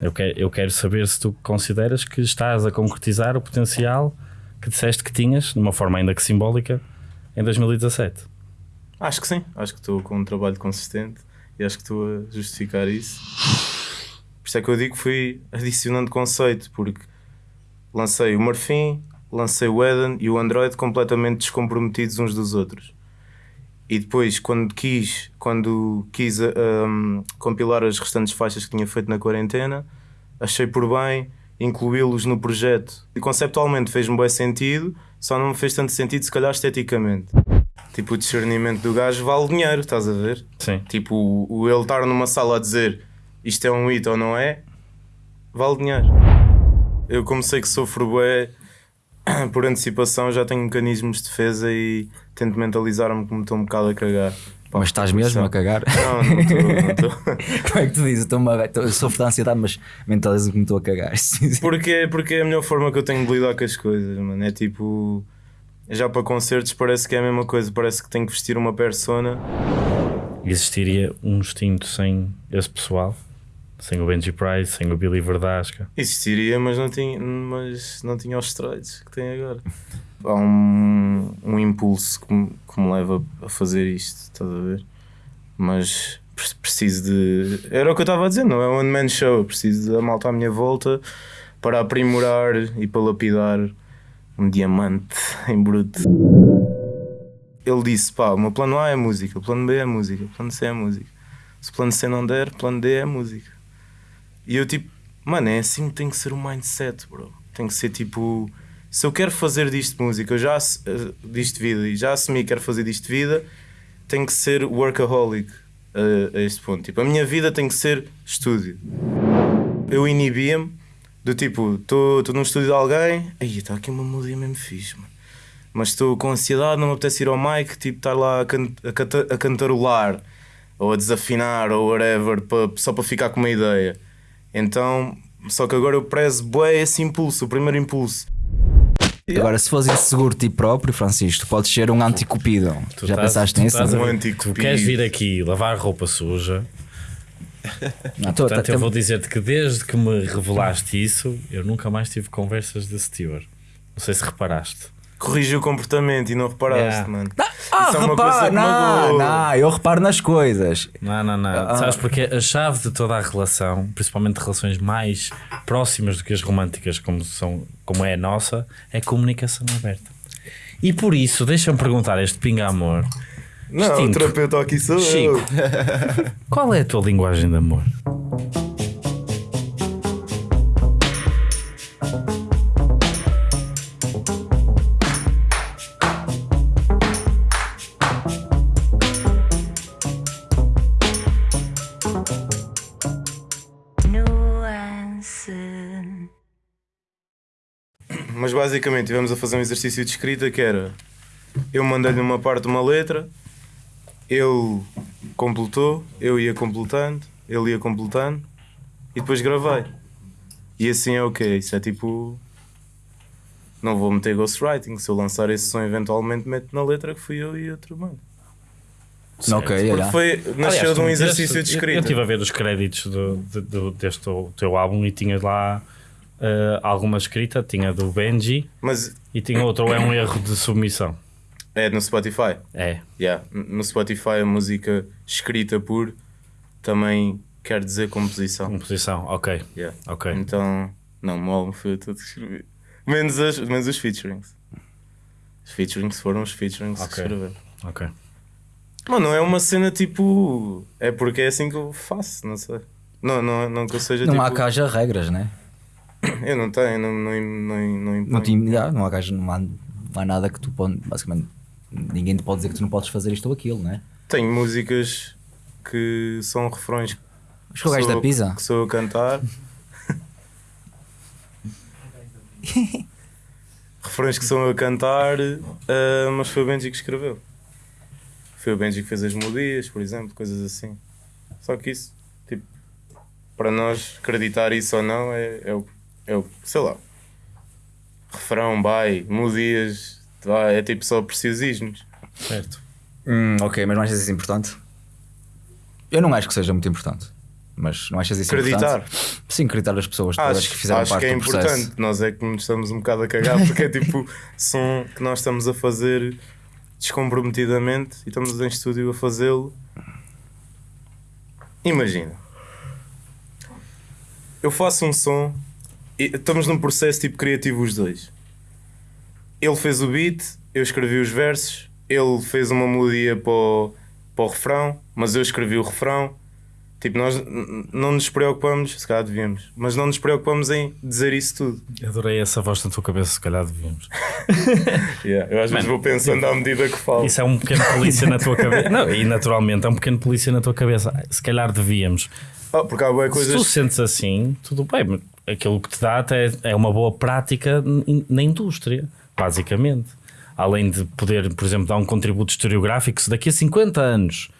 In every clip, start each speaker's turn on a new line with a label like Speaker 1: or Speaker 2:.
Speaker 1: Eu quero, eu quero saber se tu consideras que estás a concretizar o potencial que disseste que tinhas, de uma forma ainda que simbólica, em 2017.
Speaker 2: Acho que sim, acho que estou com um trabalho consistente e acho que estou a justificar isso. Por isso é que eu digo que fui adicionando conceito, porque lancei o Marfim, lancei o Eden e o Android completamente descomprometidos uns dos outros. E depois, quando quis, quando quis um, compilar as restantes faixas que tinha feito na quarentena, achei por bem incluí-los no projeto. E conceptualmente fez-me bem sentido, só não me fez tanto sentido, se calhar esteticamente. Tipo, o discernimento do gajo vale dinheiro, estás a ver?
Speaker 1: Sim.
Speaker 2: Tipo, o, o ele estar numa sala a dizer isto é um hit ou não é, vale dinheiro. Eu, como sei que sofro bem por antecipação, já tenho mecanismos de defesa e tento mentalizar-me como estou um bocado a cagar. Pá,
Speaker 3: Mas estás mesmo a cagar?
Speaker 2: Não, não estou. Não estou.
Speaker 3: Como é que tu dizes? Estou uma- estou- eu sofro de ansiedade, mas mentalizo que me estou a cagar.
Speaker 2: porque, porque é a melhor forma que eu tenho de lidar com as coisas, mano. É tipo. Já para concertos parece que é a mesma coisa, parece que tenho que vestir uma persona.
Speaker 1: Existiria um instinto sem esse pessoal? Sem o Benji Price, sem o Billy Verdasca?
Speaker 2: Existiria, mas não tinha, mas não tinha os esteroides que tem agora. Há um, um impulso que me, que me leva a fazer isto, estás a ver? Mas pre- preciso de. Era o que eu estava a dizer, não é um one-man show. Preciso da malta à minha volta para aprimorar e para lapidar um diamante em bruto. Ele disse: pá, o meu plano A é música, o plano B é música, o plano C é música. Se o plano C não der, o plano D é música. E eu tipo, mano, é assim que tem que ser o mindset, bro. Tem que ser tipo, se eu quero fazer disto música, eu já eh, disto vida e já assumi que quero fazer disto vida, tem que ser workaholic a, a este ponto. Tipo, a minha vida tem que ser estúdio. Eu inibia-me do tipo, estou num estúdio de alguém, aí está aqui uma melodia mesmo fixe, mano. Mas estou com ansiedade, não me apetece ir ao mic, tipo, estar lá a, can a, canta- a cantarolar ou a desafinar ou whatever, pa- só para ficar com uma ideia. Então, só que agora eu prezo bué esse impulso, o primeiro impulso.
Speaker 3: Agora, se fores inseguro de ti próprio, Francisco, tu podes ser um anticupidão.
Speaker 1: Tu
Speaker 3: Já
Speaker 1: estás-
Speaker 3: pensaste
Speaker 1: tu
Speaker 3: nisso?
Speaker 1: estás a
Speaker 2: Um
Speaker 1: Tu queres vir aqui lavar roupa suja,
Speaker 3: Não, tô-
Speaker 1: portanto
Speaker 3: tá-
Speaker 1: eu vou dizer-te que desde que me revelaste isso, eu nunca mais tive conversas desse teor. Não sei se reparaste.
Speaker 2: Corrigi o comportamento e não reparaste,
Speaker 1: Yeah.
Speaker 2: mano.
Speaker 3: Ah,
Speaker 2: Isso é coisa que
Speaker 3: não, não, eu reparo nas coisas.
Speaker 1: Não, não, não.
Speaker 3: Ah.
Speaker 1: Sabes porque a chave de toda a relação, principalmente relações mais próximas do que as românticas, como, são, como é a nossa, é comunicação aberta. E por isso, deixa-me perguntar a este pinga amor,
Speaker 2: Não, o
Speaker 1: Extinto.
Speaker 2: terapeuta aqui sou
Speaker 1: Chico.
Speaker 2: eu.
Speaker 1: qual é a tua linguagem de amor?
Speaker 2: Basicamente tivemos a fazer um exercício de escrita que era eu mandei-lhe uma parte de uma letra, ele completou, eu ia completando, ele ia completando e depois gravei. E assim é o que Isso é tipo. Não vou meter ghostwriting. Se eu lançar esse som eventualmente, meto na letra que fui eu e outro mano.
Speaker 3: Ok,
Speaker 2: Porque foi, nasceu
Speaker 1: Aliás,
Speaker 2: de um exercício
Speaker 1: meteste-
Speaker 2: de
Speaker 1: Eu, eu
Speaker 2: escrita.
Speaker 1: estive a ver os créditos do, de- do- deste teu, teu álbum e tinhas lá eh, alguma escrita, tinha do Benji
Speaker 2: Mas
Speaker 1: e tinha outro, ou é um erro de submissão.
Speaker 2: é no Spotify.
Speaker 1: É.
Speaker 2: Yeah. No Spotify a música escrita por também quer dizer composição.
Speaker 1: Composição, ok.
Speaker 2: Yeah.
Speaker 1: Ok.
Speaker 2: Então, não, o meu álbum foi eu todo que escrevi. Menos, as, menos os featurings. Os featurings foram os featurings que
Speaker 1: Ok.
Speaker 2: escrevi.
Speaker 1: Ok.
Speaker 2: Mano, não é uma cena tipo. É porque é assim que eu faço, não sei. Não, não, não que eu seja
Speaker 3: Não
Speaker 2: tipo.
Speaker 3: há cá já regras, né?
Speaker 2: Eu não tenho, não, não, não, não, imponho.
Speaker 3: Não, te, já, não, há, cá- não, há, não há nada que tu pode, basicamente, ninguém te pode dizer que tu não podes fazer isto ou aquilo, né?
Speaker 2: Tenho músicas que são refrões que
Speaker 3: Acho que gajo
Speaker 2: sou-
Speaker 3: da pizza.
Speaker 2: que sou a cantar. refrões que são eu a cantar, ah, mas foi o Benji que escreveu. Foi o Benji que fez as melodias, por exemplo, coisas assim. Só que isso, tipo, para nós acreditar isso ou não é, é, o, é o, sei lá, refrão, vai, melodias, vai, é tipo só preciosismos.
Speaker 1: Certo.
Speaker 3: Hum, ok, mas não achas isso importante? Eu não acho que seja muito importante. Mas não achas isso
Speaker 2: Acreditar.
Speaker 3: importante? Sim, acreditar as pessoas todas
Speaker 2: Acho,
Speaker 3: que fizeram
Speaker 2: acho
Speaker 3: parte
Speaker 2: que é
Speaker 3: do processo.
Speaker 2: importante. Nós é que nos estamos um bocado a cagar porque é tipo som que nós estamos a fazer descomprometidamente e estamos em estúdio a fazê-lo. Imagina, eu faço um som estamos num processo tipo criativo os dois. Ele fez o beat, eu escrevi os versos, ele fez uma melodia para o, para o refrão, mas eu escrevi o refrão. Tipo, nós não nos preocupamos, se calhar devíamos, mas não nos preocupamos em dizer isso tudo.
Speaker 1: Adorei essa voz na tua cabeça, se calhar devíamos.
Speaker 2: Eu às vezes vou pensando à medida que falo.
Speaker 1: Isso é um pequeno polícia na tua cabeça. Não, e naturalmente é um pequeno polícia na tua cabeça. Se calhar devíamos.
Speaker 2: Ah, porque há boas
Speaker 1: Se tu
Speaker 2: coisas.
Speaker 1: sentes assim, tudo bem. Aquilo que te dá até é uma boa prática na indústria, basicamente. Além de poder, por exemplo, dar um contributo historiográfico, se daqui a 50 anos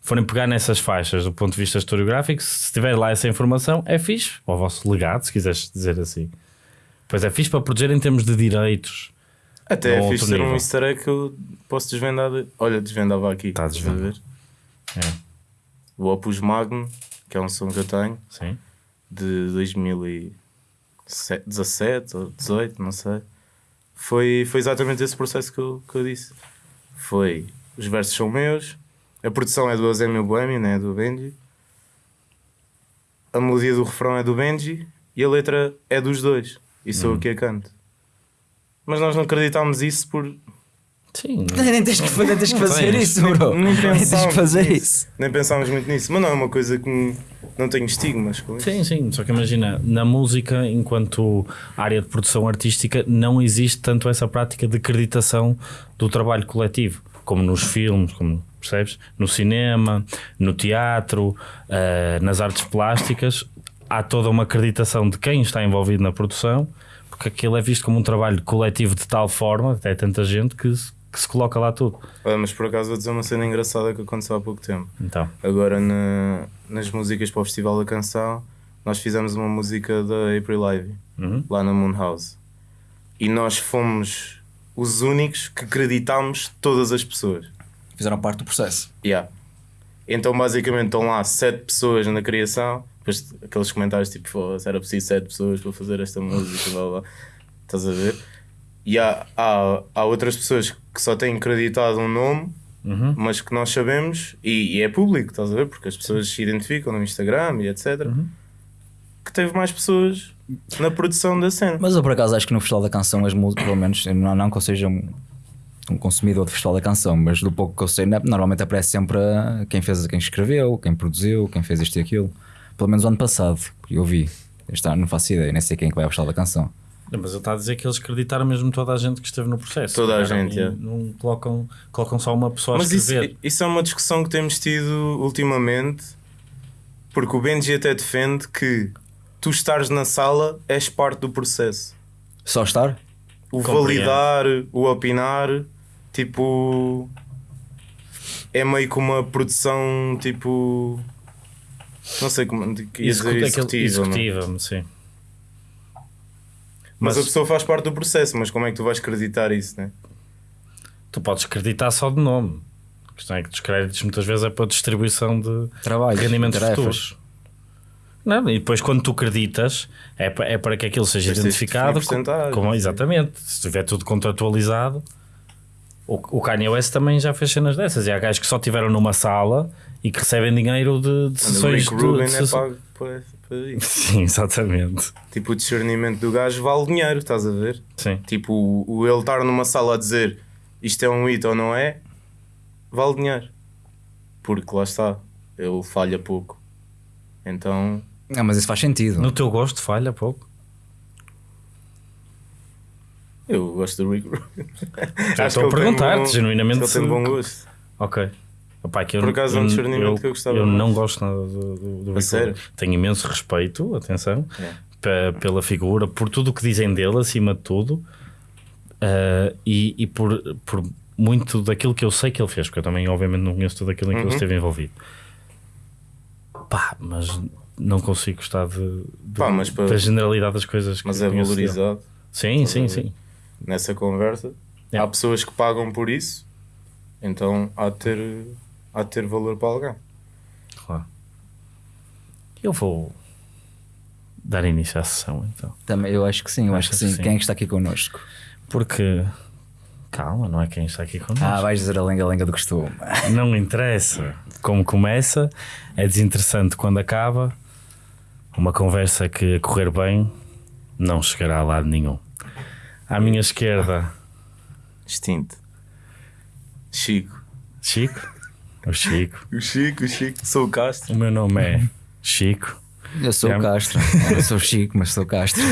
Speaker 1: forem pegar nessas faixas do ponto de vista historiográfico, se tiver lá essa informação, é fixe. Ou o vosso legado, se quiseres dizer assim. Pois é fixe para proteger em termos de direitos.
Speaker 2: Até é fixe ser um easter egg que eu posso desvendar. de- Olha, desvendava aqui.
Speaker 1: Tá
Speaker 2: estás a ver?
Speaker 1: É.
Speaker 2: O Opus Magnum, que é um som que eu tenho,
Speaker 1: Sim.
Speaker 2: de 2017 ou 18, não sei. Foi, foi exatamente esse processo que eu, que eu disse. Foi, os versos são meus, a produção é do Azemio Bohemi, né, do Benji. A melodia do refrão é do Benji e a letra é dos dois. E sou eu que a canto. Mas nós não acreditámos isso por.
Speaker 1: Sim.
Speaker 3: Nem tens que, nem tens que fazer
Speaker 1: tens.
Speaker 3: isso, bro.
Speaker 2: Nem
Speaker 3: Nem tens
Speaker 2: pensámos
Speaker 3: que fazer
Speaker 2: nisso.
Speaker 3: isso.
Speaker 2: Nem pensámos muito nisso. Mas não é uma coisa que não tenho estigmas com isso.
Speaker 1: Sim, sim, só que imagina, na música, enquanto área de produção artística, não existe tanto essa prática de acreditação do trabalho coletivo, como nos filmes, como percebes? No cinema, no teatro, eh, nas artes plásticas, há toda uma acreditação de quem está envolvido na produção, porque aquilo é visto como um trabalho coletivo de tal forma, até tanta gente, que se, que se coloca lá tudo.
Speaker 2: Olha, mas por acaso vou dizer uma cena engraçada que aconteceu há pouco tempo.
Speaker 1: Então,
Speaker 2: Agora na- nas músicas para o Festival da Canção, nós fizemos uma música da April Live,
Speaker 1: Uhum.
Speaker 2: lá na Moon House. E nós fomos os únicos que acreditámos todas as pessoas.
Speaker 3: Fizeram parte do processo.
Speaker 2: Yeah. Então basicamente estão lá sete pessoas na criação, depois aqueles comentários tipo, "Foda-se, era preciso sete pessoas para fazer esta música, blá blá. Estás a ver? E há, há, há outras pessoas que só têm acreditado um nome,
Speaker 1: Uhum.
Speaker 2: mas que nós sabemos, e, e é público, estás a ver? Porque as pessoas se identificam no Instagram e etc. Que teve mais pessoas na produção da cena.
Speaker 3: Mas eu por acaso acho que no Festival da Canção as músicas, pelo menos, não, não que eu seja um, um consumidor do Festival da Canção, mas do pouco que eu sei, né, normalmente aparece sempre a quem fez, quem escreveu, quem produziu, quem fez isto e aquilo. Pelo menos o ano passado, que eu vi. Este ano não faço ideia, nem sei quem é que vai ao Festival da Canção.
Speaker 1: Não, Mas ele está a dizer que eles acreditaram mesmo toda a gente que esteve no processo.
Speaker 2: Toda a
Speaker 1: Não-
Speaker 2: gente, é.
Speaker 1: Não colocam, colocam só uma pessoa
Speaker 2: Mas
Speaker 1: a
Speaker 2: isso,
Speaker 1: escrever.
Speaker 2: isso é uma discussão que temos tido ultimamente, porque o Benji até defende que tu estares na sala és parte do processo.
Speaker 3: Só estar?
Speaker 2: O
Speaker 1: Compreendo.
Speaker 2: validar, o opinar, tipo. É meio que uma produção tipo. Não sei como. executiva, não é?
Speaker 1: executiva, sim.
Speaker 2: Mas,
Speaker 1: Mas-
Speaker 2: a pessoa faz parte do processo, mas como é que tu vais acreditar isso, né?
Speaker 1: Tu podes acreditar só de nome. A questão é que os créditos muitas vezes é para distribuição de
Speaker 3: Trabalho.
Speaker 1: rendimentos
Speaker 3: tarefas.
Speaker 1: futuros. Não, e depois quando tu acreditas é para, é para que aquilo seja
Speaker 2: de
Speaker 1: identificado como,
Speaker 2: sim.
Speaker 1: exatamente, se estiver tudo contratualizado o, o Kanye West também já fez cenas dessas e há gajos que só estiveram numa sala e que recebem dinheiro de, de
Speaker 2: o
Speaker 1: sessões
Speaker 2: Rick
Speaker 1: de-
Speaker 2: Rubin
Speaker 1: de
Speaker 2: é pago isso.
Speaker 1: Sim, exatamente
Speaker 2: Tipo, o discernimento do gajo vale dinheiro, estás a ver?
Speaker 1: Sim.
Speaker 2: Tipo, o, o ele estar numa sala a dizer isto é um hit ou não é, vale dinheiro. Porque lá está, ele falha pouco. Então,
Speaker 3: Não, mas isso faz sentido.
Speaker 1: No teu gosto falha pouco.
Speaker 2: eu gosto do Rick Rubin.
Speaker 1: Estou a perguntar-te, genuinamente.
Speaker 2: Ele tem bom gosto.
Speaker 1: Ok. Opa, que eu,
Speaker 2: Por acaso é um discernimento
Speaker 1: eu,
Speaker 2: que eu gostava
Speaker 1: Eu não gosto nada do, do, do
Speaker 2: sério?
Speaker 1: Tenho imenso respeito, atenção,
Speaker 2: É.
Speaker 1: pe- pela figura, por tudo o que dizem dele, acima de tudo, ah, e, e por, por muito daquilo que eu sei que ele fez, porque eu também, obviamente, não conheço tudo aquilo em que ele
Speaker 2: Uhum.
Speaker 1: esteve envolvido. Pá, mas não consigo gostar de, de-
Speaker 2: Pá, para-
Speaker 1: da generalidade das coisas que
Speaker 2: Mas é valorizado
Speaker 1: Sim, sim, sim.
Speaker 2: nessa conversa.
Speaker 1: É.
Speaker 2: Há pessoas que pagam por isso, então há de ter, há de ter valor para alguém.
Speaker 1: Claro. Eu vou dar início à sessão então.
Speaker 3: Também, eu acho que sim, eu acho que
Speaker 1: Achas
Speaker 3: sim.
Speaker 1: que sim?
Speaker 3: Quem é que está aqui connosco?
Speaker 1: Porque, calma, não é quem está aqui connosco.
Speaker 3: Ah, vais dizer a lenga-lenga do costume.
Speaker 1: Não interessa como começa, é desinteressante quando acaba. Uma conversa que a correr bem não chegará a lado nenhum. À minha esquerda,
Speaker 2: Extinto. Chico.
Speaker 1: Chico. O Chico.
Speaker 2: O Chico, o Chico. Sou o Castro.
Speaker 1: O meu nome é Chico.
Speaker 3: Eu sou
Speaker 1: É.
Speaker 3: o Castro. Eu sou o Chico, mas sou o Castro.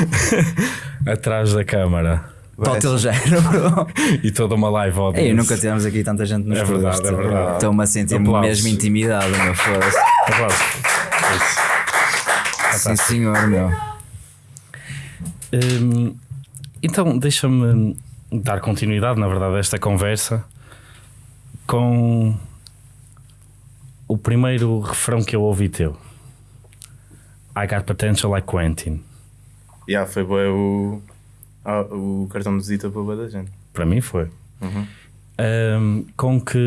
Speaker 1: Atrás da câmara
Speaker 3: teu género,
Speaker 1: e toda uma live audience.
Speaker 3: Ei, nunca tivemos aqui tanta gente nos
Speaker 1: É verdade,
Speaker 3: estúdios.
Speaker 1: é verdade.
Speaker 3: Estou-me a sentir
Speaker 1: Aplausos.
Speaker 3: mesmo intimidado, meu foda-se.
Speaker 1: Aplausos.
Speaker 3: Sim, senhor, meu.
Speaker 1: Hum, então, deixa-me dar continuidade, na verdade, a esta conversa com o primeiro refrão que eu ouvi teu. I got potential like Quentin.
Speaker 2: Já, foi bem o, o cartão de visita para boa da gente.
Speaker 1: Para mim foi.
Speaker 2: Uhum.
Speaker 1: Hum, com que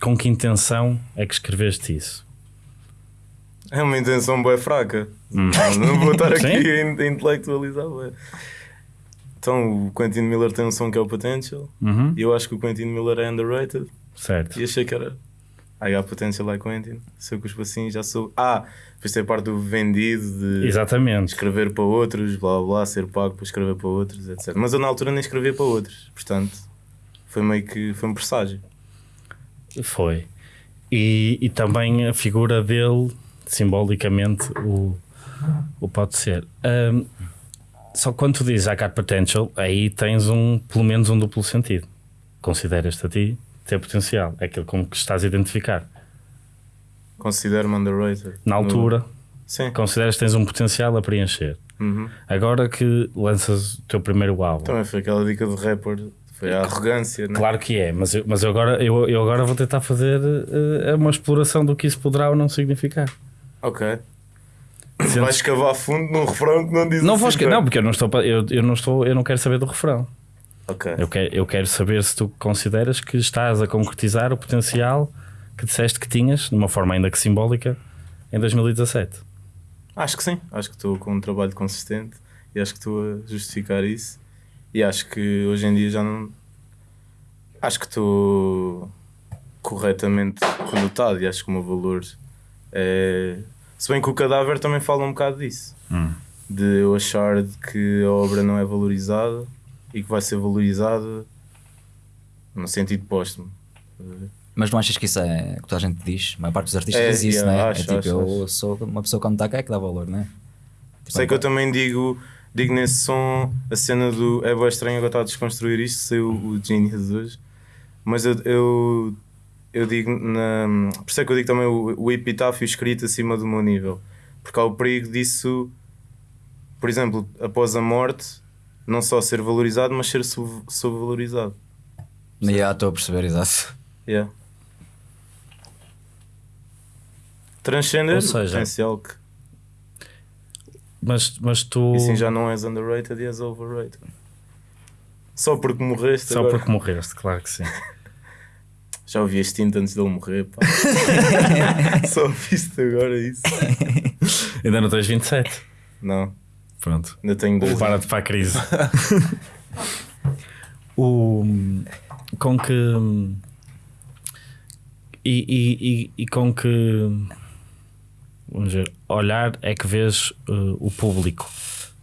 Speaker 1: com que intenção é que escreveste isso?
Speaker 2: É uma intenção bem fraca. Não, não vou estar aqui a in- a intelectualizar. Então, o Quentin Miller tem um som que é o Potential.
Speaker 1: Uhum.
Speaker 2: E eu acho que o Quentin Miller é underrated.
Speaker 1: Certo.
Speaker 2: E achei que era. I got potential like Quentin. Se eu cuspo assim, já sou. Ah, depois tem a parte do vendido, de
Speaker 1: Exatamente.
Speaker 2: escrever para outros, blá blá, ser pago para escrever para outros, etc. Mas eu na altura nem escrevia para outros. Portanto, foi meio que. Foi um presságio.
Speaker 1: Foi. E, e também a figura dele, simbolicamente, o, o pode ser. Ahm, só que quando tu dizes I got potential, aí tens um, pelo menos um duplo sentido. Consideras-te a ti ter potencial. É aquilo com que estás a identificar.
Speaker 2: Considero-me underrated.
Speaker 1: Na altura,
Speaker 2: Sim.
Speaker 1: consideras que tens um potencial a preencher.
Speaker 2: Uhum.
Speaker 1: Agora que lanças o teu primeiro álbum.
Speaker 2: Também foi aquela dica do rapper. Foi a arrogância, né?
Speaker 1: Claro que é, mas eu, mas eu, agora, eu, eu agora vou tentar fazer eh, uma exploração do que isso poderá ou não significar.
Speaker 2: Ok.
Speaker 1: Sentes-
Speaker 2: Vais cavar fundo num refrão que não diz
Speaker 1: Não
Speaker 2: assim,
Speaker 1: vou
Speaker 2: pá.
Speaker 1: não, porque eu não estou eu, eu não estou, eu não quero saber do refrão.
Speaker 2: Ok.
Speaker 1: Eu quero, eu quero saber se tu consideras que estás a concretizar o potencial que disseste que tinhas, de uma forma ainda que simbólica, em 2017.
Speaker 2: Acho que sim. Acho que estou com um trabalho consistente e acho que estou a justificar isso. E acho que hoje em dia já não. Acho que estou corretamente conotado e acho que o meu valor é. Se bem que o cadáver também fala um bocado disso. De eu achar de que a obra não é valorizada e que vai ser valorizada no sentido póstumo.
Speaker 3: Mas não achas que isso é o que toda a gente diz? A maior parte dos artistas
Speaker 2: É,
Speaker 3: diz isso,
Speaker 2: yeah,
Speaker 3: não é?
Speaker 2: acho,
Speaker 3: é tipo,
Speaker 2: acho,
Speaker 3: eu
Speaker 2: acho.
Speaker 3: sou uma pessoa quando está cá é que dá valor, não é? Tipo,
Speaker 2: Sei que eu também digo, digo nesse som a cena do é bem estranho agora estar a desconstruir isto, sei o, o Genius hoje, mas eu, eu, eu digo, na, por isso é que eu digo também o, o epitáfio escrito acima do meu nível, porque há o perigo disso, por exemplo, após a morte, não só ser valorizado, mas ser sub- subvalorizado.
Speaker 3: Já estou a perceber, exato.
Speaker 2: Yeah. Transcender
Speaker 1: Ou
Speaker 2: o
Speaker 1: seja,
Speaker 2: potencial que
Speaker 1: Mas, mas tu.
Speaker 2: e assim já não és underrated e és overrated. Só porque morreste
Speaker 1: Só
Speaker 2: agora.
Speaker 1: porque morreste, claro que sim.
Speaker 2: Já ouvi este tinto antes dele morrer, pá. Só ouviste agora isso.
Speaker 1: ainda não tens 27.
Speaker 2: Não,
Speaker 1: Pronto.
Speaker 2: ainda tenho dois.
Speaker 1: Prepara-te para a crise. o, com que. E, e, e, e com que. Vamos ver. Olhar é que vês uh, o público.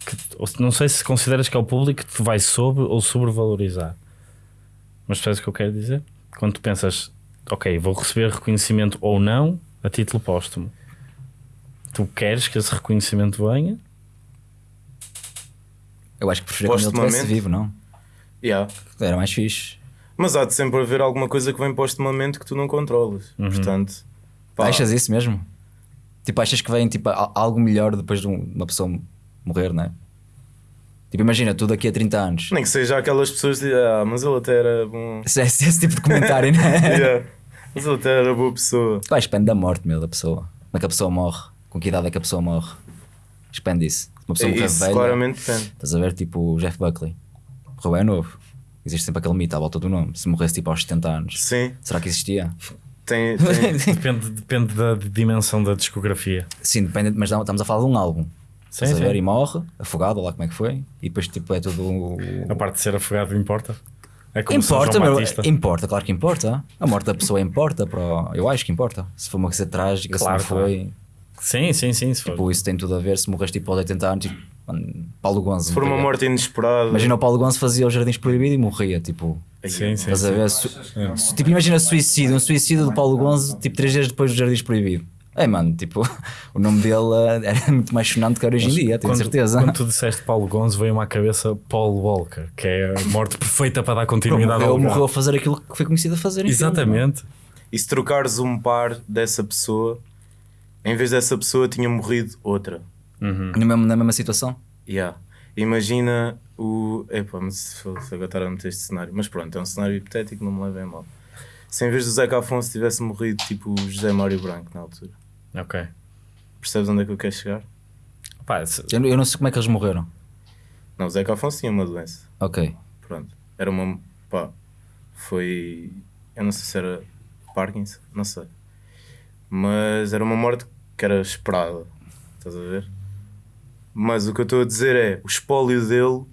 Speaker 1: Que, ou se- não sei se consideras que é o público que te vai sobre ou sobrevalorizar. Mas percebes o que eu quero dizer? Quando tu pensas, ok, vou receber reconhecimento ou não a título póstumo. Tu queres que esse reconhecimento venha?
Speaker 3: Eu acho que preferia quando ele estivesse vivo, não?
Speaker 2: Yeah.
Speaker 3: Era mais fixe.
Speaker 2: Mas há de sempre haver alguma coisa que vem postumamente que tu não controlas. Portanto, pá,
Speaker 3: Achas isso mesmo? Tipo, achas que vem tipo, algo melhor depois de um- uma pessoa morrer, não é? Tipo, imagina, tu daqui a 30 anos.
Speaker 2: nem que seja aquelas pessoas dizem, ah, mas ele até era bom.
Speaker 3: Esse, esse, tipo de comentário, não é?
Speaker 2: Yeah. Mas ele até era boa pessoa.
Speaker 3: Que depende da morte, meu, da pessoa. Como é que a pessoa morre? Com que idade é que a pessoa morre? Depende disso. Uma pessoa morrer
Speaker 2: Isso
Speaker 3: velha.
Speaker 2: claramente depende.
Speaker 3: Estás a ver, tipo, o Jeff Buckley. Morreu é novo. Existe sempre aquele mito à volta do nome. Se morresse tipo aos 70 anos,
Speaker 2: Sim.
Speaker 3: será que existia?
Speaker 2: tem, tem-
Speaker 1: Depende, depende da dimensão da discografia.
Speaker 3: Sim, depende, mas não- estamos a falar de um álbum.
Speaker 1: Sim,
Speaker 3: Estás a ver?
Speaker 1: sim.
Speaker 3: E morre, afogado, ou lá como é que foi. E depois tipo, é tudo.
Speaker 1: A parte de ser afogado importa. É como
Speaker 3: Importa, meu, importa, claro que importa. A morte da pessoa importa. Para o- Eu acho que importa. Se for uma coisa trágica,
Speaker 1: Claro,
Speaker 3: se não foi.
Speaker 1: Sim, sim, sim. Se for.
Speaker 3: Tipo, isso tem tudo a ver. Se morres tipo aos 80 anos, tipo, mano, Paulo Gonzo.
Speaker 2: se for uma morte inesperada.
Speaker 3: Imagina o Paulo Gonzo fazia os Jardins Proibidos e morria. Tipo,
Speaker 1: Sim, sim.
Speaker 3: estás a ver? Su- su- tipo, imagina suicídio. Um suicídio do Paulo Gonzo, tipo, três dias depois dos Jardins Proibidos. É, mano, tipo, o nome dele era muito mais sonante que era hoje em dia, tenho
Speaker 1: quando,
Speaker 3: certeza.
Speaker 1: Quando tu disseste Paulo Gonzo, veio-me à cabeça Paul Walker, que é a morte perfeita para dar continuidade ao lugar.
Speaker 3: morreu a fazer aquilo que foi conhecido a fazer. em filme,
Speaker 1: Exatamente.
Speaker 2: E se trocares um par dessa pessoa, em vez dessa pessoa tinha morrido outra.
Speaker 1: Uhum.
Speaker 3: Na mesma, na mesma situação.
Speaker 2: Yeah. Imagina o. Epá, mas se agora estar a meter este cenário. Mas pronto, é um cenário hipotético, não me levem a mal. Se em vez do Zeca Afonso tivesse morrido tipo o José Mário Branco na altura,
Speaker 1: Ok.
Speaker 2: percebes onde é que eu quero chegar?
Speaker 1: Pá, se-
Speaker 3: Eu, não- eu não sei como é que eles morreram.
Speaker 2: Não, o Zeca Afonso tinha uma doença.
Speaker 3: Ok.
Speaker 2: Pronto. Era uma. pá. Foi. Eu não sei se era Parkinson, não sei. Mas era uma morte que era esperada. Estás a ver? Mas o que eu estou a dizer é: o espólio dele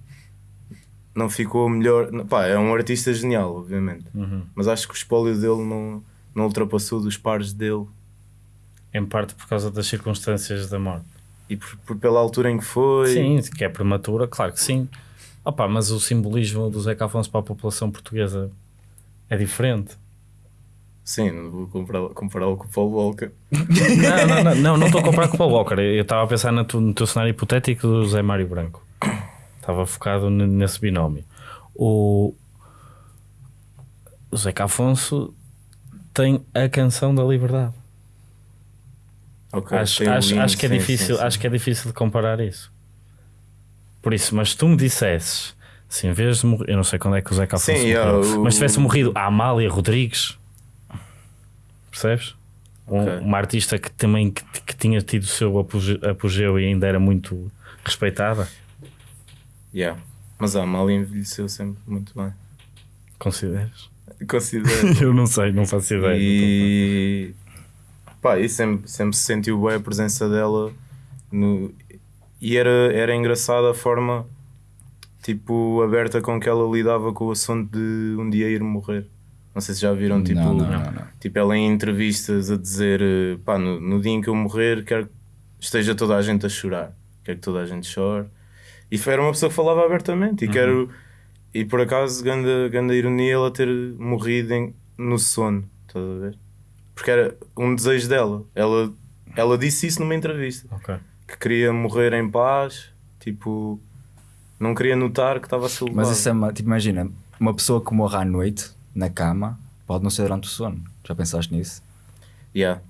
Speaker 2: não ficou melhor. Pá, é um artista genial, obviamente.
Speaker 1: Uhum.
Speaker 2: Mas acho que o espólio dele não, não ultrapassou dos pares dele.
Speaker 1: em parte por causa das circunstâncias da morte.
Speaker 2: E por, por- pela altura em que foi.
Speaker 1: Sim, que é prematura, claro que sim. Opa, mas o simbolismo do Zeca Afonso para a população portuguesa é diferente.
Speaker 2: Sim, não vou compará-lo compará-lo com o Paul Walker.
Speaker 1: Não, não, não, estou a comparar com o Paul Walker. Eu estava a pensar no teu, no teu cenário hipotético do José Mário Branco. Estava focado nesse binómio. O, o Zeca Afonso tem a canção da liberdade.
Speaker 2: Ok,
Speaker 1: acho, acho, acho que é
Speaker 2: sim,
Speaker 1: difícil,
Speaker 2: sim, sim.
Speaker 1: acho que é difícil de comparar isso. Por isso, mas se tu me dissesses, se em vez de morrer, eu não sei quando é que o Zeca Afonso morreu,
Speaker 2: o-
Speaker 1: mas tivesse morrido a Amália Rodrigues, percebes? Um-
Speaker 2: Ok.
Speaker 1: Uma artista que também que, que tinha tido o seu apoge- apogeu e ainda era muito respeitada,
Speaker 2: Yeah. Mas a Amália envelheceu sempre muito bem.
Speaker 1: consideras?
Speaker 2: Considero.
Speaker 1: eu não sei, não faço ideia.
Speaker 2: e pá, e sempre, sempre se sentiu bem a presença dela no... e era, era engraçada a forma tipo aberta com que ela lidava com o assunto de um dia ir morrer. Não sei se já viram tipo,
Speaker 3: não, não, não,
Speaker 2: tipo ela em entrevistas a dizer eh, pá, no, no dia em que eu morrer quero que esteja toda a gente a chorar, quero que toda a gente chore. E foi- era uma pessoa que falava abertamente e quero e por acaso ganda, ganda ironia ela ter morrido em- no sono, estás a ver? Porque era um desejo dela. Ela, ela disse isso numa entrevista
Speaker 1: Ok.
Speaker 2: que queria morrer em paz, tipo, não queria notar que estava a ser levado.
Speaker 3: Mas isso é uma, tipo, imagina, uma pessoa que morre à noite, na cama, pode não ser durante o sono. Já pensaste nisso?
Speaker 2: Yeah.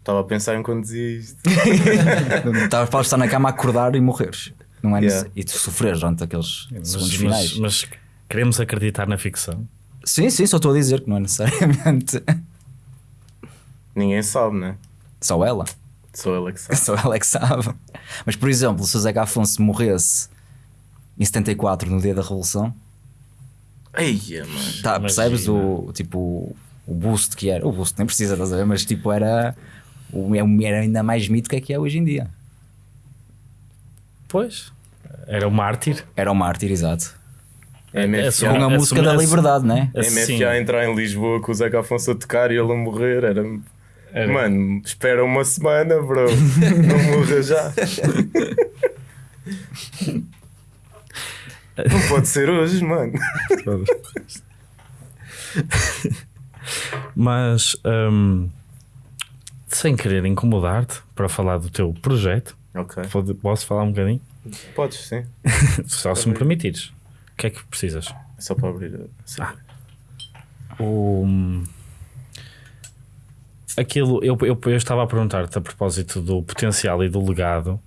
Speaker 2: Estava a pensar enquanto dizia isto.
Speaker 3: Estavas para estar na cama a acordar e morreres. Não é
Speaker 2: Yeah.
Speaker 3: E tu sofreres durante aqueles
Speaker 1: Mas,
Speaker 3: segundos finais.
Speaker 1: mas, mas queremos acreditar na ficção.
Speaker 3: Sim, sim, só estou a dizer que não é necessariamente
Speaker 2: Ninguém sabe, né?
Speaker 3: só ela.
Speaker 2: Só ela que sabe.
Speaker 3: Só ela é que sabe. Mas, por exemplo, se o Zeca Afonso morresse em 74, no dia da Revolução,
Speaker 2: Eia, mano.
Speaker 3: tá, percebes o, tipo, o boost que era? O boost nem precisa, estás a ver? Mas tipo, era, o- era ainda mais mito que é que é hoje em dia.
Speaker 1: Pois, era o mártir.
Speaker 3: Era o mártir, exato.
Speaker 2: É
Speaker 1: É
Speaker 2: MFA,
Speaker 3: Com a música da liberdade, né?
Speaker 1: Assim,
Speaker 2: MFA entrar em Lisboa com o Zeca Afonso a tocar e ele a morrer. Era...
Speaker 1: Era.
Speaker 2: Mano, espera uma semana, bro. não morra já. não pode ser hoje, mano.
Speaker 1: Mas hum, sem querer incomodar-te para falar do teu projeto,
Speaker 2: Ok.
Speaker 1: pode- posso falar um bocadinho?
Speaker 2: Podes, sim.
Speaker 1: Só se me permitires. O que é que precisas?
Speaker 2: É só para abrir. sim.
Speaker 1: Ah. O, aquilo, eu, eu, eu estava a perguntar-te a propósito do potencial e do legado,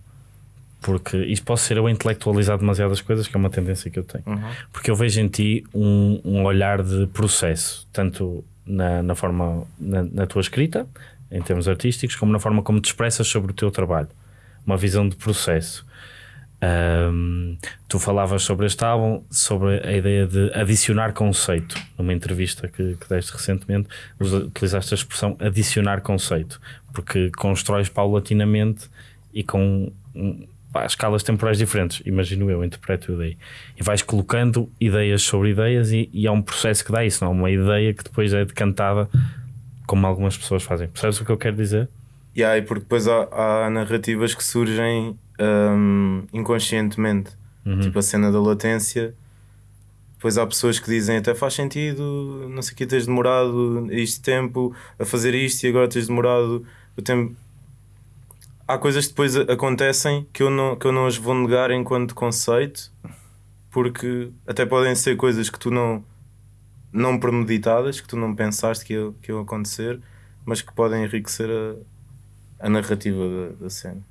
Speaker 1: porque isto pode ser eu intelectualizar demasiadas coisas, que é uma tendência que eu tenho.
Speaker 2: Uhum.
Speaker 1: Porque eu vejo em ti um, um olhar de processo, tanto na, na forma, na, na tua escrita, em termos artísticos, como na forma como te expressas sobre o teu trabalho. Uma visão de processo. Ahm, tu falavas sobre este álbum, sobre a ideia de adicionar conceito. Numa entrevista que, que deste recentemente, utilizaste a expressão adicionar conceito, porque constróis paulatinamente e com pá, escalas temporais diferentes, imagino eu, interpreto eu daí. E vais colocando ideias sobre ideias e, e é um processo que dá isso, não é uma ideia que depois é decantada como algumas pessoas fazem. Percebes o que eu quero dizer?
Speaker 2: E aí, porque depois há, há narrativas que surgem hum, inconscientemente, tipo a cena da latência. Depois há pessoas que dizem até faz sentido, não sei o que, tens demorado este tempo a fazer isto e agora tens demorado o tempo. Há coisas que depois acontecem que eu não, que eu não as vou negar enquanto conceito, porque até podem ser coisas que tu não, não premeditadas, que tu não pensaste que iam, que acontecer, mas que podem enriquecer a, a narrativa da, da cena.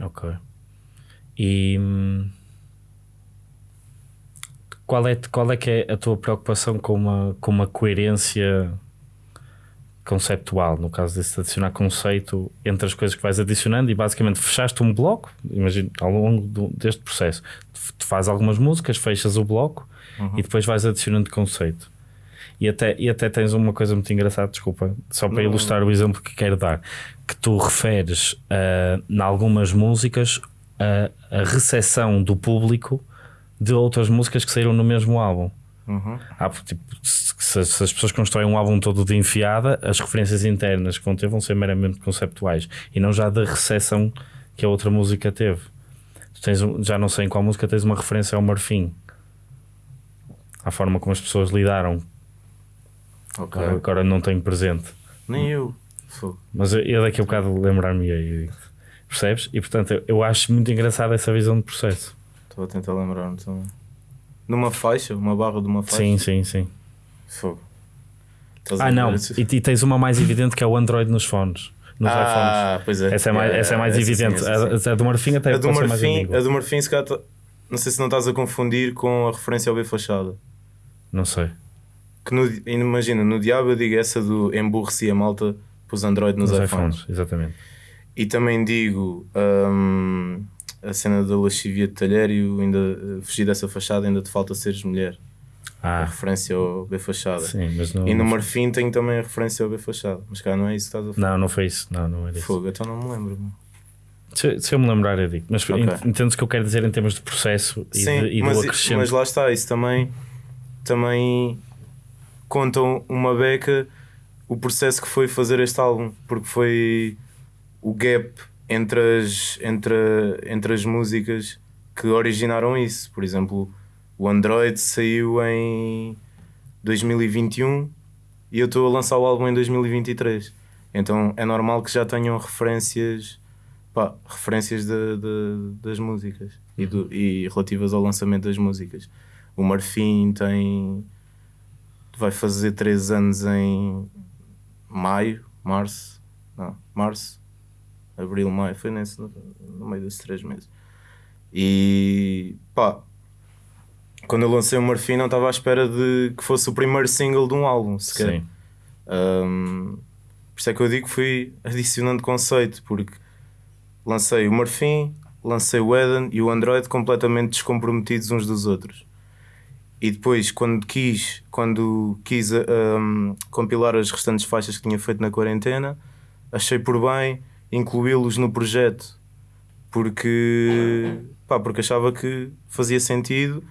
Speaker 1: Ok. E hum, qual é, qual é que é a tua preocupação com uma, com uma coerência conceptual, no caso desse adicionar conceito entre as coisas que vais adicionando e basicamente fechaste um bloco, imagino, ao longo do- deste processo, tu, fazes algumas músicas, fechas o bloco e depois vais adicionando conceito. E até, e até tens uma coisa muito engraçada, desculpa, só para
Speaker 2: Não.
Speaker 1: ilustrar o exemplo que quero dar, que tu referes ah, em algumas músicas a, a recepção do público de outras músicas que saíram no mesmo álbum.
Speaker 2: Uhum.
Speaker 1: Ah, porque, tipo, se, se- as pessoas constroem um álbum todo de enfiada, as referências internas que vão ter vão ser meramente conceptuais e não já da recepção que a outra música teve. Tens um- já não sei em qual música tens uma referência ao Marfim, à forma como as pessoas lidaram.
Speaker 2: Ok.
Speaker 1: Agora, agora não tenho presente,
Speaker 2: Nem eu. Fogo.
Speaker 1: mas eu, eu daqui a bocado lembrar-me aí. Percebes? E portanto eu, eu acho muito engraçada essa visão de processo.
Speaker 2: Estou a tentar lembrar-me também. Numa faixa, uma barra de uma faixa.
Speaker 1: Sim, sim, sim.
Speaker 2: Fogo. Estás
Speaker 1: Ah, não. E, e tens uma mais evidente que é o Android nos fones. Nos iPhones.
Speaker 2: ah, pois é.
Speaker 1: Essa é mais, essa é mais
Speaker 2: essa sim,
Speaker 1: evidente.
Speaker 2: essa sim.
Speaker 1: A, a do Marfim até
Speaker 2: A do
Speaker 1: mais
Speaker 2: Marfim,
Speaker 1: ambígua.
Speaker 2: a do Marfim, se calhar, tá- não sei se não estás a confundir com a referência ao B Fachada.
Speaker 1: Não sei.
Speaker 2: Que no, imagina, no Diabo eu digo essa do emburreci a malta pus Android nos,
Speaker 1: Nos
Speaker 2: iPhones.
Speaker 1: iPhones, exatamente.
Speaker 2: E também digo hum, a cena da lascivia de talhério, ainda eh, fugir dessa fachada, ainda te falta seres mulher. A
Speaker 1: Ah,
Speaker 2: referência ao B Fachada.
Speaker 1: sim, mas não.
Speaker 2: E no Marfim tenho também a referência ao B Fachada. Mas cá não é isso que estás a falar.
Speaker 1: não, não foi isso. Não, não era isso.
Speaker 2: Fogo, então não me lembro.
Speaker 1: Se, se eu me lembrar, eu digo. Mas
Speaker 2: Ok.
Speaker 1: ent- entendes o que eu quero dizer em termos de processo e,
Speaker 2: Sim,
Speaker 1: de, e
Speaker 2: mas,
Speaker 1: do acrescento.
Speaker 2: mas lá está, isso também, também contam uma beca o processo que foi fazer este álbum, porque foi o gap entre as, entre, entre as músicas que originaram isso. Por exemplo, o Android saiu em 2021 e eu estou a lançar o álbum em 2023. Então é normal que já tenham referências, pá, referências de- de- das músicas e, do- e relativas ao lançamento das músicas. O Marfim tem. vai fazer 3 anos em maio, março, não, março, abril, maio, foi nesse, no, meio desses 3 meses. E pá, quando eu lancei o Marfim não estava à espera de que fosse o primeiro single de um álbum sequer.
Speaker 1: Sim.
Speaker 2: Um, por isso é que eu digo que fui adicionando conceito, porque lancei o Marfim, lancei o Eden e o Android completamente descomprometidos uns dos outros. E depois, quando quis, quando quis um, compilar as restantes faixas que tinha feito na quarentena, achei por bem incluí-los no projeto, porque, pá, porque achava que fazia sentido,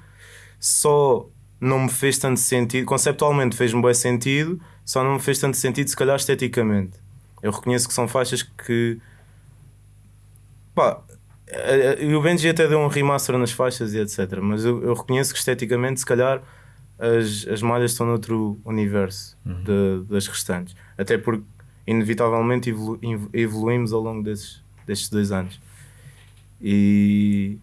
Speaker 2: só não me fez tanto sentido, conceptualmente fez-me bem sentido, só não me fez tanto sentido, se calhar esteticamente. Eu reconheço que são faixas que. Pá, eh, eh, e o Benji até deu um remaster nas faixas e etc. Mas eu, eu reconheço que esteticamente, se calhar, as, as malhas estão noutro universo de- das restantes. Até porque, inevitavelmente, evolu- ev- evoluímos ao longo desses, destes dois anos. E.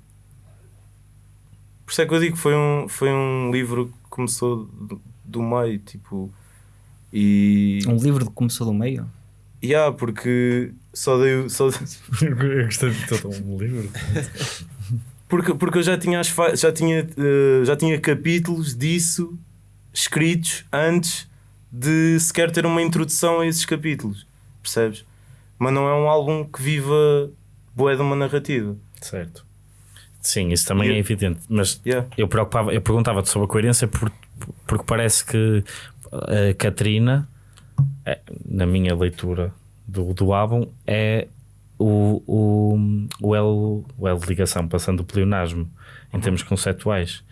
Speaker 2: Por isso é que eu digo que foi um, foi um livro que começou do, do meio, tipo. E.
Speaker 3: Um livro que começou do meio?
Speaker 2: Yeah, porque só dei. o- Só,
Speaker 1: eu gostei de todo um livro.
Speaker 2: porque, porque eu já tinha, as já, tinha, eh, já tinha capítulos disso escritos antes de sequer ter uma introdução a esses capítulos, percebes? Mas não é um álbum que viva boé de uma narrativa.
Speaker 1: Certo. Sim, isso também
Speaker 2: E-
Speaker 1: é evidente. Mas
Speaker 2: Yeah.
Speaker 1: eu, preocupava, eu perguntava-te sobre a coerência por- porque parece que a Catarina, é, na minha leitura do, do álbum, é o, o, o, elo, o elo de ligação, passando o pleonasmo em termos conceptuais,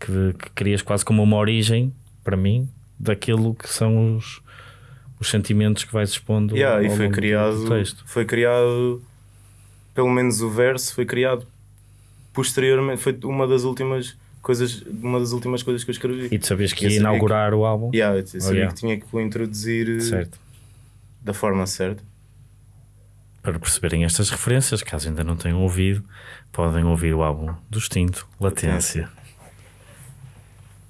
Speaker 1: que, que crias quase como uma origem, para mim, daquilo que são os, os sentimentos que vais expondo.
Speaker 2: Yeah,
Speaker 1: ao
Speaker 2: e foi criado,
Speaker 1: do texto.
Speaker 2: foi criado, pelo menos o verso foi criado posteriormente, foi uma das últimas coisas, uma das últimas coisas que eu escrevi.
Speaker 1: E tu sabias que ia inaugurar o álbum?
Speaker 2: Yeah, eu sabia
Speaker 1: Oh, yeah.
Speaker 2: que tinha que o introduzir eh,
Speaker 1: Certo.
Speaker 2: da forma certa.
Speaker 1: Para perceberem estas referências, caso ainda não tenham ouvido, podem ouvir o álbum do Extinto, Latência.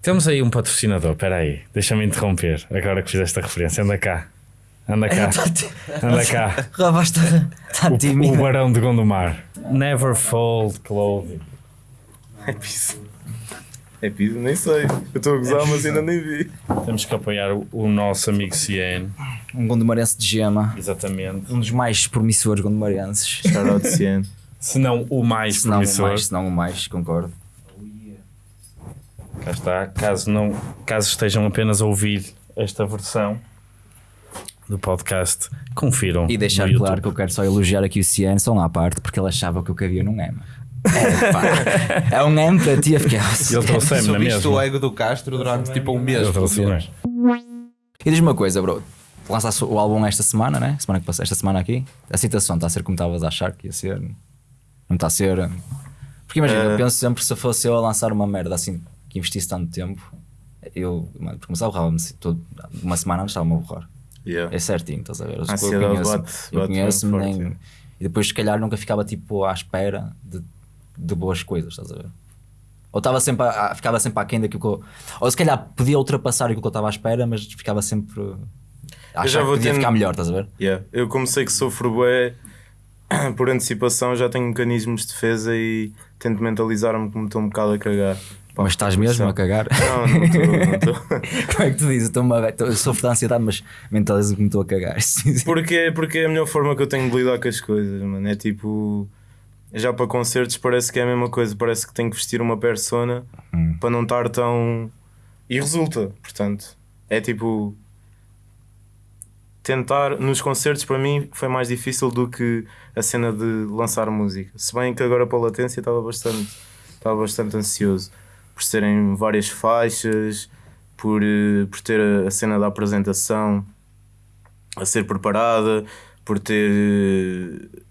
Speaker 1: Temos aí um patrocinador, espera aí, deixa-me interromper, agora que fizeste a referência, anda cá, anda cá, anda cá, o, o. Barão de Gondomar, Never Fold Clothing.
Speaker 2: É piso. É piso, nem sei. Eu estou a gozar, mas ainda nem vi.
Speaker 1: Temos que apoiar o, o nosso amigo Cien,
Speaker 3: Um gondomarense de gema.
Speaker 1: exatamente,
Speaker 3: Um dos mais promissores gondomarenses.
Speaker 2: Shout out Cian.
Speaker 1: se não o mais
Speaker 3: Se não o
Speaker 1: promissor.
Speaker 3: mais, se não o mais, concordo.
Speaker 1: Cá está. Caso, não, caso estejam apenas a ouvir esta versão do podcast, confiram.
Speaker 3: E deixar claro
Speaker 1: YouTube.
Speaker 3: que eu quero só elogiar aqui o Cian, só uma à parte, porque ele achava que o que havia num M. É, é um M para ti, eu fiquei.
Speaker 1: Ele trouxe-me na
Speaker 4: Subiste o
Speaker 1: mesma.
Speaker 4: ego do Castro durante tipo um mês.
Speaker 1: Ele.
Speaker 3: E diz-me uma coisa, bro. Lançaste o álbum esta semana, né? Semana que passou, esta semana aqui. A citação está a ser como estavas a achar que ia ser. Não está a ser. Porque imagina, eu
Speaker 2: Eh.
Speaker 3: penso sempre se fosse eu a lançar uma merda assim que investisse tanto tempo, eu, mano, porque começava a borrar-me todo- uma semana antes estava-me a borrar.
Speaker 2: Yeah.
Speaker 3: É certinho, estás a ver? Eu,
Speaker 2: A
Speaker 3: eu conheço, conheço-me
Speaker 2: forte,
Speaker 3: E depois, se calhar, nunca ficava tipo à espera de, de boas coisas, estás a ver? Ou estava sempre a, ficava sempre aquém daquilo que eu. Ou se calhar podia ultrapassar aquilo que eu estava à espera, mas ficava sempre. A
Speaker 2: já
Speaker 3: achar que
Speaker 2: vou
Speaker 3: podia
Speaker 2: tendo-
Speaker 3: ficar melhor, estás a ver?
Speaker 2: Yeah. Eu como sei que sofro bué, por antecipação já tenho mecanismos de defesa e tento mentalizar-me como estou um bocado a cagar. Pá,
Speaker 3: mas estás mesmo a cagar?
Speaker 2: Não, não estou, não.
Speaker 3: Como é que tu dizes? Estou- sofro de ansiedade, mas mentalizo que me estou a cagar.
Speaker 2: Porque, porque é a melhor forma que eu tenho de lidar com as coisas, mano. É tipo. Já para concertos parece que é a mesma coisa. Parece que tenho que vestir uma persona
Speaker 3: Hum.
Speaker 2: para não estar tão. E resulta, portanto. É tipo. Tentar. Nos concertos para mim foi mais difícil do que a cena de lançar música. Se bem que agora para a latência estava bastante. Estava bastante ansioso. Por serem várias faixas, por, eh, por ter a- cena da apresentação a ser preparada, por ter eh,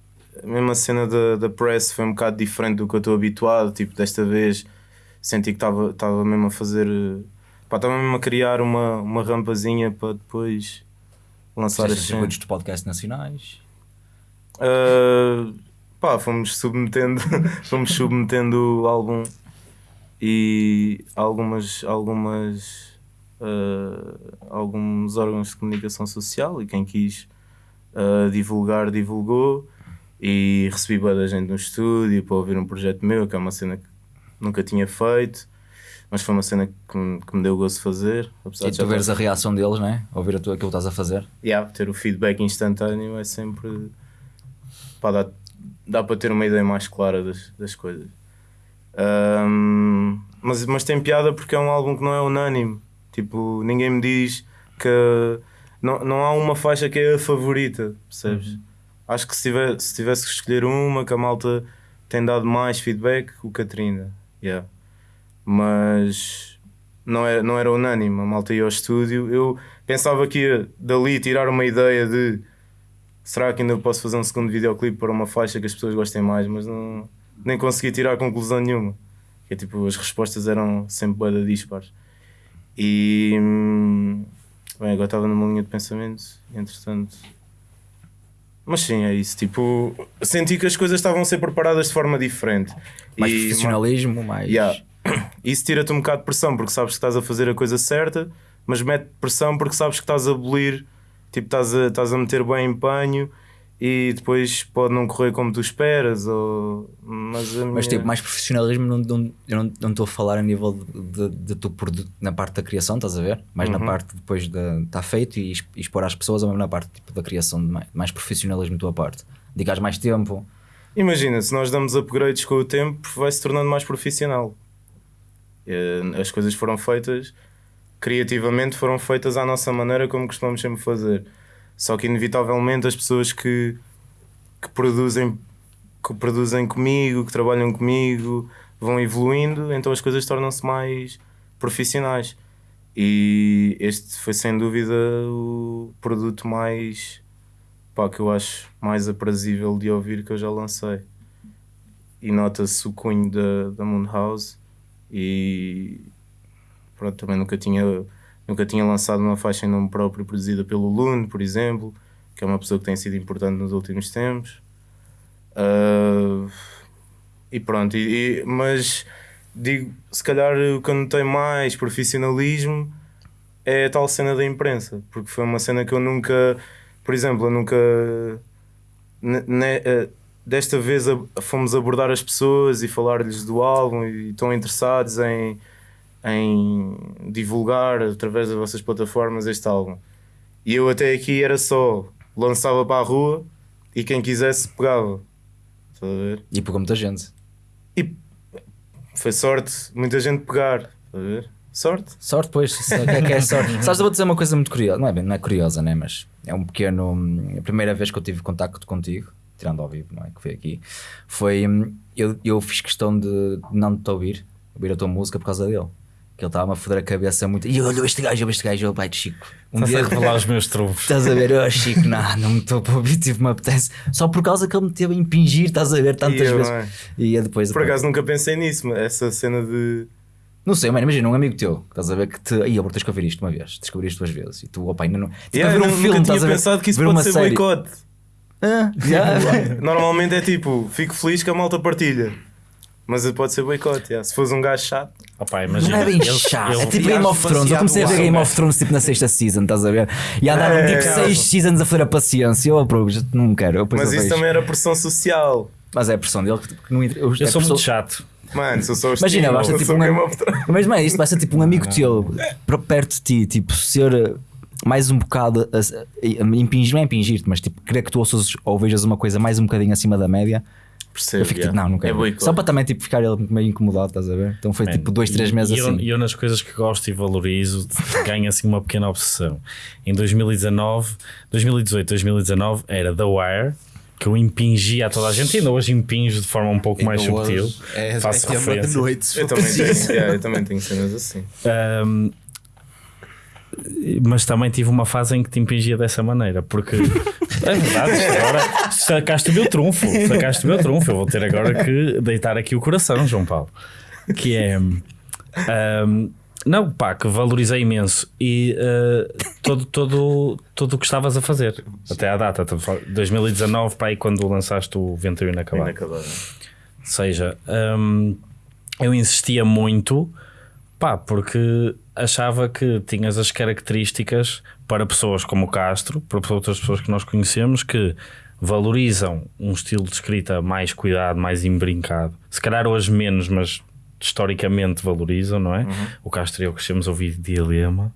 Speaker 2: a mesma cena da, da press foi um bocado diferente do que eu estou habituado. Tipo, desta vez senti que estava mesmo a fazer. eh, estava mesmo a criar uma, uma rampazinha para depois lançar as cenas.
Speaker 3: de podcast nacionais.
Speaker 2: Uh, pá, fomos submetendo, fomos submetendo o álbum e algumas, algumas, uh, alguns órgãos de comunicação social e quem quis uh, divulgar, divulgou e recebi boa da gente no estúdio para ouvir um projeto meu, que é uma cena que nunca tinha feito, mas foi uma cena que me, que me deu gosto de fazer. Apesar
Speaker 3: E tu veres a reação deles, né? Ouvir a tua, aquilo que estás a fazer.
Speaker 2: yeah, ter o feedback instantâneo é sempre pá, dá, dá para ter uma ideia mais clara das, das coisas. Ahm, mas, mas tem piada porque é um álbum que não é unânime. Tipo, ninguém me diz que não, não há uma faixa que é a favorita, percebes? Acho que se, tiver, se tivesse que escolher uma que a malta tem dado mais feedback, o Katrina. Yeah. Mas não era, não era unânime. A malta ia ao estúdio. Eu pensava que ia dali tirar uma ideia de será que ainda posso fazer um segundo videoclipe para uma faixa que as pessoas gostem mais, mas não, nem consegui tirar conclusão nenhuma. Que é tipo, as respostas eram sempre boeda dispares. E hum, bem, agora estava numa linha de pensamento, entretanto. Mas sim, é isso. Tipo, senti que as coisas estavam a ser preparadas de forma diferente.
Speaker 3: Mais
Speaker 2: E-
Speaker 3: profissionalismo, mais.
Speaker 2: Yeah. Isso tira-te um bocado de pressão porque sabes que estás a fazer a coisa certa, mas mete pressão porque sabes que estás a abolir, tipo, estás a, estás a meter bem empenho e depois pode não correr como tu esperas. Ou... Mas, a
Speaker 3: Mas
Speaker 2: minha-
Speaker 3: tipo, mais profissionalismo, não, não, eu não estou a falar a nível de, de, de tu produ- na parte da criação, estás a ver? Mais
Speaker 2: Uhum.
Speaker 3: na parte depois de estar feito e exp- expor às pessoas, ou mesmo na parte tipo, da criação, mais, mais profissionalismo da tua parte. Dedicares mais tempo,
Speaker 2: Imagina, se nós damos upgrades com o tempo, vai se tornando mais profissional. Eh, As coisas foram feitas criativamente, foram feitas à nossa maneira, como costumamos sempre fazer. Só que, inevitavelmente, as pessoas que, que, produzem, que produzem comigo, que trabalham comigo, vão evoluindo, então as coisas tornam-se mais profissionais. E este foi sem dúvida o produto mais pá, que eu acho mais aprazível de ouvir que eu já lancei. E nota-se o cunho da, da Moon House e pronto, também nunca tinha, nunca tinha lançado uma faixa em nome próprio produzida pelo Lune, por exemplo, que é uma pessoa que tem sido importante nos últimos tempos. Ah, e pronto, e, e- mas digo, se calhar o que eu notei mais profissionalismo é a tal cena da imprensa, porque foi uma cena que eu nunca, por exemplo, eu nunca ne- eh, desta vez a- fomos abordar as pessoas e falar-lhes do álbum e estão interessados em, em divulgar através das vossas plataformas este álbum. E eu até aqui era só lançava para a rua e quem quisesse pegava. Estás a ver?
Speaker 3: E pegou muita gente.
Speaker 2: E foi sorte, muita gente pegar. Estás a ver? Sorte.
Speaker 3: Sorte, pois. isso é- O que é que é sorte? Sabes, eu vou dizer uma coisa muito curiosa. Não é, bem, não é curiosa, né? Mas é um pequeno. A primeira vez que eu tive contacto contigo, tirando ao vivo, não é? Que foi aqui, foi. hum, Eu, eu fiz questão de não te ouvir, ouvir a tua música por causa dele. Que ele estava a foder a cabeça muito. E olha este gajo, este gajo, eu, pai de Chico. Um
Speaker 1: Estás a
Speaker 3: dia
Speaker 1: revelar os meus trunfos.
Speaker 3: Estás a ver, oh Chico, não, não me estou para ouvir, tive me apetece. Só por causa que ele me teve a impingir, estás a ver, tantas
Speaker 2: eu,
Speaker 3: vezes.
Speaker 2: é?
Speaker 3: E depois.
Speaker 2: Por acaso nunca pensei nisso, mas essa cena de.
Speaker 3: Não sei, mano, imagina um amigo teu, estás a ver que te. Eu vou tens que ouvir isto uma vez, tens que ouvir isto duas vezes. E tu, opa, ainda não. Tipo,
Speaker 2: Yeah,
Speaker 3: a ver um filme,
Speaker 2: tinha
Speaker 3: estás a ver?
Speaker 2: pensado que isso pode ser
Speaker 3: série.
Speaker 2: boicote.
Speaker 3: Ah, já.
Speaker 2: Normalmente é tipo, fico feliz que a malta partilha. Mas pode ser boicote, yeah. se fores um gajo chato.
Speaker 1: Opa,
Speaker 3: Não
Speaker 1: imagina,
Speaker 3: é bem chato. É tipo Game of Thrones. Eu comecei a ver Game of Thrones tipo na sexta season, estás a ver? E andaram
Speaker 2: É,
Speaker 3: tipo
Speaker 2: é.
Speaker 3: seis seasons a fazer a paciência. Eu aprovo, não quero. Eu
Speaker 2: Mas isso
Speaker 3: vejo.
Speaker 2: também era pressão social.
Speaker 3: Mas é a pressão dele que que não. Eu,
Speaker 1: Eu sou muito chato.
Speaker 2: Mano, sou só os
Speaker 3: Imagina, basta tipo
Speaker 2: sou
Speaker 3: um
Speaker 2: Game
Speaker 3: amigo.
Speaker 2: of Thrones.
Speaker 3: Mas não é isto, basta tipo um amigo teu per- perto de ti, tipo, ser uh, mais um bocado a, a, a impingir, não é impingir-te, mas tipo, querer que tu ouças ou vejas uma coisa mais um bocadinho acima da média.
Speaker 2: Percebo,
Speaker 3: Eu fico tipo, não, não quero.
Speaker 2: É.
Speaker 3: Só para também tipo, ficar ele meio incomodado, estás a ver? Então foi
Speaker 1: Man,
Speaker 3: tipo dois, três meses
Speaker 1: e eu,
Speaker 3: assim.
Speaker 1: E eu, nas coisas que gosto e valorizo, ganho assim uma pequena obsessão. Em 2019, 2018, 2019 era The Wire, que eu impingia a toda a gente, e ainda hoje impinjo de forma um pouco mais subtil.
Speaker 4: É,
Speaker 1: Faço
Speaker 4: é tema de
Speaker 1: referência.
Speaker 4: noite.
Speaker 2: Eu também, tenho, yeah, eu também tenho cenas assim.
Speaker 1: Ahm, mas também tive uma fase em que te impingia dessa maneira, porque é verdade, agora sacaste o meu trunfo, sacaste o meu trunfo. Eu vou ter agora que deitar aqui o coração, João Paulo, que é ahm, não, pá, que valorizei imenso e ah, todo, todo, tudo o que estavas a fazer até à data, 2019, para aí quando lançaste o Ventura Inacabado.
Speaker 2: Inacabado.
Speaker 1: Ou seja, hum, eu insistia muito, pá, porque achava que tinhas as características para pessoas como o Castro, para outras pessoas que nós conhecemos, que valorizam um estilo de escrita mais cuidado, mais embrincado. Se calhar hoje menos, mas historicamente valorizam, não é? O Castro e eu crescemos a ouvir Dilema.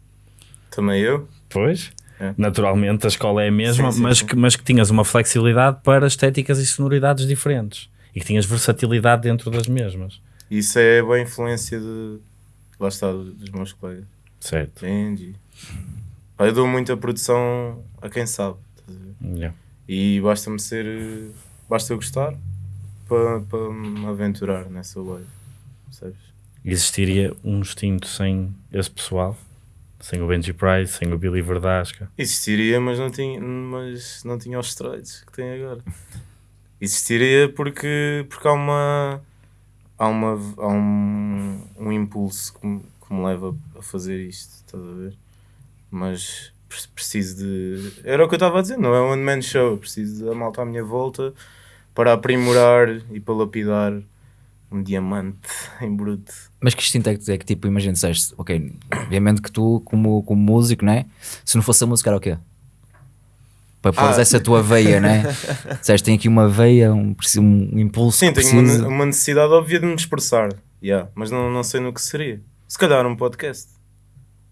Speaker 2: Também eu.
Speaker 1: Pois,
Speaker 2: É.
Speaker 1: naturalmente a escola é a mesma,
Speaker 2: Sim, sim,
Speaker 1: mas,
Speaker 2: sim.
Speaker 1: Que, mas que tinhas uma flexibilidade para estéticas e sonoridades diferentes e que tinhas versatilidade dentro das mesmas.
Speaker 2: Isso é boa influência de. Lá está, dos meus colegas.
Speaker 1: Certo.
Speaker 2: Entendi. Eu dou muita produção a quem sabe.
Speaker 1: Yeah.
Speaker 2: E basta-me ser. Basta eu gostar para, para me aventurar nessa wave. Percebes?
Speaker 1: Existiria um instinto sem esse pessoal, sem o Benji Price, sem o Billy Verdasca.
Speaker 2: Existiria, mas não tinha, mas não tinha os esteroides que tem agora. Existiria porque, porque há uma. Há, uma, há um, um impulso que me, que me leva a fazer isto, estás a ver? Mas pre- preciso de. Era o que eu estava a dizer, não é um one-man show. Preciso da malta à minha volta para aprimorar e para lapidar um diamante em bruto.
Speaker 3: Mas que instinto é que, é que tipo, imagina, disseste, ok, obviamente que tu, como, como músico, né? Se não fosse a música, era o quê? Para pôr
Speaker 2: Ah.
Speaker 3: essa tua veia, né? Disseste, tem aqui uma veia, um, um impulso.
Speaker 2: Sim, tenho uma, uma necessidade óbvia de me expressar, yeah, mas não, não sei no que seria. Se calhar um podcast,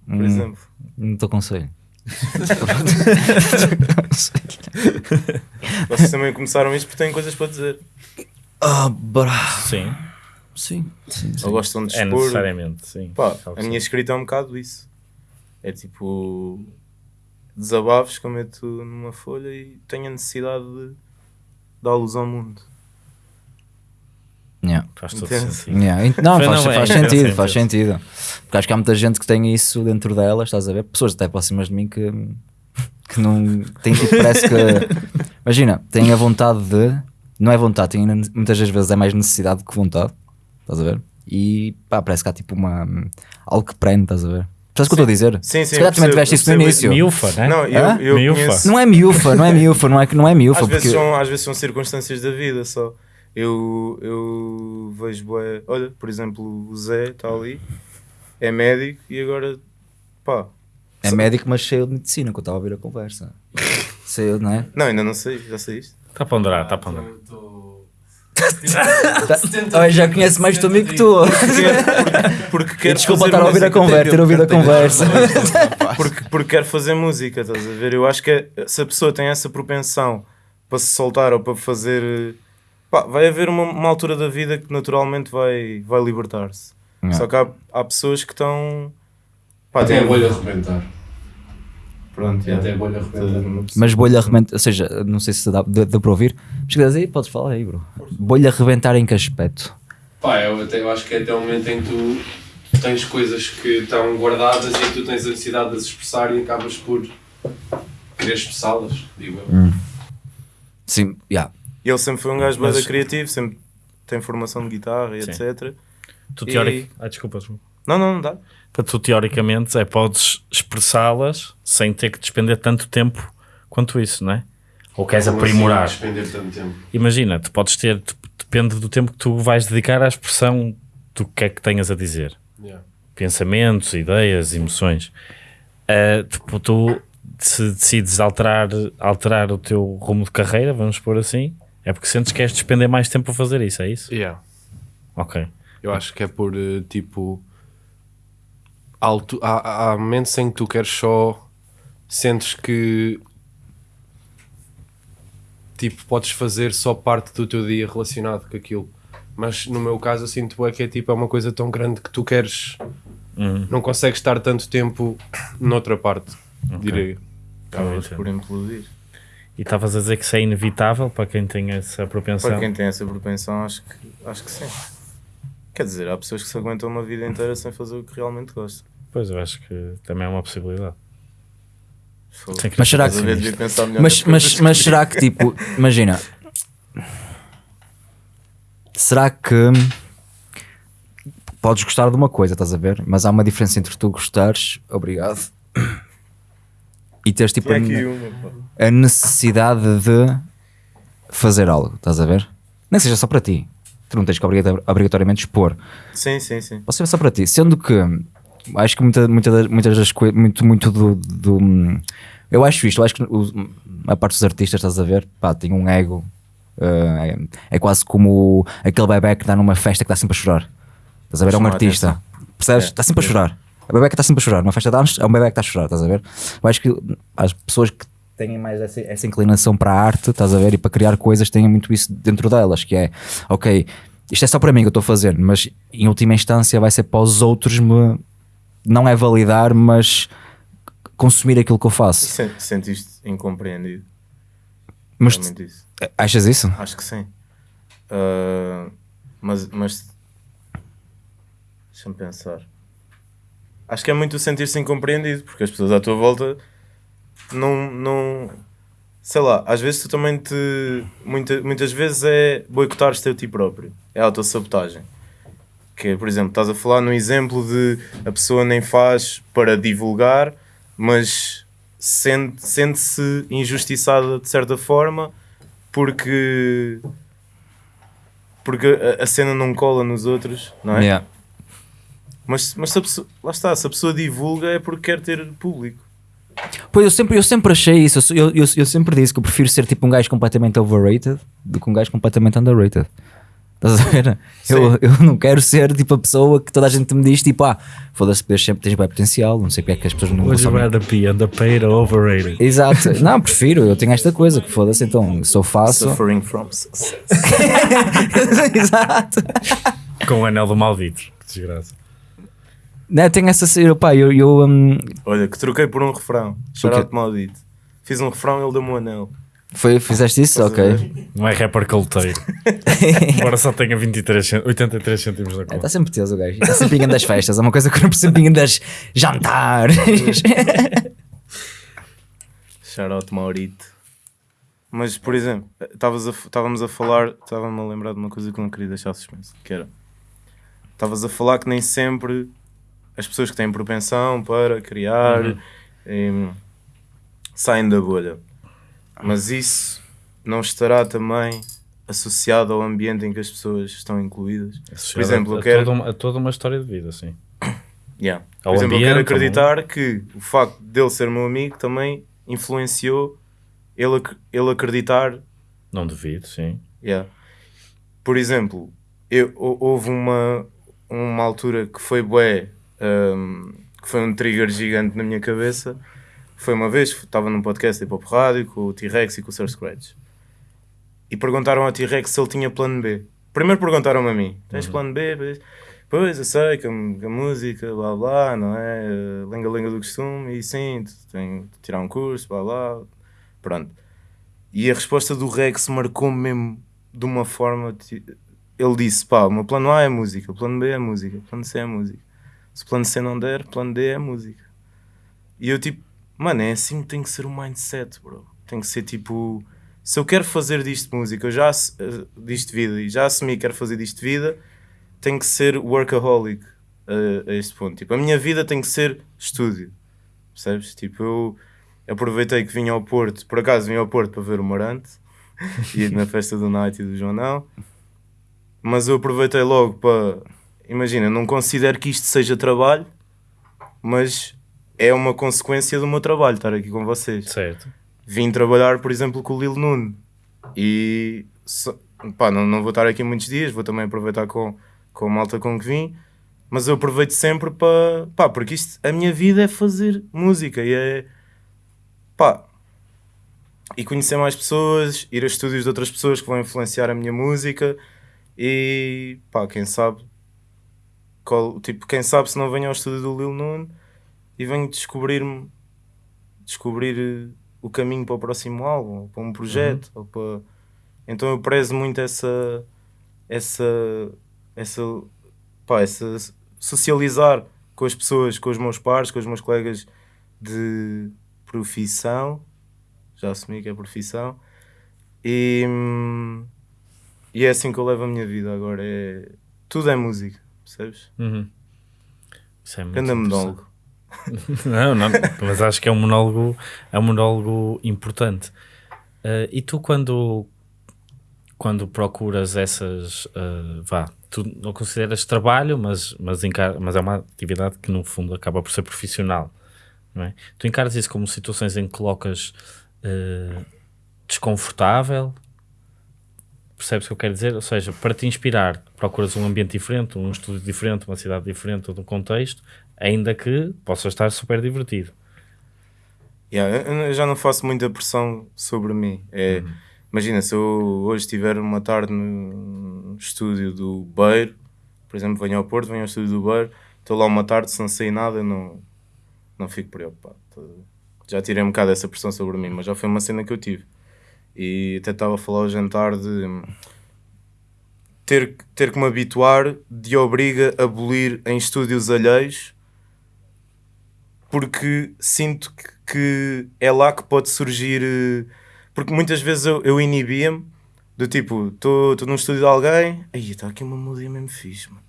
Speaker 2: por
Speaker 3: Hum,
Speaker 2: exemplo.
Speaker 3: Não te aconselho.
Speaker 2: Vocês também começaram isto porque têm coisas para dizer.
Speaker 3: Ah, bra.
Speaker 1: Sim,
Speaker 3: Sim, sim, sim.
Speaker 2: Ou gostam de
Speaker 1: é
Speaker 2: expor.
Speaker 1: necessariamente, sim.
Speaker 2: Pá,
Speaker 1: Sabe
Speaker 2: a minha escrita é um bocado isso. É tipo desabafos que eu meto numa folha e tenho a necessidade de dá-los ao mundo.
Speaker 3: Yeah.
Speaker 1: Faz todo sentido.
Speaker 3: Yeah. Não, faz,
Speaker 1: não, é,
Speaker 3: faz
Speaker 1: entendo,
Speaker 3: sentido,
Speaker 1: entendo.
Speaker 3: faz sentido. Porque acho que há muita gente que tem isso dentro delas, estás a ver? Pessoas até próximas de mim que, que não têm tipo, parece que. Imagina, têm a vontade de. Não é vontade, têm, muitas das vezes é mais necessidade do que vontade, estás a ver? E pá, parece que há tipo uma. algo que prende, estás a ver? Sabes o que eu estou a dizer?
Speaker 2: Sim, sim,
Speaker 3: Se calhar também tiveste isso no início.
Speaker 1: Miúfa, né?
Speaker 2: Não, eu, eu
Speaker 1: Miúfa.
Speaker 2: conheço.
Speaker 3: Não é miúfa, não é miúfa, não é, não é miúfa.
Speaker 2: Às
Speaker 3: porque...
Speaker 2: vezes, são, às vezes são circunstâncias da vida só. Eu, eu vejo, bué- olha, por exemplo, o Zé está ali, é médico e agora, pá,
Speaker 3: É médico, mas cheio de medicina, que eu estava a ouvir a conversa. Cheio, não é?
Speaker 2: não, ainda não sei, já sei isto.
Speaker 1: Está a ponderar, está a ponderar.
Speaker 3: Olha, já conhece mais tu amigo que tu.
Speaker 2: Porque, porque quero
Speaker 3: desculpa
Speaker 2: fazer
Speaker 3: estar a ouvir a
Speaker 2: música.
Speaker 3: conversa, ter ouvido a conversa.
Speaker 2: porque, porque quero fazer música, estás a ver? Eu acho que é- se a pessoa tem essa propensão para se soltar ou para fazer. Pá, vai haver uma, uma altura da vida que naturalmente vai, vai libertar-se. Só que há, há pessoas que estão. Pá,
Speaker 4: Até a bolha arrebentar.
Speaker 2: Pronto,
Speaker 4: Até a
Speaker 2: yeah.
Speaker 4: bolha arrebentar.
Speaker 3: Mas bolha arrebentar, ou seja, não sei se dá, dá, dá para ouvir. Mas se quiseres aí, podes falar aí, bro. Bolha arrebentar em que aspecto?
Speaker 4: Pá, eu, até, eu acho que é até o momento em que tu tens coisas que estão guardadas e que tu tens a necessidade de as expressar e acabas por querer expressá-las, digo eu.
Speaker 3: Sim, yeah.
Speaker 2: E ele sempre foi um gajo
Speaker 1: Mas-
Speaker 2: bem criativo, sempre tem formação de guitarra e
Speaker 1: Sim.
Speaker 2: etc.
Speaker 1: Tu
Speaker 2: E-
Speaker 1: teórico... Ah, desculpa, desculpa.
Speaker 2: Não, não, não dá.
Speaker 1: Para tu, teoricamente, é, podes expressá-las sem ter que despender tanto tempo quanto isso, não é? Ou queres
Speaker 4: Como assim,
Speaker 1: aprimorar.
Speaker 4: despender tanto tempo.
Speaker 1: Imagina, tu podes ter, tu- depende do tempo que tu vais dedicar à expressão do que é que tenhas a dizer.
Speaker 4: Yeah.
Speaker 1: Pensamentos, ideias, emoções. Ah, tipo, tu se decides alterar, alterar o teu rumo de carreira, vamos pôr assim, é porque sentes que queres despender mais tempo a fazer isso, é isso?
Speaker 4: Yeah.
Speaker 1: Ok.
Speaker 4: Eu acho que é por eh, tipo. Alto, há, há momentos em que tu queres só. Sentes que. Tipo, podes fazer só parte do teu dia relacionado com aquilo. Mas no meu caso, eu sinto é que é tipo, é uma coisa tão grande que tu queres.
Speaker 1: Hum.
Speaker 4: Não consegues estar tanto tempo noutra parte, direi.
Speaker 2: Acabas
Speaker 1: entendo.
Speaker 2: por implodir.
Speaker 1: E estavas a dizer que isso é inevitável para quem tem essa propensão?
Speaker 2: Para quem tem essa propensão, acho que, acho que sim. Quer dizer, há pessoas que se aguentam uma vida inteira sem fazer o que realmente gostam.
Speaker 1: Pois, eu acho que também é uma possibilidade.
Speaker 3: Mas será que. Mas, mas, mas será que, tipo, imagina. Será que. Podes gostar de uma coisa, estás a ver? Mas há uma diferença entre tu gostares, obrigado, e teres tipo a, a necessidade de fazer algo, estás a ver? Nem seja só para ti. Tu não tens que obrigator- obrigatoriamente expor.
Speaker 2: Sim, sim, sim.
Speaker 3: Pode ser só para ti. Sendo que acho que muita, muita muitas das coisas, muito, muito do, do- Eu acho isto, eu acho que o- a parte dos artistas, estás a ver, pá, tem um ego. eh, é, é quase como aquele bebê que dá numa festa que está sempre a chorar. Estás a ver? É um
Speaker 2: a
Speaker 3: artista. Percebes?
Speaker 2: É,
Speaker 3: Está sempre a
Speaker 2: é.
Speaker 3: chorar. É o bebê que está sempre a chorar. Numa festa de anos é um bebê que está a chorar, estás a ver? Eu acho que as pessoas que têm mais essa, essa inclinação para a arte, estás a ver? E para criar coisas, têm muito isso dentro delas, que é, ok, isto é só para mim que eu estou a fazer, mas em última instância vai ser para os outros me, não é validar, mas consumir aquilo que eu faço.
Speaker 2: Sen- Sentiste incompreendido.
Speaker 3: Mas
Speaker 2: Realmente isso.
Speaker 3: achas isso?
Speaker 2: Acho que sim. Ah, mas, mas. Deixa-me pensar. Acho que é muito sentir-se incompreendido, porque as pessoas à tua volta não. não sei lá, às vezes tu também te. Muita, muitas vezes é boicotares-te a ti próprio. É autossabotagem. Que é, por exemplo, estás a falar num exemplo de a pessoa nem faz para divulgar, mas sente- sente-se injustiçada de certa forma porque porque a, a cena não cola nos outros, não é?
Speaker 3: Yeah.
Speaker 2: Mas, mas se a pessoa, lá está, se a pessoa divulga é porque quer ter público.
Speaker 3: Pois eu sempre, eu sempre achei isso, eu, eu, eu sempre disse que eu prefiro ser tipo um gajo completamente overrated do que um gajo completamente underrated. Estás a ver? Eu, eu não quero ser tipo a pessoa que toda a gente me diz tipo, ah, foda-se, sempre tens bem potencial, não sei porque é que as pessoas não
Speaker 1: Would you rather be underpaid or overrated?
Speaker 3: Exato, não, prefiro, eu tenho esta coisa que foda-se, então eu faço.
Speaker 2: Suffering from success.
Speaker 3: Exato.
Speaker 1: Com o anel do maldito. Que desgraça.
Speaker 3: Não, tenho essa. Eu, pá, eu. eu hum,
Speaker 2: Olha, que troquei por um refrão. Shoutout maldito. Fiz um refrão e ele deu-me um anel.
Speaker 3: Foi, fizeste isso? Ok.
Speaker 1: Não é rapper caloteiro. Embora só tenha 23, cent- 83 cêntimos na
Speaker 3: Está
Speaker 1: conta.
Speaker 3: sempre teso o gajo. Está sempre em das festas. É uma coisa que eu não percebo em das jantares.
Speaker 2: Shoutout Maurito. Mas, por exemplo, estavas a- estávamos a, falar, estava-me a lembrar de uma coisa que eu não queria deixar suspenso, que era, estavas a falar que nem sempre as pessoas que têm propensão para criar em, saem da bolha. Mas isso não estará também associado ao ambiente em que as pessoas estão incluídas? Por exemplo,
Speaker 1: a,
Speaker 2: eu quero...
Speaker 1: toda uma, a toda uma história de vida, sim.
Speaker 2: Yeah.
Speaker 1: Ao
Speaker 2: Por exemplo, eu quero acreditar que o facto dele ser meu amigo também influenciou ele, ac- ele acreditar.
Speaker 1: Não duvido, sim.
Speaker 2: Yeah. Por exemplo, eu, hou- houve uma, uma altura que foi bué, um, que foi um trigger gigante na minha cabeça. Foi uma vez, estava num podcast de Hip Hop Rádio com o T-Rex e com o Sir Scratch. E perguntaram ao T-Rex se ele tinha plano B. Primeiro perguntaram-me a mim: tens plano B? Pois, eu sei que a, que a música, blá blá, não é? eh, Lenga-lenga do costume, e sim, tenho de tirar um curso, blá blá. Pronto. E a resposta do Rex marcou-me mesmo de uma forma. Ele disse: pá, o meu plano A é música, o plano B é música, o plano C é música. Se o plano C não der, plano D é música. E eu tipo, mano, é assim que tem que ser o mindset, bro. Tem que ser tipo, se eu quero fazer disto música, eu já eh, disto vida e já assumi que quero fazer disto vida, tem que ser workaholic a, a este ponto. Tipo, a minha vida tem que ser estúdio, percebes? Tipo, eu aproveitei que vinha ao Porto, por acaso vim ao Porto para ver o Marante, e na festa do Night e do Joanão, mas eu aproveitei logo para, imagina, não considero que isto seja trabalho, mas é uma consequência do meu trabalho estar aqui com vocês.
Speaker 1: Certo.
Speaker 2: Vim trabalhar, por exemplo, com o Lil Nuno e só- pá, não, não vou estar aqui muitos dias, vou também aproveitar com, com a malta com que vim, mas eu aproveito sempre para pá, porque isto, a minha vida é fazer música e é pá, e conhecer mais pessoas, ir a estúdios de outras pessoas que vão influenciar a minha música e pá, quem sabe qual, tipo, quem sabe se não venho ao estúdio do Lil Nuno e venho descobrir-me descobrir eh, o caminho para o próximo álbum, para um projeto, ou para... então eu prezo muito essa essa essa pá, essa socializar com as pessoas, com os meus pares, com os meus colegas de profissão, já assumi que é profissão, e, e é assim que eu levo a minha vida agora, é, tudo é música, percebes?
Speaker 1: Uhum. Isso é muito
Speaker 2: Grande
Speaker 1: interessante.
Speaker 2: monólogo.
Speaker 1: Não, não, mas acho que é um monólogo, é um monólogo importante. Eh, e tu quando quando procuras essas eh, vá, tu não consideras trabalho, mas, mas, mas é uma atividade que no fundo acaba por ser profissional, não é? Tu encaras isso como situações em que colocas eh, desconfortável, percebes o que eu quero dizer? Ou seja, para te inspirar, procuras um ambiente diferente, um estúdio diferente, uma cidade diferente, um contexto, ainda que possa estar super divertido.
Speaker 2: Yeah, eu- já não faço muita pressão sobre mim. É, Imagina, se eu hoje estiver uma tarde no estúdio do Beiro, por exemplo, venho ao Porto, venho ao estúdio do Beiro, estou lá uma tarde, se não sei nada, não, não fico preocupado. Tá? Já tirei um bocado essa pressão sobre mim, mas já foi uma cena que eu tive. E até estava a falar ao jantar de ter, ter que me habituar de obriga a abolir em estúdios alheios porque sinto que, é lá que pode surgir. eh, Porque muitas vezes eu, eu inibia-me do tipo, estou num estúdio de alguém, aí está aqui uma melodia mesmo fixe, mano.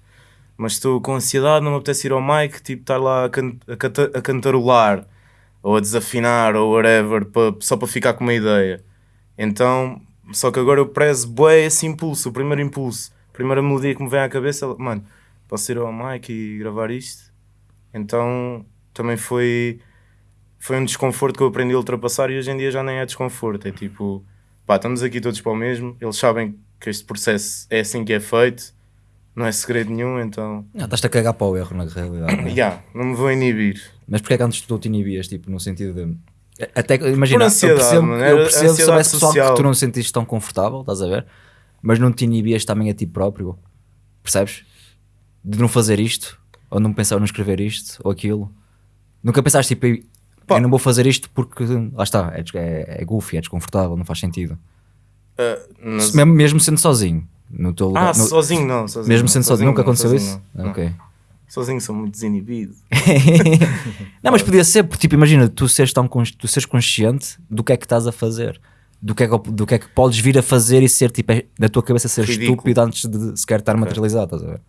Speaker 2: mas estou com ansiedade, não me apetece ir ao mic, tipo, estar lá a, can a, canta- a cantarolar ou a desafinar ou whatever, pa- só para ficar com uma ideia. Então, só que agora eu prezo bué esse impulso, o primeiro impulso, a primeira melodia que me vem à cabeça, mano, posso ir ao mic e gravar isto? Então também foi, foi um desconforto que eu aprendi a ultrapassar e hoje em dia já nem é desconforto. É tipo, pá, estamos aqui todos para o mesmo, eles sabem que este processo é assim que é feito, não é segredo nenhum, então.
Speaker 3: Não, estás-te a cagar para o erro na realidade. não é?
Speaker 2: Yeah, não me vou inibir.
Speaker 3: Mas porquê é que antes tu te inibias, tipo, no sentido de. Até que- imagina,
Speaker 2: ansiedade,
Speaker 3: eu percebo,
Speaker 2: mano,
Speaker 3: eu percebo se houvesse pessoal que tu não sentiste tão confortável, estás a ver? Mas não te inibias também a ti próprio, percebes? De não fazer isto, ou não pensar não escrever isto, ou aquilo. Nunca pensaste tipo,
Speaker 2: Pá.
Speaker 3: eu não vou fazer isto porque, lá está, é, é, é goofy, é desconfortável, não faz sentido.
Speaker 2: Nas-
Speaker 3: Se- Mesmo, mesmo sendo sozinho, no teu lugar.
Speaker 2: Ah,
Speaker 3: no-
Speaker 2: sozinho não. Sozinho,
Speaker 3: mesmo
Speaker 2: não,
Speaker 3: sendo sozinho, nunca
Speaker 2: não,
Speaker 3: aconteceu
Speaker 2: sozinho
Speaker 3: isso?
Speaker 2: não, não.
Speaker 3: Ok.
Speaker 2: Sozinho sou muito desinibido.
Speaker 3: não, mas podia ser, porque tipo, imagina, tu seres, tão tu seres consciente do que é que estás a fazer, do que é que, do que, é que podes vir a fazer e ser tipo, é- na tua cabeça ser
Speaker 2: Ridículo.
Speaker 3: estúpido antes de sequer estar materializado, estás a ver?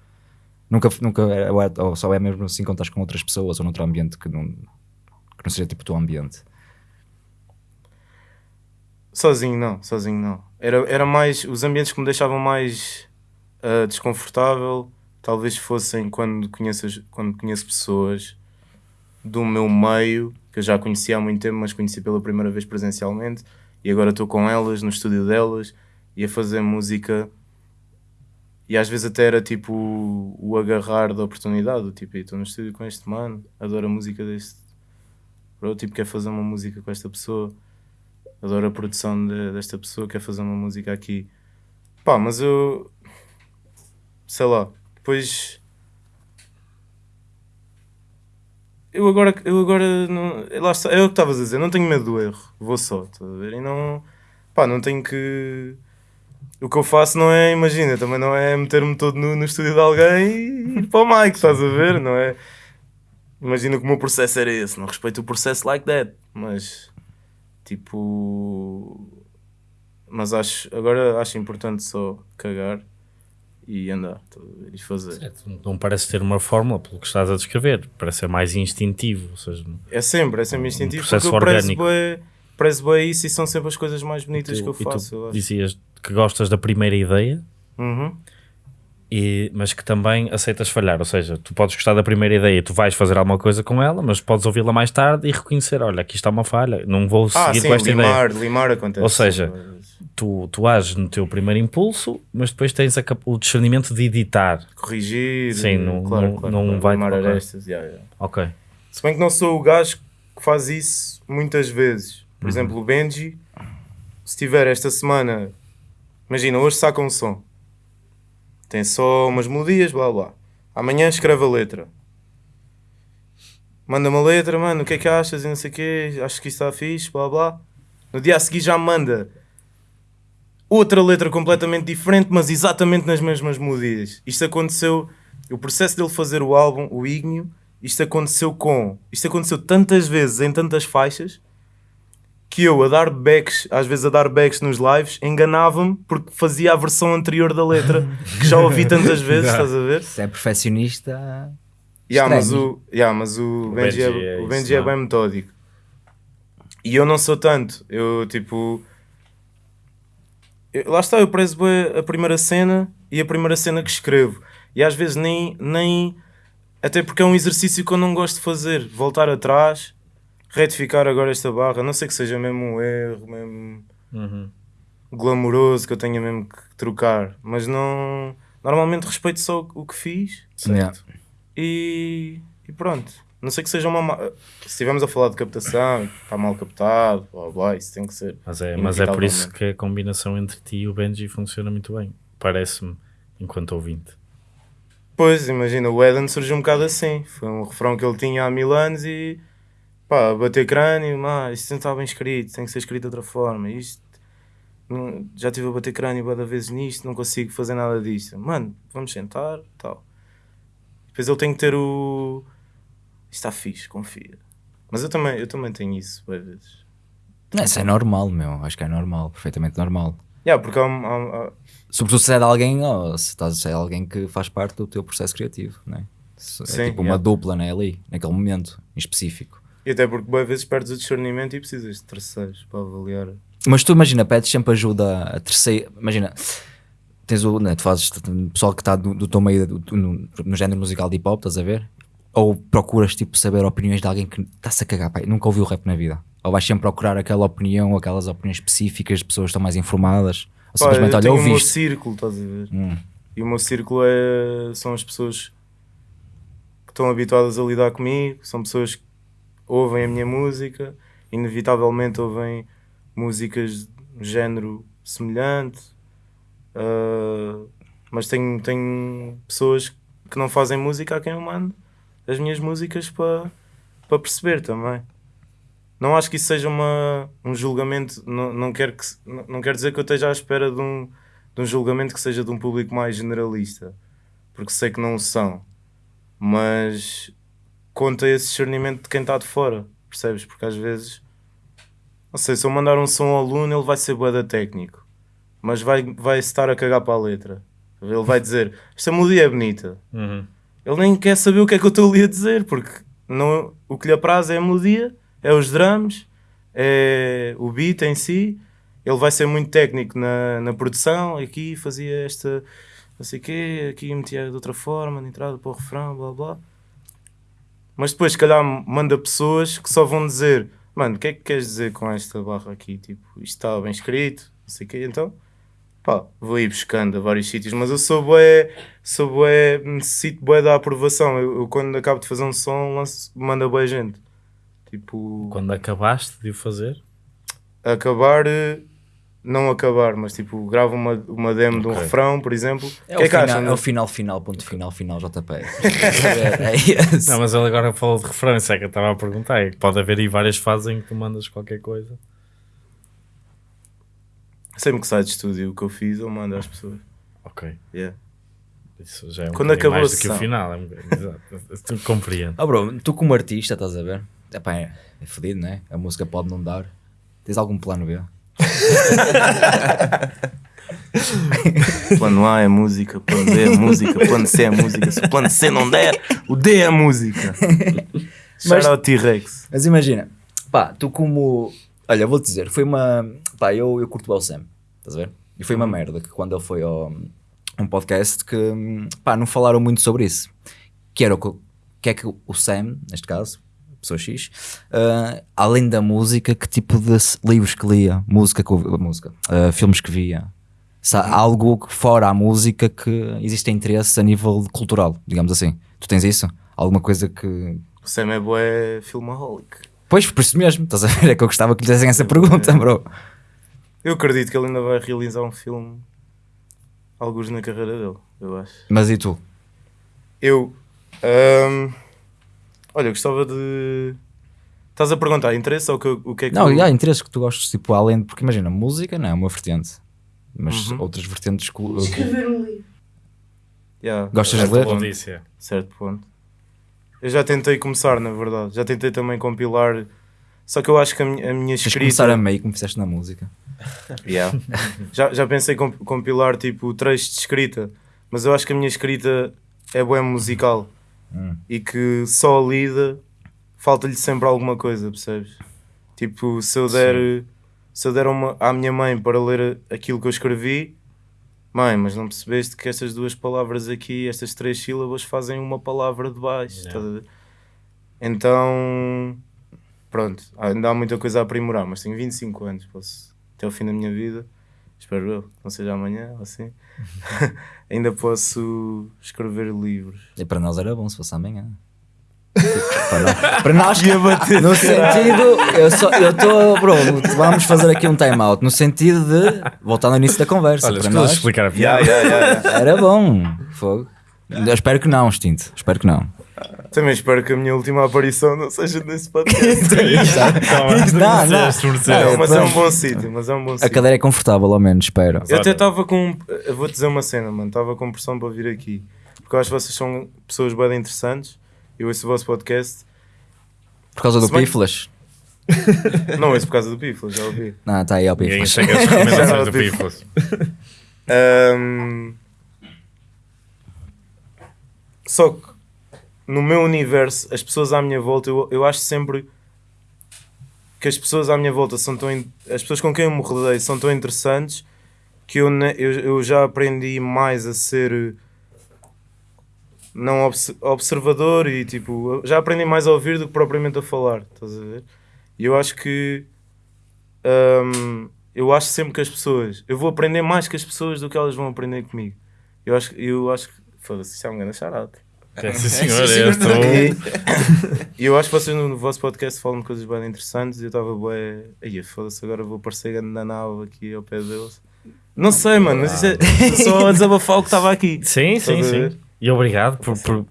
Speaker 3: Nunca, nunca é, ou, é- ou só é mesmo assim quando estás com outras pessoas ou noutro ambiente que não, que não seja tipo o teu ambiente.
Speaker 2: Sozinho não, sozinho não. Era, era mais. Os ambientes que me deixavam mais ah, desconfortável talvez fossem quando conheço, as- quando conheço pessoas do meu meio, que eu já conhecia há muito tempo, mas conheci pela primeira vez presencialmente, e agora estou com elas no estúdio delas e a fazer música. E às vezes até era tipo o, agarrar da oportunidade, tipo, estou no estúdio com este mano, adoro a música deste. Bro, tipo, quer fazer uma música com esta pessoa adoro a produção de- desta pessoa, quer fazer uma música aqui. Pá, mas eu. Sei lá. Depois. Eu agora. Eu agora não, lá está, é o que estavas a dizer, não tenho medo do erro. Vou só, estás a ver? E não. Pá, não tenho que. O que eu faço não é, imagina, também não é meter-me todo nu no estúdio de alguém e ir para o mic, estás a ver? Não é. Imagina que o meu processo era esse, não respeito o processo like that, mas Tipo. Mas acho. Agora acho importante só cagar e andar e fazer.
Speaker 1: Certo, Não parece ter uma fórmula pelo que estás a descrever, parece ser mais instintivo. Ou seja,
Speaker 2: É sempre, é sempre instintivo.
Speaker 1: processo
Speaker 2: porque eu prezo
Speaker 1: orgânico.
Speaker 2: bué- prezo bem isso e são sempre as coisas mais bonitas
Speaker 1: tu-
Speaker 2: que eu
Speaker 1: e tu
Speaker 2: faço. eu acho.
Speaker 1: dizias que gostas da primeira ideia,
Speaker 2: Uhum.
Speaker 1: e, mas que também aceitas falhar. Ou seja, tu podes gostar da primeira ideia, tu vais fazer alguma coisa com ela, mas podes ouvi-la mais tarde e reconhecer: olha, aqui está uma falha, não vou
Speaker 2: Ah,
Speaker 1: seguir
Speaker 2: sim,
Speaker 1: com esta ideia.
Speaker 2: limar, limar acontece.
Speaker 1: Ou seja, Tu, tu ages no teu primeiro impulso, mas depois tens a o discernimento de editar.
Speaker 2: Corrigir.
Speaker 1: Sim, não-
Speaker 2: claro,
Speaker 1: não-
Speaker 2: claro,
Speaker 1: não
Speaker 2: claro,
Speaker 1: vai
Speaker 2: limar
Speaker 1: colocar.
Speaker 2: arestas. yeah, yeah.
Speaker 1: Ok.
Speaker 2: Se bem que não sou o gajo que faz isso muitas vezes.
Speaker 1: Uhum.
Speaker 2: Por exemplo, o Benji, se tiver esta semana, imagina, hoje saca um som, tem só umas melodias, blá blá. Amanhã escreve a letra. Manda-me a letra, mano, o que é que achas e não sei o quê, acho que isto está fixe, blá blá. No dia a seguir já manda outra letra completamente diferente, mas exatamente nas mesmas melodias. Isto aconteceu, o processo dele fazer o álbum, o Ignio, isto aconteceu com, isto aconteceu tantas vezes em tantas faixas que eu a dar backs, às vezes a dar backs nos lives, enganava-me porque fazia a versão anterior da letra que já ouvi tantas vezes, estás a ver?
Speaker 3: Se é perfeccionista.
Speaker 2: Yeah, mas o, yeah, mas o, Benji, é,
Speaker 1: Benji é
Speaker 2: o Benji é
Speaker 1: é?
Speaker 2: bem metódico. E eu não sou tanto. Eu, tipo... eu- lá está, eu prezo a primeira cena e a primeira cena que escrevo. E às vezes nem... nem até porque é um exercício que eu não gosto de fazer. Voltar atrás, retificar agora esta barra. Não sei que seja mesmo um erro, mesmo
Speaker 1: Uhum.
Speaker 2: glamouroso que eu tenha mesmo que trocar. Mas não... Normalmente respeito só o que fiz
Speaker 3: Yeah.
Speaker 2: e, e pronto. Não sei que seja uma. ma- Se estivermos a falar de captação, está mal captado, blá blá, isso tem que ser.
Speaker 1: Mas, é, mas é por isso que a combinação entre ti e o Benji funciona muito bem. Parece-me, enquanto ouvinte.
Speaker 2: Pois, imagina, o Eden surgiu um bocado assim. Foi um refrão que ele tinha há mil anos e pá, bater crânio, mas isto não está bem escrito, tem que ser escrito de outra forma. Isto não- já estive a bater crânio várias vezes nisto, não consigo fazer nada disto. Mano, vamos sentar, tal. Depois ele tem que ter o. Está fixe, confia. Mas eu também, eu também tenho isso, às vezes.
Speaker 3: Não, isso é normal, meu. Acho que é normal, perfeitamente normal.
Speaker 2: Yeah, porque há, há- há-
Speaker 3: Sobretudo se é de alguém, ou se estás se é alguém que faz parte do teu processo criativo, né? É
Speaker 2: Sim,
Speaker 3: tipo uma
Speaker 2: yeah.
Speaker 3: dupla, né? Ali, naquele momento em específico.
Speaker 2: E até porque boas vezes perdes o discernimento e precisas de terceiros para avaliar.
Speaker 3: Mas tu imagina, pedes sempre ajuda a terceira. Imagina, tens o. Né, tu fazes o pessoal que está do, do teu meio do- no, no género musical de hip hop, estás a ver? Ou procuras tipo saber opiniões de alguém que está-se a cagar, pai, nunca ouviu rap na vida. Ou vais sempre procurar aquela opinião, ou aquelas opiniões específicas de pessoas que estão mais informadas. Ou simplesmente,
Speaker 2: eu
Speaker 3: olha,
Speaker 2: tenho o meu
Speaker 3: ouviste.
Speaker 2: círculo, estás a ver?
Speaker 3: Hum.
Speaker 2: E o meu círculo é, são as pessoas que estão habituadas a lidar comigo, são pessoas que ouvem a minha música, inevitavelmente ouvem músicas de género semelhante, ah, mas tenho, tenho pessoas que não fazem música a quem eu mando as minhas músicas para para perceber também. Não acho que isso seja uma, um julgamento, não, não, quero que, não quero dizer que eu esteja à espera de um, de um julgamento que seja de um público mais generalista, porque sei que não o são, mas conta esse discernimento de quem está de fora, percebes? Porque às vezes, não sei, se eu mandar um som ao aluno, ele vai ser boeda técnico, mas vai, vai estar a cagar para a letra. Ele vai dizer: Esta melodia é bonita.
Speaker 1: Uhum.
Speaker 2: Ele nem quer saber o que é que eu estou ali a dizer, porque não, o que lhe apraz é a melodia, é os drums, é o beat em si. Ele vai ser muito técnico na, na produção. Aqui fazia esta, não sei o quê, aqui metia de outra forma, de entrada para o refrão, blá blá. Mas depois, se calhar, manda pessoas que só vão dizer: Mano, o que é que queres dizer com esta barra aqui? Tipo, isto está bem escrito, não sei o quê. Então, pá, vou ir buscando a vários sítios, mas eu sou bué, sou bué, necessito bué da aprovação. Eu, eu quando acabo de fazer um som, lanço, manda bué gente. Tipo,
Speaker 1: Quando acabaste de o fazer,
Speaker 2: acabar, eh, não acabar, mas tipo, gravo uma, uma demo de um refrão, por exemplo.
Speaker 3: É,
Speaker 2: O que
Speaker 3: o
Speaker 2: é que
Speaker 3: final,
Speaker 2: acham?
Speaker 3: é o final, final, ponto final, final, JP. é esse.
Speaker 1: Não, mas ele agora falou de referência, é que eu estava a perguntar. É que pode haver aí várias fases em que tu mandas qualquer coisa.
Speaker 2: Sempre que sai de estúdio o que eu fiz, eu mando às pessoas.
Speaker 1: Ok.
Speaker 2: Yeah.
Speaker 1: Isso já é um
Speaker 2: Quando acabou
Speaker 1: mais do que o final. É um. Tu compreendo.
Speaker 3: Oh, bro, tu como artista, estás a ver? Epá, é, é fodido, não é? A música pode não dar. Tens algum plano B?
Speaker 2: Plano A é música, plano B é música, plano C é música. Se o plano C não der, o D é música. Shout out T-Rex.
Speaker 3: Mas imagina, pá, tu como. Olha, vou-te dizer, foi uma. Pá, eu, eu curto o Sam, estás a ver? E foi uma merda que quando ele foi ao um podcast que, pá, não falaram muito sobre isso. Que era o que, que é que o Sam, neste caso, pessoa X, ah, além da música, que tipo de livros que lia, música que música, ah, filmes que via. Há algo fora a música que existe interesse a nível cultural, digamos assim. Tu tens isso? Alguma coisa que
Speaker 2: O Sam é bué filmaholic.
Speaker 3: Pois, por isso mesmo, estás a ver? É que eu gostava que lhe fizessem essa pergunta, bro.
Speaker 2: Eu acredito que ele ainda vai realizar um filme, alguns na carreira dele, eu acho.
Speaker 3: Mas e tu?
Speaker 2: Eu, ahm, olha, eu gostava de. Estás a perguntar, interesse ou o que, o que é que.
Speaker 3: Não, e há interesses que tu gostes, tipo, além de. Porque imagina, música não é uma vertente, mas
Speaker 2: Uhum.
Speaker 3: outras vertentes. que-
Speaker 5: Escrever um livro.
Speaker 2: Yeah,
Speaker 3: Gostas de ler?
Speaker 2: ponto,
Speaker 1: Odícia.
Speaker 2: Certo ponto. Eu já tentei começar, na verdade. Já tentei também compilar. Só que eu acho que a minha, a minha
Speaker 3: Tens
Speaker 2: escrita.
Speaker 3: começar a meio, como fizeste na música.
Speaker 2: Yeah. já, já pensei em compilar tipo trechos de escrita, mas eu acho que a minha escrita é boa musical
Speaker 3: Hum.
Speaker 2: e que só lida falta-lhe sempre alguma coisa, percebes? Tipo, se eu der, se eu der uma, à minha mãe para ler aquilo que eu escrevi, mãe, mas não percebeste que estas duas palavras aqui, estas três sílabas, fazem uma palavra de baixo.
Speaker 1: Yeah.
Speaker 2: ver? Então, pronto, ainda há muita coisa a aprimorar, mas tenho 25 anos, posso, até o fim da minha vida, espero eu, não seja amanhã ou assim, ainda posso escrever livros.
Speaker 3: E para nós era bom se fosse amanhã. para, nós, para nós, no sentido, eu só- eu estou, bro, vamos fazer aqui um time out, no sentido de, voltar ao início da conversa,
Speaker 1: Olha,
Speaker 3: para nós
Speaker 1: explicar a
Speaker 2: Yeah,
Speaker 1: piada.
Speaker 2: yeah, yeah, yeah.
Speaker 3: era bom. Fogo. Eu espero que não, Extinto, espero que não.
Speaker 2: Também espero que a minha última aparição não seja nesse podcast.
Speaker 3: Não, não.
Speaker 2: Mas é um bom sítio, mas é um bom
Speaker 3: A
Speaker 2: sítio.
Speaker 3: cadeira é confortável, ao menos, espero.
Speaker 2: Eu até estava com. Eu vou-te dizer uma cena, mano. Estava com pressão para vir aqui. Porque eu acho que vocês são pessoas bem interessantes. Eu ouço o vosso podcast.
Speaker 3: Por causa do Pífilas?
Speaker 2: Não ouço por causa do Pifla, já ouvi.
Speaker 3: Não, está aí ao
Speaker 1: Ninguém
Speaker 3: Pífilas.
Speaker 1: segue as recomendações do Pifos.
Speaker 2: Ahm, Só que no meu universo, as pessoas à minha volta, eu, eu acho sempre que as pessoas à minha volta são tão. As pessoas com quem eu me rodeio são tão interessantes que eu, eu, eu já aprendi mais a ser não obs- observador e tipo, já aprendi mais a ouvir do que propriamente a falar, estás a ver? E eu acho que hum, eu acho sempre que as pessoas, eu vou aprender mais que as pessoas do que elas vão aprender comigo. Eu acho, eu acho que, foda-se, isso é um grande charado.
Speaker 1: É, sim, senhor, eu
Speaker 6: senhor.
Speaker 1: estou.
Speaker 2: E eu acho que vocês no vosso podcast falam de coisas bem interessantes e eu estava bué, aí foda-se, agora vou parecer grande na nave aqui ao pé deles. Não sei, mano, mas isso é só a desabafar o que estava aqui.
Speaker 1: Sim, sim, sim. E obrigado por, por-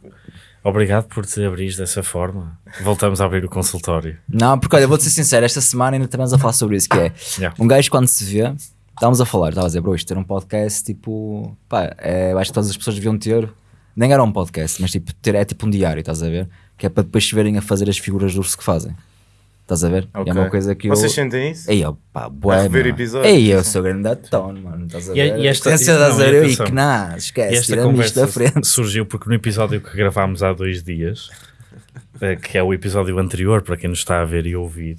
Speaker 1: obrigado por te abrir dessa forma. Voltamos a abrir o consultório.
Speaker 3: Não, porque olha, vou-te ser sincero, esta semana ainda estamos a falar sobre isso, que é
Speaker 1: Yeah.
Speaker 3: um gajo quando se vê, estávamos a falar, estava a dizer, bro, isto ter um podcast, tipo, pá, é, eu acho que todas as pessoas deviam ter, nem era um podcast, mas tipo, ter, é tipo um diário, estás a ver? Que é para depois se verem a fazer as figuras do urso que fazem. Estás a ver?
Speaker 2: Ok.
Speaker 3: É uma coisa que eu...
Speaker 2: Vocês sentem isso?
Speaker 3: Ei, ó, pá, bué,
Speaker 2: rever episódios,
Speaker 3: Ei, eu sou grande atone, mano, estás a
Speaker 1: E-
Speaker 3: ver?
Speaker 1: e esta-
Speaker 3: Pensa,
Speaker 1: e- não,
Speaker 3: a
Speaker 1: e.
Speaker 3: E que não,
Speaker 1: E
Speaker 3: esquece,
Speaker 1: esta
Speaker 3: isto da
Speaker 1: conversa
Speaker 3: frente.
Speaker 1: surgiu porque no episódio que gravámos há dois dias, eh, que é o episódio anterior, para quem nos está a ver e ouvir,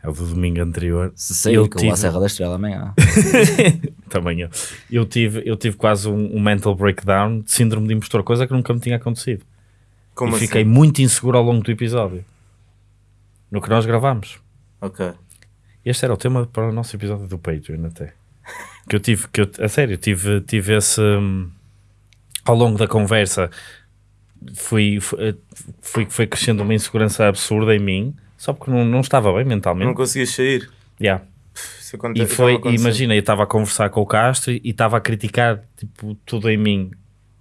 Speaker 1: é o do domingo anterior.
Speaker 3: Se sair,
Speaker 1: eu
Speaker 3: que eu
Speaker 1: tive-
Speaker 3: Serra da Estrela amanhã.
Speaker 1: Também eu. Eu tive, eu tive quase um, um mental breakdown de síndrome de impostor, coisa que nunca me tinha acontecido.
Speaker 2: Como
Speaker 1: e
Speaker 2: assim?
Speaker 1: fiquei muito inseguro ao longo do episódio. No que nós gravámos.
Speaker 2: Ok.
Speaker 1: Este era o tema para o nosso episódio do Patreon até. Que eu tive, que eu, a sério, tive, tive esse hum, ao longo da conversa fui, fui, fui, foi crescendo uma insegurança absurda em mim, só porque não, não estava bem mentalmente.
Speaker 2: Não conseguias sair?
Speaker 1: Yeah.
Speaker 2: Acontece.
Speaker 1: E foi, imagina, eu estava a conversar com o Castro e estava a criticar tipo, tudo em mim,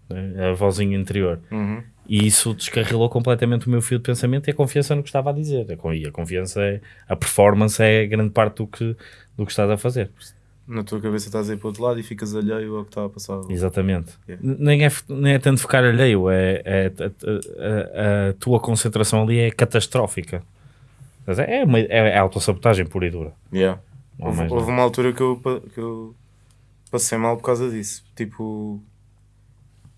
Speaker 1: né, a vozinha interior.
Speaker 2: Uhum.
Speaker 1: E isso descarrilou completamente o meu fio de pensamento e a confiança no que estava a dizer. E a confiança é, a performance é grande parte do que, do que estás a fazer.
Speaker 2: Na tua cabeça estás a ir para o outro lado e ficas alheio ao que está a passar.
Speaker 1: Exatamente.
Speaker 2: Yeah.
Speaker 1: Nem, é, nem é tanto ficar alheio, é, é- a, a- a tua concentração ali é catastrófica. Mas É, uma, é, é autossabotagem pura e dura.
Speaker 2: Yeah. Houve, houve uma altura que eu, que eu passei mal por causa disso. Tipo,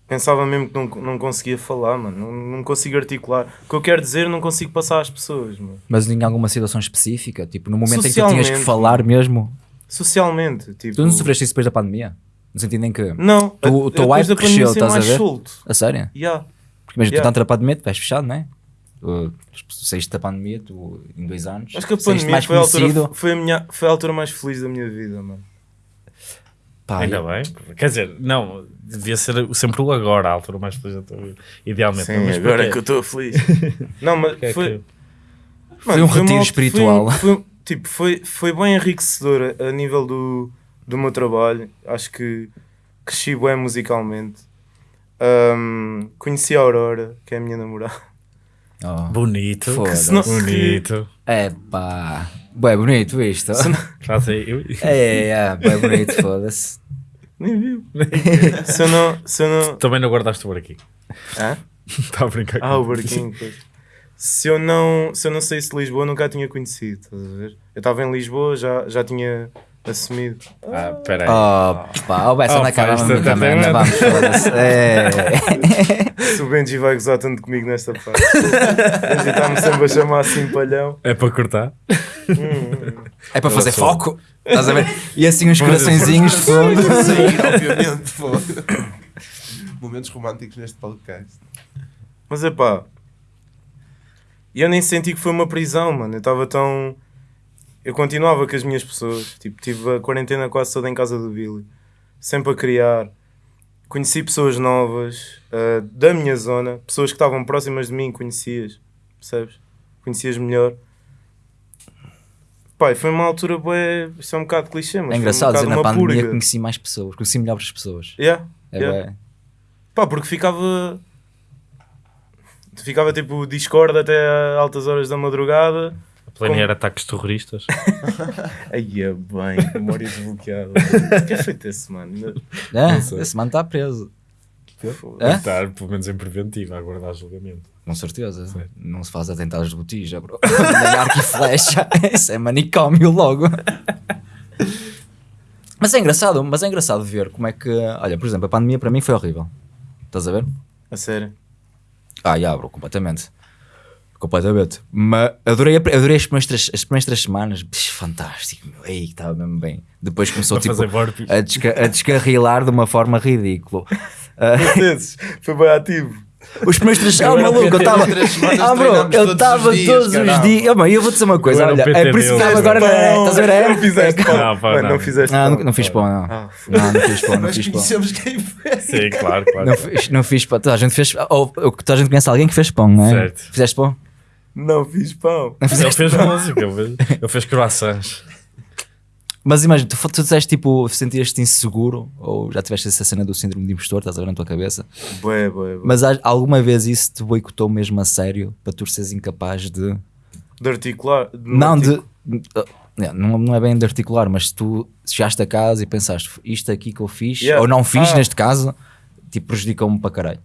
Speaker 2: pensava mesmo que não, não conseguia falar, mano. Não, não consigo articular. O que eu quero dizer, não consigo passar às pessoas, mano.
Speaker 3: Mas em alguma situação específica, tipo, no momento em que tu tinhas que falar mesmo,
Speaker 2: Socialmente, tipo.
Speaker 3: tu não sofreste isso depois da pandemia? No sentido em que,
Speaker 2: Não,
Speaker 3: Tu-
Speaker 2: a-
Speaker 3: o teu hype cresceu, estás a ver?
Speaker 2: solto.
Speaker 3: a sério?
Speaker 2: Yeah.
Speaker 3: Porque mesmo
Speaker 2: Yeah.
Speaker 3: tu estás na pandemia, tu vais fechado, não é? Tu saíste da pandemia, tu em dois anos,
Speaker 2: Acho que a pandemia
Speaker 3: mais
Speaker 2: foi a, altura, foi, a minha, foi a altura mais feliz da minha vida, mano.
Speaker 3: Pá,
Speaker 1: Ainda bem. Quer dizer, não, devia ser sempre o agora, a altura mais feliz da tua vida. Idealmente.
Speaker 2: Sim,
Speaker 1: mas
Speaker 2: agora é que eu estou feliz. não, mas
Speaker 1: é
Speaker 2: foi,
Speaker 1: que-
Speaker 3: Foi um
Speaker 2: uma
Speaker 3: retiro
Speaker 2: altura-
Speaker 3: espiritual.
Speaker 2: Foi, foi- tipo, foi, foi bem enriquecedor a, a nível do, do meu trabalho. Acho que cresci bem musicalmente. Ahm, conheci a Aurora, que é a minha namorada.
Speaker 3: Oh.
Speaker 1: Bonito.
Speaker 3: Foda-se.
Speaker 2: se não-
Speaker 1: Bonito.
Speaker 3: É pá, bem bonito isto.
Speaker 1: Já sei, eu-
Speaker 3: É, é, bem bonito, foda-se.
Speaker 2: Nem viu. se eu não. Se eu não
Speaker 1: Também não guardaste o barquinho.
Speaker 2: Hã?
Speaker 1: Está a brincar
Speaker 2: Ah, o
Speaker 1: com
Speaker 2: barquinho. pois. Se eu não, se eu não saísse de Lisboa, nunca a tinha conhecido. Estás a ver? Eu estava em Lisboa, já, já tinha assumido.
Speaker 1: Ah, peraí.
Speaker 3: Oh, pá, o essa
Speaker 1: Oh,
Speaker 3: na
Speaker 1: pá,
Speaker 3: cara
Speaker 1: também,
Speaker 3: ainda
Speaker 1: é-
Speaker 3: vamos, foda-se. É.
Speaker 2: Se o Benji vai gozar tanto comigo nesta parte. O Benji está-me sempre a chamar assim palhão.
Speaker 1: É para cortar?
Speaker 3: É para fazer
Speaker 1: sou.
Speaker 3: foco, estás a ver? E assim uns coraçõezinhos de fundo.
Speaker 6: sair, obviamente. pô. Momentos românticos neste podcast.
Speaker 2: Mas é pá. E eu nem senti que foi uma prisão, mano. Eu estava tão. Eu continuava com as minhas pessoas. Tipo, tive a quarentena quase toda em casa do Billy. Sempre a criar. Conheci pessoas novas ah, da minha zona. Pessoas que estavam próximas de mim, conhecias. Percebes? Conhecias melhor. Pai, foi uma altura bué. Isto é um bocado clichê, mas
Speaker 3: É engraçado
Speaker 2: foi
Speaker 3: dizer
Speaker 2: um
Speaker 3: na
Speaker 2: bocado uma
Speaker 3: pandemia
Speaker 2: purga.
Speaker 3: conheci mais pessoas, conheci melhores pessoas.
Speaker 2: Yeah,
Speaker 3: É
Speaker 2: yeah.
Speaker 3: bué.
Speaker 2: Pá, porque ficava. Ficava tipo Discord até altas horas da madrugada.
Speaker 1: Planear ataques terroristas.
Speaker 2: Aí é bem, memória desbloqueada. O que é feito esse mano?
Speaker 3: É,
Speaker 1: sei.
Speaker 3: esse mano está preso. Hã?
Speaker 1: Estar, pelo menos em preventiva, a aguardar julgamento.
Speaker 3: Com certeza. Não se faz atentados de botija, bro. Nem arco e flecha. Isso é manicômio logo. Mas é engraçado, mas é engraçado ver como é que. Olha, por exemplo, a pandemia para mim foi horrível. Estás a ver?
Speaker 2: A sério.
Speaker 3: Ah, já, bro, completamente. Completamente. Mas adorei, adorei as, primeiras, três- as primeiras três semanas. Bicho, fantástico, meu. Ei, estava mesmo bem. Depois começou tipo, a, desca- a descarrilar de uma forma ridícula. Ah,
Speaker 2: Vezes, foi bem ativo.
Speaker 3: Os primeiros três
Speaker 1: Eu
Speaker 3: Ah, maluco, eu estava.
Speaker 6: Três semanas
Speaker 3: Ah, bro, eu
Speaker 6: todos os
Speaker 3: estava
Speaker 6: dias,
Speaker 3: todos os dias. Ah, mano, eu vou dizer uma coisa,
Speaker 1: Eu
Speaker 3: olha, é por isso que estava agora.
Speaker 2: Pão,
Speaker 3: Estás a ver?
Speaker 2: Não fizeste pão.
Speaker 1: Não, não.
Speaker 2: não fizeste
Speaker 3: Não,
Speaker 2: pão.
Speaker 3: não, não fiz pão, não.
Speaker 2: Ah,
Speaker 3: Não, não fiz pão, não
Speaker 6: Mas
Speaker 3: fiz pão.
Speaker 6: conhecemos quem foi.
Speaker 1: Sim, claro, claro.
Speaker 3: Não fiz, não pão. Toda a gente fez. Ou toda a gente conhece alguém que fez pão, não é?
Speaker 1: Certo.
Speaker 3: Fizeste pão?
Speaker 2: Não fiz pão.
Speaker 1: Ele fez música, ele fez, ele fez croissants.
Speaker 3: Mas imagina, tu, tu disseste tipo, sentias-te inseguro ou já tiveste essa cena do síndrome de impostor, estás a ver na tua cabeça?
Speaker 2: Bué, bué, bué.
Speaker 3: Mas há- alguma vez isso te boicotou mesmo a sério para tu seres incapaz de.
Speaker 2: De articular. de
Speaker 3: Não, de. uh, Não, não é bem de articular, mas tu chegaste a casa e pensaste isto aqui que eu fiz,
Speaker 2: Yeah.
Speaker 3: ou não fiz
Speaker 2: Ah.
Speaker 3: neste caso, tipo, prejudicou-me para caralho.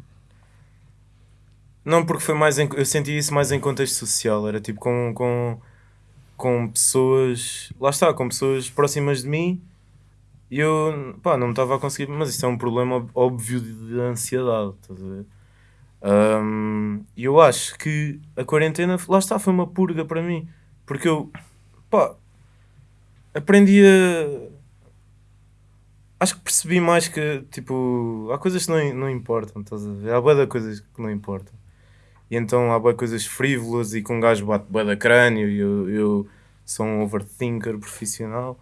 Speaker 2: Não, porque foi mais em, eu senti isso mais em contexto social, era tipo com, com, com pessoas, lá está, com pessoas próximas de mim e eu, pá, não me estava a conseguir, mas isto é um problema ob- óbvio de, de ansiedade, estás a ver? E eu acho que a quarentena, lá está, foi uma purga para mim, porque eu, pá, aprendi a. Acho que percebi mais que, tipo, há coisas que não, não importam, estás a ver? Há boa de coisas que não importam. E então há boa coisas frívolas e com um gajo bate bué da crânio e eu, eu sou um overthinker profissional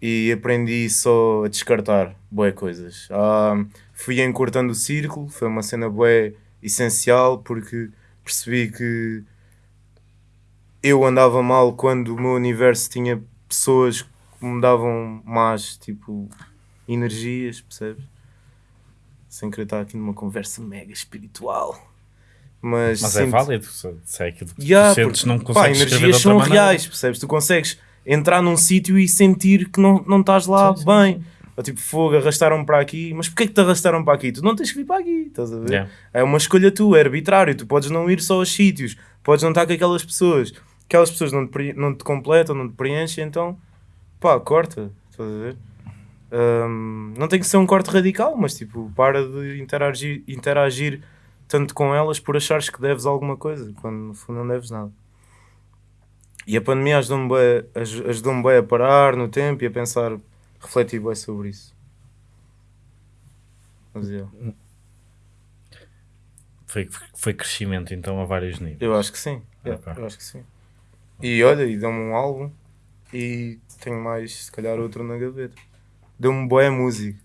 Speaker 2: e aprendi só a descartar boé coisas. Ah, fui encurtando o círculo, foi uma cena bué essencial porque percebi que eu andava mal quando o meu universo tinha pessoas que me davam más, tipo, energias, percebes? Sem querer estar aqui numa conversa mega espiritual. Mas,
Speaker 1: Mas é
Speaker 2: sinto-
Speaker 1: válido, se é aquilo que
Speaker 2: Yeah,
Speaker 1: tu sentes, não
Speaker 2: pá,
Speaker 1: consegues de
Speaker 2: energias são
Speaker 1: maneira.
Speaker 2: reais, percebes? Tu consegues entrar num sítio e sentir que não, não estás lá
Speaker 1: Sim, sim,
Speaker 2: bem. Ou tipo, fogo, arrastaram para aqui, mas porquê que te arrastaram para aqui? Tu não tens que vir para aqui, estás a ver?
Speaker 1: Yeah.
Speaker 2: É uma escolha tua, é arbitrário. Tu podes não ir só aos sítios, podes não estar com aquelas pessoas. Aquelas pessoas não te, não te completam, não te preenchem, então pá, corta, estás a ver? Hum, não tem que ser um corte radical, mas tipo, para de interagir, interagir tanto com elas por achares que deves alguma coisa, quando no fundo não deves nada. E a pandemia ajudou-me ajudou-me bem a parar no tempo e a pensar, refletir bem sobre isso. Mas, yeah,
Speaker 1: Foi, foi crescimento então a vários níveis.
Speaker 2: eu acho que sim, yeah, eu acho que sim. E olha, e deu-me um álbum e tenho mais, se calhar, outro na gaveta. Deu-me boa música.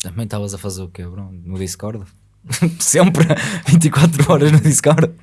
Speaker 3: Também estavas a fazer o quê, bro? No Discord? Sempre 24 horas no Discord.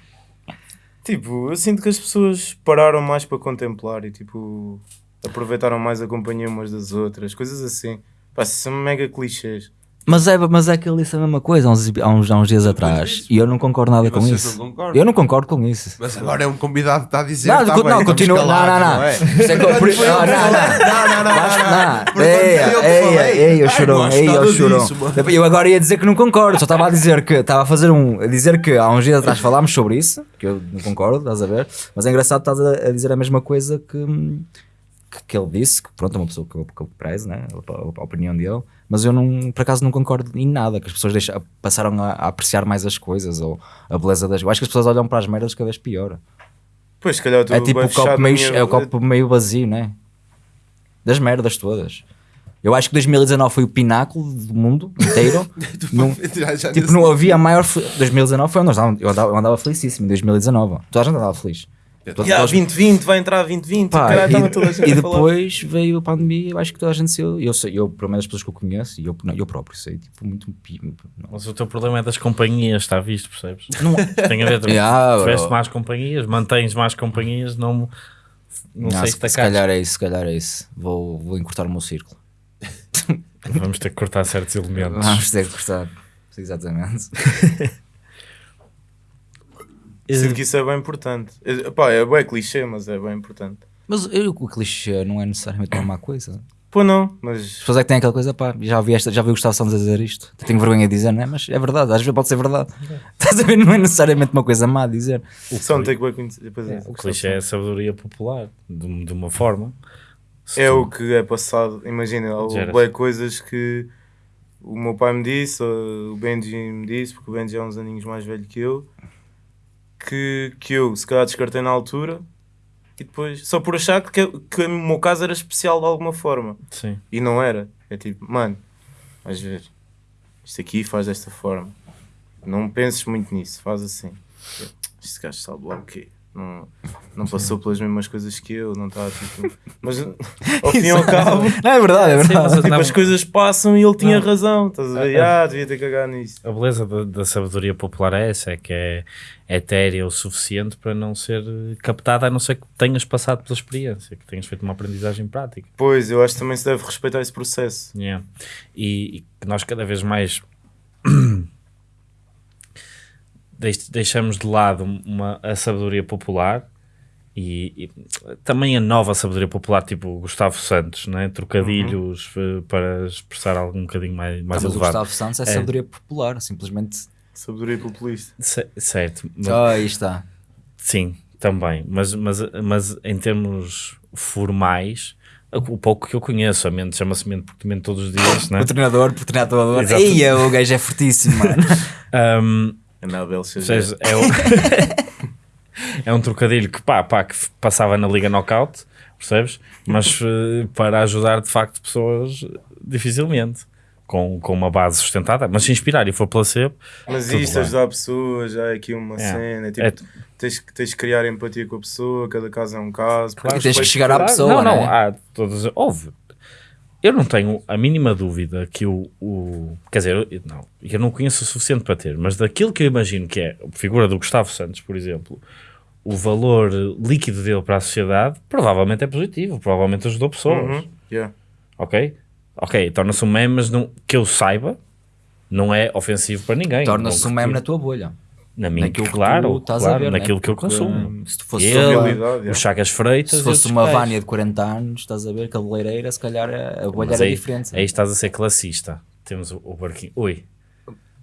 Speaker 2: Tipo, eu sinto que as pessoas pararam mais para contemplar e tipo aproveitaram mais a companhia umas das outras, coisas assim. Pá, são mega clichês.
Speaker 3: Mas é, mas é que ele disse a mesma coisa há uns, há uns, há uns dias atrás e eu não concordo nada
Speaker 6: E
Speaker 3: com isso.
Speaker 6: não?
Speaker 3: Eu não concordo com isso.
Speaker 6: Mas agora é um convidado que está a dizer.
Speaker 3: Não,
Speaker 6: tá
Speaker 3: não,
Speaker 6: bem, estamos
Speaker 3: continua. Não, não,
Speaker 6: calados,
Speaker 3: não.
Speaker 6: é?
Speaker 3: É que eu- por- não, não.
Speaker 6: Não, não, não, não, não.
Speaker 3: não.
Speaker 6: Portanto,
Speaker 3: Ei,
Speaker 6: eu que
Speaker 3: ei, eu
Speaker 6: mano.
Speaker 3: Eu agora ia dizer que não concordo, só estava a dizer que estava a fazer um. a dizer que há uns dias atrás falámos sobre isso, que eu não concordo, estás a ver? Mas é engraçado estás a, a dizer a mesma coisa que, que, que ele disse, que pronto, é uma pessoa que eu, que eu prezo, né? A, a opinião dele, mas eu não, por acaso não concordo em nada, que as pessoas deixam, passaram a, a apreciar mais as coisas ou a beleza das. Eu acho que as pessoas olham para as merdas cada vez pior.
Speaker 2: Pois, se calhar
Speaker 3: É tipo o copo, meio,
Speaker 2: minha-
Speaker 3: é o copo meio vazio, né? Das merdas todas. Eu acho que 2019 foi o pináculo do mundo inteiro. Não-
Speaker 6: Já- já
Speaker 3: tipo, não havia maior. fe- 2019 foi onde eu andava, eu andava, eu andava felicíssimo. Em 2019. Toda a gente andava feliz. Todos-
Speaker 2: Yeah,
Speaker 3: todos-
Speaker 2: 2020, vai entrar 2020.
Speaker 3: Pá,
Speaker 2: caralho, estava toda a
Speaker 3: e,
Speaker 2: gente
Speaker 3: e
Speaker 2: a falar.
Speaker 3: depois veio a pandemia. Eu acho que toda a gente saiu. Eu, sei, eu pelo menos as pessoas que eu conheço, e eu, não, eu próprio sei, tipo, muito. não.
Speaker 1: Mas o teu problema é das companhias, está visto, percebes?
Speaker 3: Não-
Speaker 1: Tem a ver, tu
Speaker 3: Yeah,
Speaker 1: tiveste mais companhias, mantens mais companhias, não, não,
Speaker 3: Não,
Speaker 1: sei
Speaker 3: se,
Speaker 1: se
Speaker 3: se calhar é isso, se calhar é isso. Vou, vou encurtar o meu círculo.
Speaker 1: Vamos ter que cortar certos elementos.
Speaker 3: Vamos ter que cortar. Exatamente.
Speaker 2: Sinto que isso é bem importante. É, pá, é bem clichê, mas é bem importante.
Speaker 3: Mas eu, o clichê não é necessariamente uma má coisa.
Speaker 2: Pô, não,
Speaker 3: As
Speaker 2: mas
Speaker 3: pessoas é que têm aquela coisa, pá, já ouvi, esta, já ouvi o Gustavo Santos a dizer isto. Tenho vergonha de dizer, não é? Mas é verdade, às vezes pode ser verdade. Estás a ver? Não é necessariamente uma coisa má a dizer.
Speaker 2: só não tem que conhecer. Depois é,
Speaker 1: O clichê é a sabedoria popular, de, de uma forma. Se
Speaker 2: é
Speaker 1: tu-
Speaker 2: o que é passado. Imagina, há coisas que o meu pai me disse, ou o Benji me disse, porque o Benji é uns aninhos mais velho que eu, que, que eu se calhar descartei na altura e depois, só por achar que, que o meu caso era especial de alguma forma.
Speaker 1: Sim.
Speaker 2: E não era. É tipo, mano, vais ver, isto aqui faz desta forma. não penses muito nisso, faz assim. Este gajo sabe lá o quê? Não, não passou pelas mesmas coisas que eu, não está tipo. Mas ao fim e ao cabo,
Speaker 3: Não, é verdade, é
Speaker 1: Sim,
Speaker 3: verdade.
Speaker 1: eu-
Speaker 2: tipo,
Speaker 1: Não.
Speaker 2: as coisas passam e ele tinha
Speaker 1: Não.
Speaker 2: razão. Estás a ver? Ah, devia ter cagado nisso.
Speaker 1: A beleza da, da sabedoria popular é essa, é que é etérea o suficiente para não ser captada, a não ser que tenhas passado pela experiência, que tenhas feito uma aprendizagem prática.
Speaker 2: Pois, eu acho que também se deve respeitar esse processo.
Speaker 1: Yeah. E, e que nós cada vez mais deixamos de lado uma, a sabedoria popular e, e também a nova sabedoria popular, tipo o Gustavo Santos, né? trocadilhos eh, para expressar algo um bocadinho mais, mais
Speaker 3: mas o
Speaker 1: elevado.
Speaker 3: Gustavo Santos é,
Speaker 1: É.
Speaker 3: sabedoria popular, simplesmente.
Speaker 2: Sabedoria populista.
Speaker 1: Ce- Certo, mas-
Speaker 3: Oh, aí está.
Speaker 1: Sim, também, mas, mas, mas em termos formais, o pouco que eu conheço, a mente chama-se mente porque mente todos os dias, né?
Speaker 3: O treinador, por treinador.
Speaker 1: Exato.
Speaker 3: Eia, o gajo é fortíssimo, mano.
Speaker 1: Um,
Speaker 2: Anabel
Speaker 1: seja, é, o- é um trocadilho que, pá, pá, que passava na Liga Knockout, percebes? Mas eh, para ajudar de facto pessoas, dificilmente. Com, com uma base sustentada, mas se inspirar e for placebo,
Speaker 2: Mas isto,
Speaker 1: bem.
Speaker 2: ajudar pessoas, já é aqui uma
Speaker 1: É.
Speaker 2: cena. Tipo,
Speaker 1: É-
Speaker 2: tens, que- tens que criar empatia com a pessoa, cada caso é um caso.
Speaker 1: Claro,
Speaker 3: E tens que chegar à pessoa,
Speaker 1: não, não,
Speaker 3: né?
Speaker 1: há todas. Houve. Eu não tenho a mínima dúvida que o. o quer dizer, eu, não, eu não conheço o suficiente para ter, mas daquilo que eu imagino que é a figura do Gustavo Santos, por exemplo, o valor líquido dele para a sociedade provavelmente é positivo, provavelmente ajudou pessoas.
Speaker 2: Uhum, yeah.
Speaker 1: Ok? Ok, torna-se um meme, mas não, que eu saiba, não é ofensivo para ninguém.
Speaker 3: Torna-se um meme na tua bolha.
Speaker 1: Na minha,
Speaker 3: naquilo que
Speaker 1: claro,
Speaker 3: tu estás a
Speaker 1: claro,
Speaker 3: ver, né?
Speaker 1: naquilo que eu consumo.
Speaker 3: hum, Se tu fosse
Speaker 1: Ele,
Speaker 3: uma-
Speaker 2: realidade, é.
Speaker 1: o Chagas Freitas,
Speaker 3: se fosse uma. Vânia de 40 anos, estás a ver, cabeleireira, se calhar a bolha era
Speaker 1: aí,
Speaker 3: diferente.
Speaker 1: aí estás a ser classista. Temos o, o barquinho. Ui,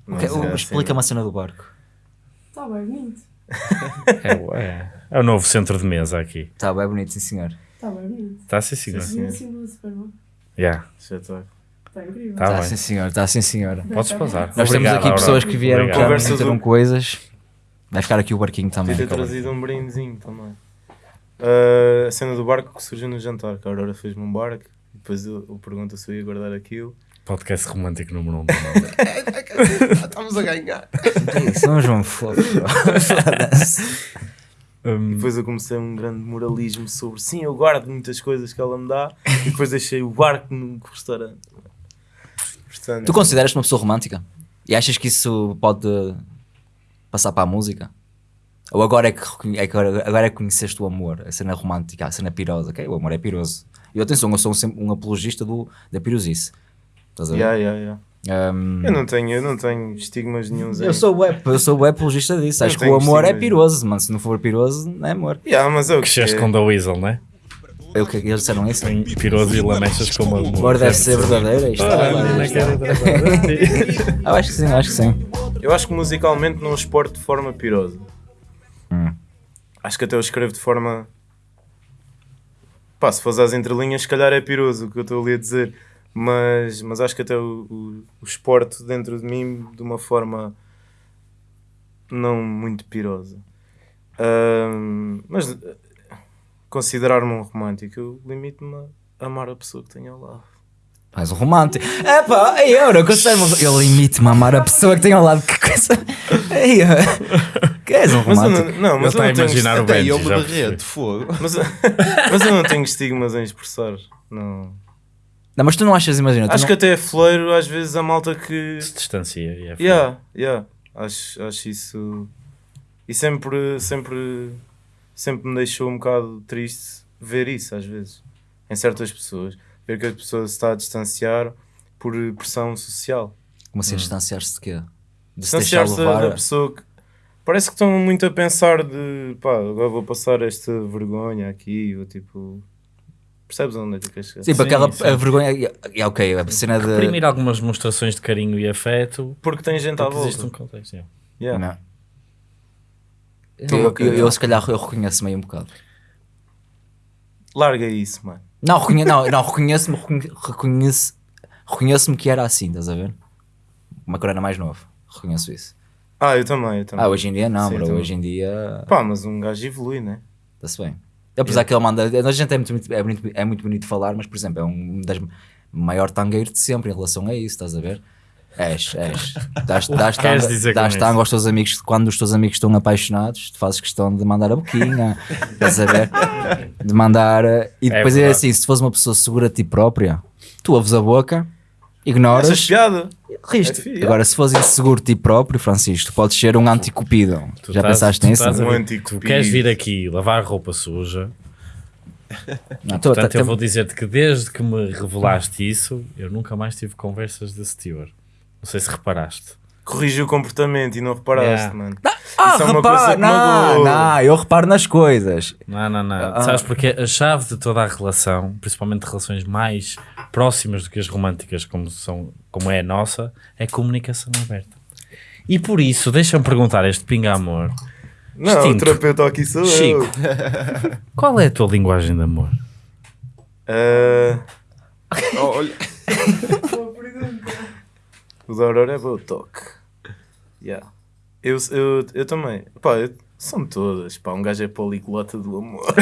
Speaker 2: Não,
Speaker 3: Ok,
Speaker 2: mas é
Speaker 3: Explica-me
Speaker 2: assim.
Speaker 3: a cena do barco.
Speaker 7: Está bem bonito.
Speaker 1: é, o- é, é o novo centro de mesa aqui.
Speaker 3: Está bem bonito, sim senhor.
Speaker 7: Está bem bonito.
Speaker 1: Está a ser sim,
Speaker 2: Sim, sim.
Speaker 7: assim do Superman.
Speaker 1: Yeah,
Speaker 2: Já está.
Speaker 7: Incrível.
Speaker 1: Tá
Speaker 3: Está
Speaker 1: bem.
Speaker 3: sim senhor, está sim senhor.
Speaker 1: Podes pausar.
Speaker 3: Nós
Speaker 1: Obrigado,
Speaker 3: temos aqui pessoas que vieram
Speaker 1: Obrigado.
Speaker 3: cá,
Speaker 2: Conversa
Speaker 3: meteram
Speaker 2: do-
Speaker 3: coisas. Vai ficar aqui o barquinho também.
Speaker 2: Podia ter trazido um brindezinho também. Ah, a cena do barco que surgiu no jantar, que a Aurora fez-me um barco. e Depois eu, eu pergunto se eu ia guardar aquilo.
Speaker 1: Podcast romântico número 1. Um.
Speaker 6: Estamos a ganhar.
Speaker 3: São João Fogo.
Speaker 1: um,
Speaker 2: Depois eu comecei um grande moralismo sobre sim, eu guardo muitas coisas que ela me dá e depois deixei o barco no restaurante. Portanto,
Speaker 3: Tu consideras-te uma pessoa romântica? E achas que isso pode passar para a música? Ou agora é que, é que agora, é que conheceste o amor, a cena romântica, a cena pirosa? ok? O amor é piroso. E atenção, eu sou sempre um apologista do, da pirosice. Estás a ver?
Speaker 2: yeah, yeah, yeah.
Speaker 3: Um,
Speaker 2: Eu não tenho, eu não tenho estigmas nenhums
Speaker 3: eu sou web, eu sou web apologista disso.
Speaker 2: Eu
Speaker 3: Acho que o amor é piroso, mano. Se não for piroso, não é amor.
Speaker 2: Yeah, mas é o que
Speaker 1: Cresceste
Speaker 2: é.
Speaker 1: com The Weasel, não é?
Speaker 3: É o que eles disseram isso?
Speaker 1: Tem piroso e lamechas como amor.
Speaker 3: O amor deve ser verdadeiro. Isto
Speaker 1: Ah,
Speaker 3: é, acho que sim, acho que sim.
Speaker 2: Eu acho que musicalmente não exporto de forma pirosa.
Speaker 3: Hum.
Speaker 2: Acho que até eu escrevo de forma. Pá, se fores às entrelinhas, se calhar é piroso o que eu estou ali a dizer. Mas, mas acho que até o, o, o exporto dentro de mim de uma forma não muito pirosa. Ahm, mas considerar-me um romântico, eu limito-me a amar a pessoa que tenho ao lado.
Speaker 3: Mais um romântico. É pá, eu não considero Eu limite-me a amar a pessoa que tem ao lado. Que coisa. Ei, eu- que és um
Speaker 2: Mas eu
Speaker 3: romântico?
Speaker 2: não, não,
Speaker 1: Ele
Speaker 2: mas eu
Speaker 1: a
Speaker 2: não tenho
Speaker 1: imaginar o
Speaker 6: Até
Speaker 1: Benji.
Speaker 6: eu me derreto, fogo.
Speaker 2: Mas, mas eu não tenho estigmas em expressar. Não.
Speaker 3: Não, mas tu não achas, imagina.
Speaker 2: Acho
Speaker 3: não-
Speaker 2: que até é fleiro, às vezes, a malta que.
Speaker 1: Se distancia. e é
Speaker 2: Yeah, yeah. Acho, acho isso. E sempre, sempre, sempre me deixou um bocado triste ver isso, às vezes, em certas pessoas. Ver que a pessoa se está a distanciar por pressão social.
Speaker 3: Como
Speaker 1: Hum.
Speaker 3: assim, distanciar-se de quê? De
Speaker 2: Distanciar-se da,
Speaker 3: levar.
Speaker 2: da pessoa que. Parece que estão muito a pensar de pá, agora vou passar esta vergonha aqui, ou tipo. Percebes onde é que queres chegar?
Speaker 3: Sim, para aquela
Speaker 1: sim.
Speaker 3: a vergonha. É ok, a cena de.
Speaker 1: Reprimir algumas demonstrações de carinho e afeto.
Speaker 2: Porque tem gente à
Speaker 1: Porque
Speaker 2: volta.
Speaker 1: existe um contexto. yeah.
Speaker 2: Yeah.
Speaker 3: Não.
Speaker 2: Estou-me
Speaker 3: Eu, eu, eu, se calhar eu reconheço-me aí um bocado.
Speaker 2: Larga isso, mano.
Speaker 3: Não, reconhe, não, não reconheço-me reconhe- reconheço, reconheço-me que era assim, estás a ver? Uma cor era mais novo. Reconheço isso.
Speaker 2: Ah, eu também, eu também.
Speaker 3: Ah, hoje em dia não,
Speaker 2: Sim,
Speaker 3: bro. Hoje em dia
Speaker 2: Pá, mas um gajo evolui, né?
Speaker 3: está-se bem. Apesar que ele manda. A gente é muito, bonito- é, bonito, é muito bonito falar, mas por exemplo, é um das maior tangueiro de sempre em relação a isso, estás a ver? És, és. Dás, dás,
Speaker 1: queres
Speaker 3: tanga- dás
Speaker 1: isso?
Speaker 3: tango aos teus amigos quando os teus amigos estão apaixonados, tu fazes questão de mandar a boquinha, estás a ver? De mandar. eh, E depois é,
Speaker 1: verdade.
Speaker 3: assim: se tu fores uma pessoa segura de ti própria, tu ouves a boca, ignoras,
Speaker 2: Achas piada?
Speaker 3: riste.
Speaker 2: É
Speaker 3: Agora, se fores inseguro de ti próprio, Francisco, tu podes ser um anticupido.
Speaker 1: Tu
Speaker 3: Já
Speaker 1: estás-
Speaker 3: pensaste nisso?
Speaker 1: a
Speaker 2: Um.
Speaker 1: Tu queres vir aqui lavar roupa suja.
Speaker 3: Não, tô-
Speaker 1: Portanto,
Speaker 3: tá-
Speaker 1: eu vou dizer-te que desde que me revelaste isso, eu nunca mais tive conversas desse teor. Não sei se reparaste.
Speaker 2: Corrigi o comportamento e não reparaste,
Speaker 1: Yeah.
Speaker 2: mano.
Speaker 3: Ah,
Speaker 2: Isso é uma
Speaker 3: repara,
Speaker 2: coisa que
Speaker 3: não, não, eu reparo nas coisas.
Speaker 1: Não, não, não.
Speaker 3: Ah.
Speaker 1: Sabes porque a chave de toda a relação, principalmente relações mais próximas do que as românticas, como, são, como é a nossa, é comunicação aberta. E por isso, deixa-me perguntar a este pinga amor,
Speaker 2: Não,
Speaker 1: Extinto.
Speaker 2: o terapeuta aqui sou
Speaker 1: Chico.
Speaker 2: eu.
Speaker 1: qual é a tua linguagem de amor?
Speaker 2: Ah,
Speaker 6: Oh, olha,
Speaker 7: Boa pergunta.
Speaker 2: O da Aurora é bom toque. Yeah. Eu, eu, eu também. Pá, eu- são todas. Pá, um gajo é poliglota do amor.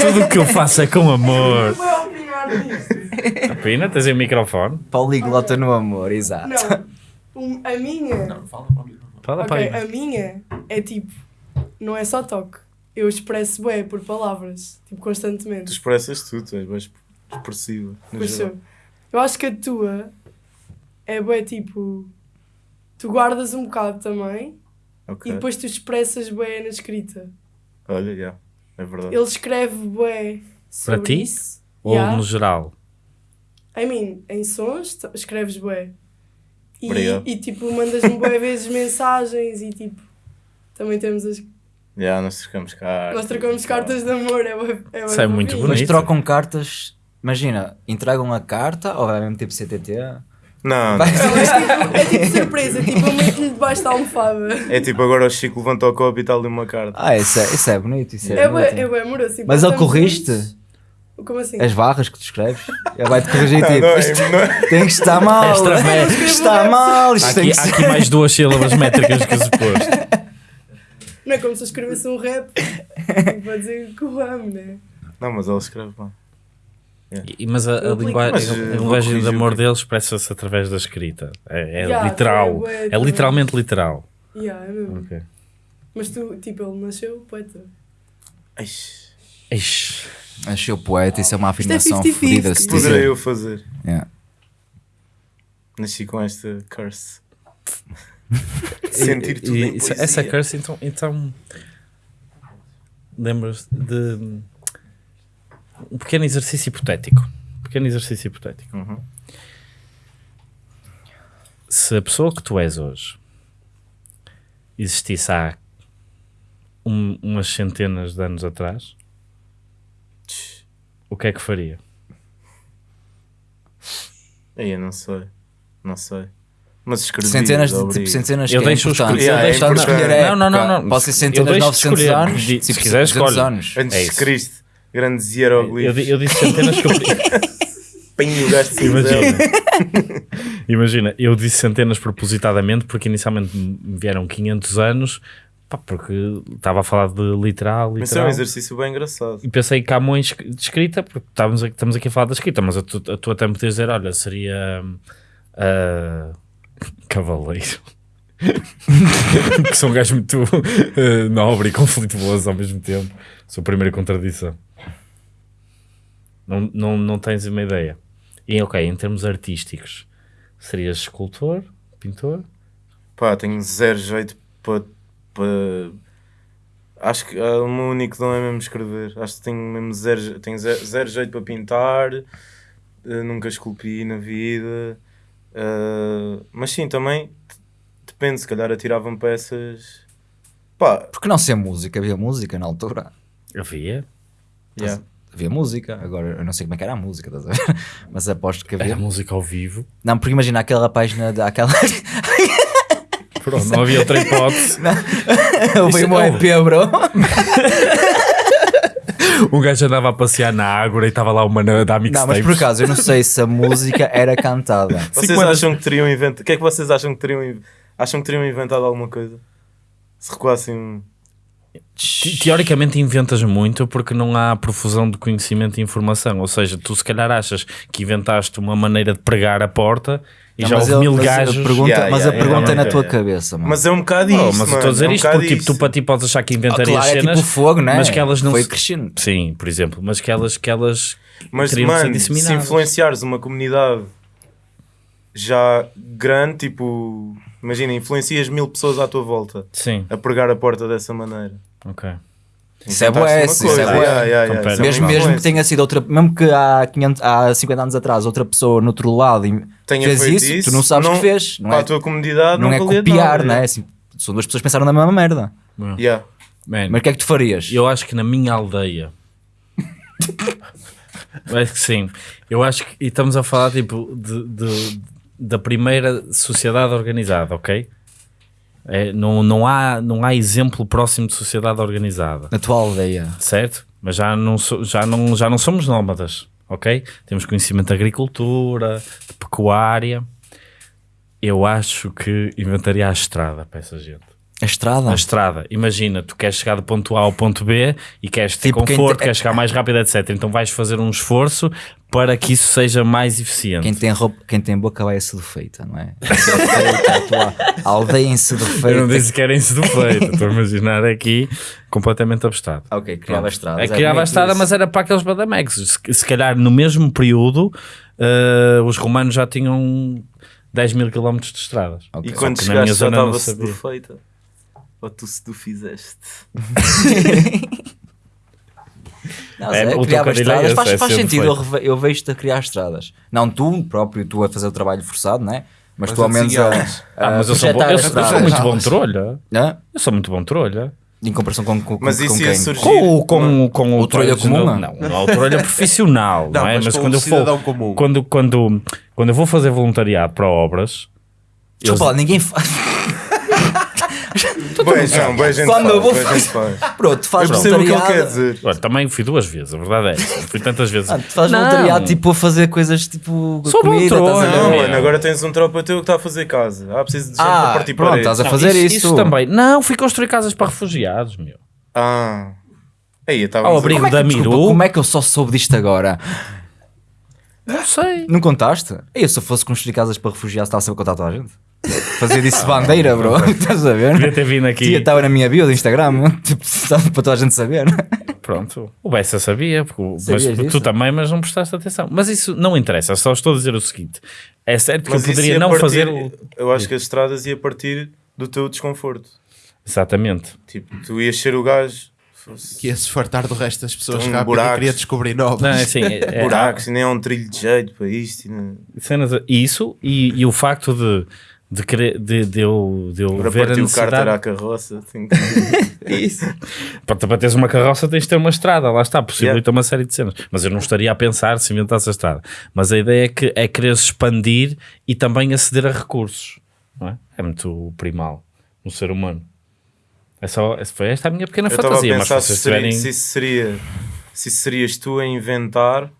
Speaker 1: Tudo o que eu faço é com amor.
Speaker 7: Opinar nisso.
Speaker 1: Pina, tens aí o microfone?
Speaker 3: Poliglota no amor, exato.
Speaker 7: Não. Um- a minha.
Speaker 4: Não, fala para mim.
Speaker 1: Fala
Speaker 7: Ok,
Speaker 1: para
Speaker 7: a minha é tipo. Não é só toque. Eu expresso bem por palavras. Tipo,
Speaker 2: tu
Speaker 7: constantemente.
Speaker 2: expressas tudo, tu és bem expressiva. no
Speaker 7: Pois
Speaker 2: geral.
Speaker 7: sou. Eu acho que a tua é bem tipo. Tu guardas um bocado também
Speaker 2: Ok.
Speaker 7: e depois tu expressas bem na escrita.
Speaker 2: Olha, já. É verdade.
Speaker 7: Ele escreve bem sobre
Speaker 1: Para ti?
Speaker 7: isso.
Speaker 1: Ou
Speaker 7: Yeah.
Speaker 1: no geral?
Speaker 7: I mean, em sons escreves bem. E, e tipo, mandas-me boas vezes mensagens e tipo. Também temos as.
Speaker 2: Já, nós trocamos cartas.
Speaker 7: Nós trocamos cartas de amor, é, bué- é, bué
Speaker 1: Isso é muito
Speaker 7: fofinho.
Speaker 3: Mas
Speaker 1: bonito.
Speaker 3: trocam cartas, imagina, entregam a carta ou é mesmo tipo CTT?
Speaker 2: Não,
Speaker 3: Vai-
Speaker 7: Não, é tipo, é tipo surpresa, tipo, eu meto-lhe debaixo da almofada.
Speaker 2: é tipo agora o Chico levanta o copo e está ali uma carta.
Speaker 3: Ah, isso é, isso é bonito, isso é,
Speaker 7: É
Speaker 3: bonito.
Speaker 7: bué, é bué amoroso. tipo,
Speaker 3: Mas ele corriste?
Speaker 7: Como assim?
Speaker 3: As barras que tu escreves? Ele vai-te corrigir
Speaker 2: Não,
Speaker 3: tipo,
Speaker 2: não, é-
Speaker 3: isto
Speaker 2: não é-
Speaker 3: tem que estar mal,
Speaker 1: Extra mé-
Speaker 3: está mal,
Speaker 1: Há
Speaker 3: isto tem
Speaker 1: aqui,
Speaker 3: que
Speaker 1: há
Speaker 3: ser...
Speaker 1: aqui mais duas sílabas métricas que o suposto.
Speaker 7: Não é como se eu escrevesse um rap tipo, para dizer que o amo, né?
Speaker 2: Não, mas ele escreve bem.
Speaker 1: E- Mas a, a,
Speaker 7: Eu
Speaker 1: lingua-
Speaker 2: Mas,
Speaker 1: a
Speaker 2: eh,
Speaker 1: linguagem de amor deles expressa-se através da escrita. É, é
Speaker 7: Yeah,
Speaker 1: literal.
Speaker 7: é
Speaker 1: É literalmente literal.
Speaker 7: Yeah, é mesmo.
Speaker 1: Ok.
Speaker 7: Mas tu, tipo, ele nasceu poeta.
Speaker 2: Eish,
Speaker 3: o poeta, isso é uma
Speaker 7: é
Speaker 3: afirmação
Speaker 7: 50-50.
Speaker 3: fodida. se
Speaker 2: Poderei
Speaker 3: dizer.
Speaker 2: eu fazer.
Speaker 3: Yeah.
Speaker 2: Nasci com esta curse. Sentir tudo
Speaker 1: e. Essa curse, então. então Lembras de. Um pequeno exercício hipotético. Um pequeno exercício hipotético.
Speaker 2: Uhum.
Speaker 1: Se a pessoa que tu és hoje existisse há um- umas centenas de anos atrás, o que é que faria?
Speaker 2: Aí eu não sei. Não sei. Mas escrevi.
Speaker 3: Centenas de tipo, centenas
Speaker 1: Eu
Speaker 3: que é
Speaker 1: deixo
Speaker 3: importante.
Speaker 1: escolher-
Speaker 2: eu deixo importante.
Speaker 3: escolher
Speaker 1: Não, não, não.
Speaker 3: Pode ser centenas de
Speaker 1: deixo
Speaker 3: 900
Speaker 1: escolher.
Speaker 3: anos. Tipo,
Speaker 1: se quiser,
Speaker 3: 200
Speaker 1: escolhe.
Speaker 3: anos.
Speaker 2: Antes
Speaker 1: É
Speaker 2: de. Cristo. Grandes
Speaker 1: Eu,
Speaker 2: hieroglifos.
Speaker 1: di- eu disse centenas que eu podia-
Speaker 2: Pinho o gajo de
Speaker 1: Imagina. Imagina, eu disse centenas propositadamente porque inicialmente me vieram 500 anos porque estava a falar de literal,
Speaker 2: Mas isso é um
Speaker 1: literal.
Speaker 2: exercício bem engraçado.
Speaker 1: E pensei em Camões de escrita, porque estávamos aqui, estamos aqui a falar da escrita, mas a tu, a tu até me podias dizer: olha, seria ah, Cavaleiro. que sou um gajo muito ah, nobre e conflituoso ao mesmo tempo. Sou a primeira contradição. Não, não, não tens uma ideia. E ok, em termos artísticos, serias escultor, pintor?
Speaker 2: Pá, tenho zero jeito para. para... Acho que ah, o meu único dom é mesmo escrever. Acho que tenho mesmo zero, tenho zero, zero jeito para pintar. eh, nunca esculpi na vida. Ah, mas sim, também depende. Se calhar atiravam peças. Pá,
Speaker 3: Porque não ser música? Havia música na altura.
Speaker 1: Havia.
Speaker 2: yeah.
Speaker 3: Havia música. Agora eu não sei como é que era a música, estás a ver? Mas aposto que
Speaker 1: Era
Speaker 3: havia.
Speaker 1: música ao vivo.
Speaker 3: Não, porque imagina aquela página, da- aquela.
Speaker 1: Pronto, não havia outra hipótese.
Speaker 3: Eu vi um EP, bro.
Speaker 1: Um gajo andava a passear na Ágora e estava lá uma na- da
Speaker 3: Não, mas por acaso eu não sei se a música era cantada.
Speaker 2: Vocês
Speaker 1: anos-
Speaker 2: acham que teriam inventado. O que é que vocês acham que teriam, acham que teriam inventado alguma coisa? Se recuassem
Speaker 1: Teoricamente inventas muito porque não há profusão de conhecimento e informação. Ou seja, tu se calhar achas que inventaste uma maneira de pregar a porta e
Speaker 3: Não,
Speaker 1: já houve mil
Speaker 3: mas a
Speaker 1: gajos.
Speaker 3: pergunta,
Speaker 2: Yeah,
Speaker 3: mas
Speaker 2: yeah,
Speaker 3: a pergunta
Speaker 1: yeah,
Speaker 3: é na
Speaker 1: yeah,
Speaker 3: tua
Speaker 1: yeah.
Speaker 3: cabeça, mano.
Speaker 2: Mas é um bocado
Speaker 1: Oh,
Speaker 2: isso.
Speaker 1: mas eu
Speaker 2: mano,
Speaker 1: estou a dizer
Speaker 2: é um
Speaker 1: isto porque tipo, tu para ti podes achar que inventarias
Speaker 3: claro, é
Speaker 1: cenas,
Speaker 3: tipo fogo, né?
Speaker 1: mas que elas não
Speaker 3: Foi
Speaker 1: se-
Speaker 3: crescendo.
Speaker 1: Sim, por exemplo, mas que elas, que elas
Speaker 2: Mas, mano, se influenciares uma comunidade já grande, tipo, imagina, influencias mil pessoas à tua volta
Speaker 1: Sim,
Speaker 2: a pregar a porta dessa maneira.
Speaker 1: ok.
Speaker 3: Isso é bué, isso é bué.
Speaker 2: Yeah, yeah, yeah,
Speaker 1: Compara-
Speaker 2: isso é
Speaker 3: Mesmo, mesmo que tenha sido outra, mesmo que há, 500, há 50 anos atrás outra pessoa no outro lado
Speaker 2: Tenha
Speaker 3: fez
Speaker 2: feito
Speaker 3: isso, tu não sabes
Speaker 2: não-
Speaker 3: que fez. Não
Speaker 2: para
Speaker 3: é,
Speaker 2: a tua comunidade
Speaker 3: não
Speaker 2: não,
Speaker 3: é copiar,
Speaker 2: nada,
Speaker 3: não é? Assim, são duas pessoas que pensaram na mesma merda.
Speaker 2: Yeah.
Speaker 1: Man,
Speaker 3: Mas o que é que tu farias?
Speaker 1: Eu acho que na minha aldeia. Acho que sim. Eu acho que. E estamos a falar tipo de, de- da primeira sociedade organizada, ok? É, não, não, há, não há exemplo próximo de sociedade organizada,
Speaker 3: Na tua aldeia.
Speaker 1: certo? Mas já não, so- já não, já não somos nómadas, ok? Temos conhecimento de agricultura, de pecuária. Eu acho que inventaria a estrada para essa gente.
Speaker 3: A estrada?
Speaker 1: A estrada, imagina, tu queres chegar do ponto A ao ponto B e queres ter
Speaker 3: Tipo,
Speaker 1: conforto,
Speaker 3: te-
Speaker 1: queres chegar mais rápido, etc. Então vais fazer um esforço para que isso seja mais eficiente.
Speaker 3: Quem tem, roupa, quem tem boca vai a ser feita, não é? A aldeia em
Speaker 1: Eu não
Speaker 3: feita.
Speaker 1: disse que era em do feito, estou a imaginar aqui completamente abstrato.
Speaker 3: Ok, criava estradas.
Speaker 1: É, criava a estrada, mas era para aqueles badamex. Se, se calhar no mesmo período eh, os romanos já tinham 10 mil quilómetros de estradas.
Speaker 3: Ok.
Speaker 2: E quando chegaste já estava sedufeita? Ou tu sedufizeste?
Speaker 3: Não,
Speaker 1: É,
Speaker 3: é,
Speaker 1: o
Speaker 3: criava estradas.
Speaker 1: é
Speaker 3: Faz,
Speaker 1: é
Speaker 3: faz sentido, eu, eu vejo-te a criar estradas. Não tu próprio, tu a fazer o trabalho forçado, não é? Mas,
Speaker 6: Mas
Speaker 3: tu ao
Speaker 6: a
Speaker 3: menos a,
Speaker 6: desenhá-las.
Speaker 3: a
Speaker 1: Ah, mas eu sou, bom, eu, eu sou muito bom trolha.
Speaker 3: Hã?
Speaker 1: Eu sou muito bom trolha.
Speaker 3: Em comparação com, com,
Speaker 2: Mas
Speaker 3: com
Speaker 2: isso
Speaker 3: quem?
Speaker 2: ia surgir.
Speaker 1: Com, o- com, com
Speaker 3: O trolha comum,
Speaker 1: Não,
Speaker 3: não?
Speaker 1: não há o trolha profissional, não,
Speaker 6: Não,
Speaker 1: é?
Speaker 6: mas
Speaker 1: Mas
Speaker 6: com
Speaker 1: quando
Speaker 6: o
Speaker 1: eu for,
Speaker 6: comum.
Speaker 1: quando, quando, quando eu vou fazer voluntariado para obras,
Speaker 3: Desculpa lá, ninguém faz.
Speaker 2: Boa, João, boa gente
Speaker 3: Quando eu
Speaker 2: faz,
Speaker 3: vou
Speaker 2: boa gente faz.
Speaker 3: Pronto, tu
Speaker 2: Eu
Speaker 3: fazes
Speaker 2: percebo o que ele quer dizer.
Speaker 1: olha, também fui duas vezes, a verdade é. Fui tantas vezes.
Speaker 3: Ah, tu fazes
Speaker 1: Não.
Speaker 3: voluntariado tipo a fazer coisas tipo comida, a
Speaker 1: trolha.
Speaker 3: ver?
Speaker 2: Não, mano, agora tens um tropa teu que está a fazer casa. Ah, preciso de gente
Speaker 3: Ah,
Speaker 2: para partir
Speaker 3: pronto,
Speaker 2: paredes.
Speaker 3: estás a
Speaker 1: Não,
Speaker 3: fazer
Speaker 1: isso,
Speaker 3: isso.
Speaker 1: também. Não, fui construir casas para refugiados, meu.
Speaker 2: Ah. Aí, estava
Speaker 1: Ao abrigo
Speaker 3: Como é,
Speaker 1: da Miru.
Speaker 3: como é que eu só soube disto agora?
Speaker 1: Não sei.
Speaker 3: Não contaste? Eu se eu fosse construir casas para refugiados estava sempre a contar a toda a gente. Fazia disso bandeira, bro. Estás a ver?
Speaker 1: Podia ter vindo aqui.
Speaker 3: Tia, Estava na minha bio do Instagram, tipo, estava para toda a gente saber.
Speaker 1: Pronto, o Bessa sabia, porque mas tu também, mas não prestaste atenção. Mas isso não interessa, só estou a dizer o seguinte: é certo que
Speaker 2: Mas
Speaker 1: eu poderia
Speaker 2: ia
Speaker 1: não
Speaker 2: partir-
Speaker 1: fazer. o-
Speaker 2: Eu acho que as estradas ia partir do teu desconforto.
Speaker 1: Exatamente.
Speaker 2: Tipo, tu ias ser o gajo.
Speaker 6: Que ia se fartar do resto das pessoas
Speaker 2: Um
Speaker 6: rápido
Speaker 2: buracos.
Speaker 6: e queria descobrir novos.
Speaker 1: Não, é assim, é, é-
Speaker 2: buracos, e nem é um trilho de jeito para isto. e nem-
Speaker 1: cenas, isso e, e o facto de, de, querer, de, de eu, de eu
Speaker 2: Para
Speaker 1: ver a
Speaker 2: partir o cárter à
Speaker 1: necessidade.
Speaker 2: carroça. tenho que-
Speaker 1: Isso. Para, para teres uma carroça tens de ter uma estrada, lá está, possibilita uma série de cenas. Mas eu não estaria a pensar se inventasse a estrada. Mas a ideia é que é querer expandir e também aceder a recursos. Não é? é muito primal no ser humano. É só, essa foi esta a minha pequena
Speaker 2: Eu
Speaker 1: fantasia, mas se
Speaker 2: seria,
Speaker 1: tiverem.
Speaker 2: se isso seria. Se isso serias tu a inventar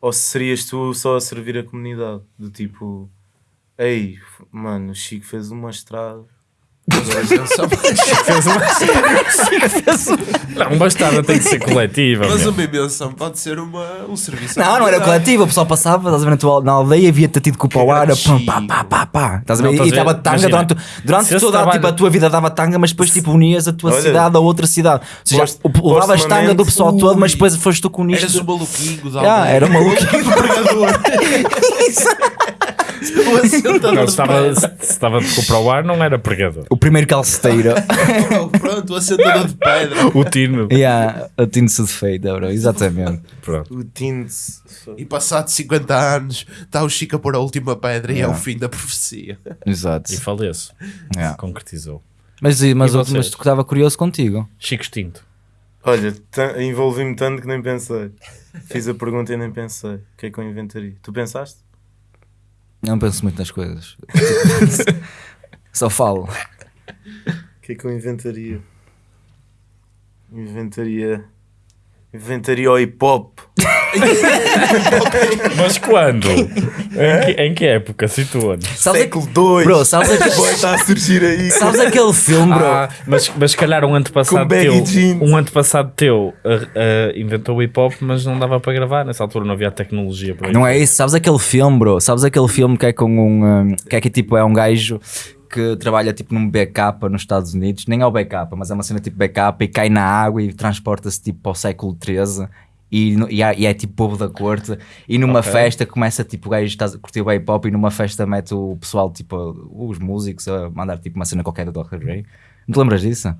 Speaker 2: ou se serias tu só a servir a comunidade. Do tipo, ei, mano, o Chico fez uma estrada.
Speaker 1: Não, uma estrada tem que ser coletiva.
Speaker 6: Mas
Speaker 1: meu.
Speaker 6: uma invenção pode ser uma, um serviço.
Speaker 3: Não, não era coletivo, o pessoal passava, estás a ver na, tua, na aldeia, via-te tido com o pau ar, pum, pá, pá, pá, pá. Estás a ver?
Speaker 1: Não,
Speaker 3: e estava tanga
Speaker 1: Imagina,
Speaker 3: durante, durante toda
Speaker 1: trabalho-
Speaker 3: tipo, a tua vida dava tanga, mas depois tipo unias a tua
Speaker 2: Olha,
Speaker 3: cidade a outra cidade. Ou seja,
Speaker 2: post-
Speaker 3: o- levavas tanga do pessoal todo, mas
Speaker 6: Ui.
Speaker 3: depois foste tu que uniste.
Speaker 6: Eras o maluquinho da
Speaker 3: Ah,
Speaker 6: aldeia.
Speaker 3: era um maluquinho.
Speaker 6: pregador. o assentador
Speaker 1: Não,
Speaker 6: de
Speaker 1: se estava, se se estava de comprar o ar, não era pregador.
Speaker 3: O primeiro calceteiro.
Speaker 6: Pronto, o assentador de pedra.
Speaker 1: O tino.
Speaker 3: yeah, a tinto-se de feita, bro. Exatamente.
Speaker 1: Pronto.
Speaker 2: O Tins.
Speaker 6: E passado 50 anos, está o Chico a pôr a última pedra e é
Speaker 3: Yeah.
Speaker 6: o fim da profecia.
Speaker 3: Exato.
Speaker 1: E faleço.
Speaker 3: Yeah.
Speaker 1: Concretizou.
Speaker 3: Mas, mas,
Speaker 1: E
Speaker 3: mas tu estava curioso contigo.
Speaker 1: Chico Extinto.
Speaker 2: Olha, envolvi-me tanto que nem pensei. Fiz a pergunta e nem pensei. O que é que eu inventaria? Tu pensaste?
Speaker 3: Não penso muito nas coisas. Só falo.
Speaker 2: O que é que eu inventaria? Inventaria. Inventaria o hip hop.
Speaker 1: Mas quando? em, que, em que época? Situa-nos.
Speaker 2: Século 2.
Speaker 3: bro, sabes, aquele,
Speaker 2: está a surgir aí.
Speaker 3: sabes aquele filme, bro?
Speaker 1: Ah, mas, mas se calhar um antepassado
Speaker 2: Com baggy
Speaker 1: teu,
Speaker 2: jeans.
Speaker 1: um antepassado teu ah, ah, inventou o hip hop, mas não dava para gravar. Nessa altura não havia tecnologia para
Speaker 3: Não é isso, sabes aquele filme, bro? Sabes aquele filme que é com um. um, que é que tipo é um gajo que trabalha tipo num backup nos Estados Unidos, nem é o backup, mas é uma cena tipo backup e cai na água e transporta-se tipo para o século XIII. E, e, e é tipo povo da corte e numa
Speaker 1: Ok.
Speaker 3: festa começa tipo o gajo está a curtir o hip hop e numa festa mete o pessoal tipo os músicos a mandar tipo uma cena qualquer do Dr. Dre não te lembras disso?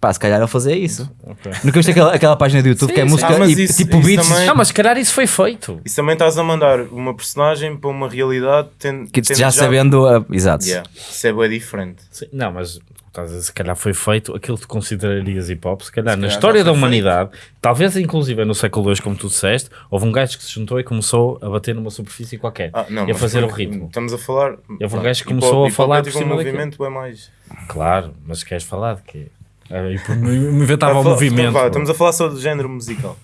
Speaker 3: Pá, se calhar ele fazia isso
Speaker 1: Ok.
Speaker 3: nunca viste aquela, aquela página do YouTube que é
Speaker 1: sim.
Speaker 3: música
Speaker 2: Ah,
Speaker 3: e
Speaker 2: isso-
Speaker 3: tipo
Speaker 2: isso
Speaker 3: beats
Speaker 2: também-
Speaker 1: Não, mas se calhar isso foi feito.
Speaker 2: Isso também estás a mandar uma personagem para uma realidade tendo,
Speaker 3: que
Speaker 2: tendo
Speaker 3: já sabendo a- exato
Speaker 2: Yeah. Isso é bem diferente.
Speaker 1: Sim, Não, mas estás a dizer, se calhar foi feito aquilo que tu considerarias hip hop, se calhar na
Speaker 6: calhar
Speaker 1: história
Speaker 6: já
Speaker 1: da humanidade, talvez inclusive no século II, como tu disseste, houve um gajo que se juntou e começou a bater numa superfície qualquer
Speaker 2: Ah, não,
Speaker 1: e a fazer o ritmo.
Speaker 2: Estamos a falar.
Speaker 1: Houve um gajo que começou a
Speaker 2: hip-hop
Speaker 1: falar
Speaker 2: é
Speaker 1: por
Speaker 2: tipo
Speaker 1: cima
Speaker 2: um movimento, é mais.
Speaker 1: Claro, mas queres falar de quê? Ah, e inventava
Speaker 2: falar-
Speaker 1: movimento.
Speaker 2: vá, estamos a falar só do género musical.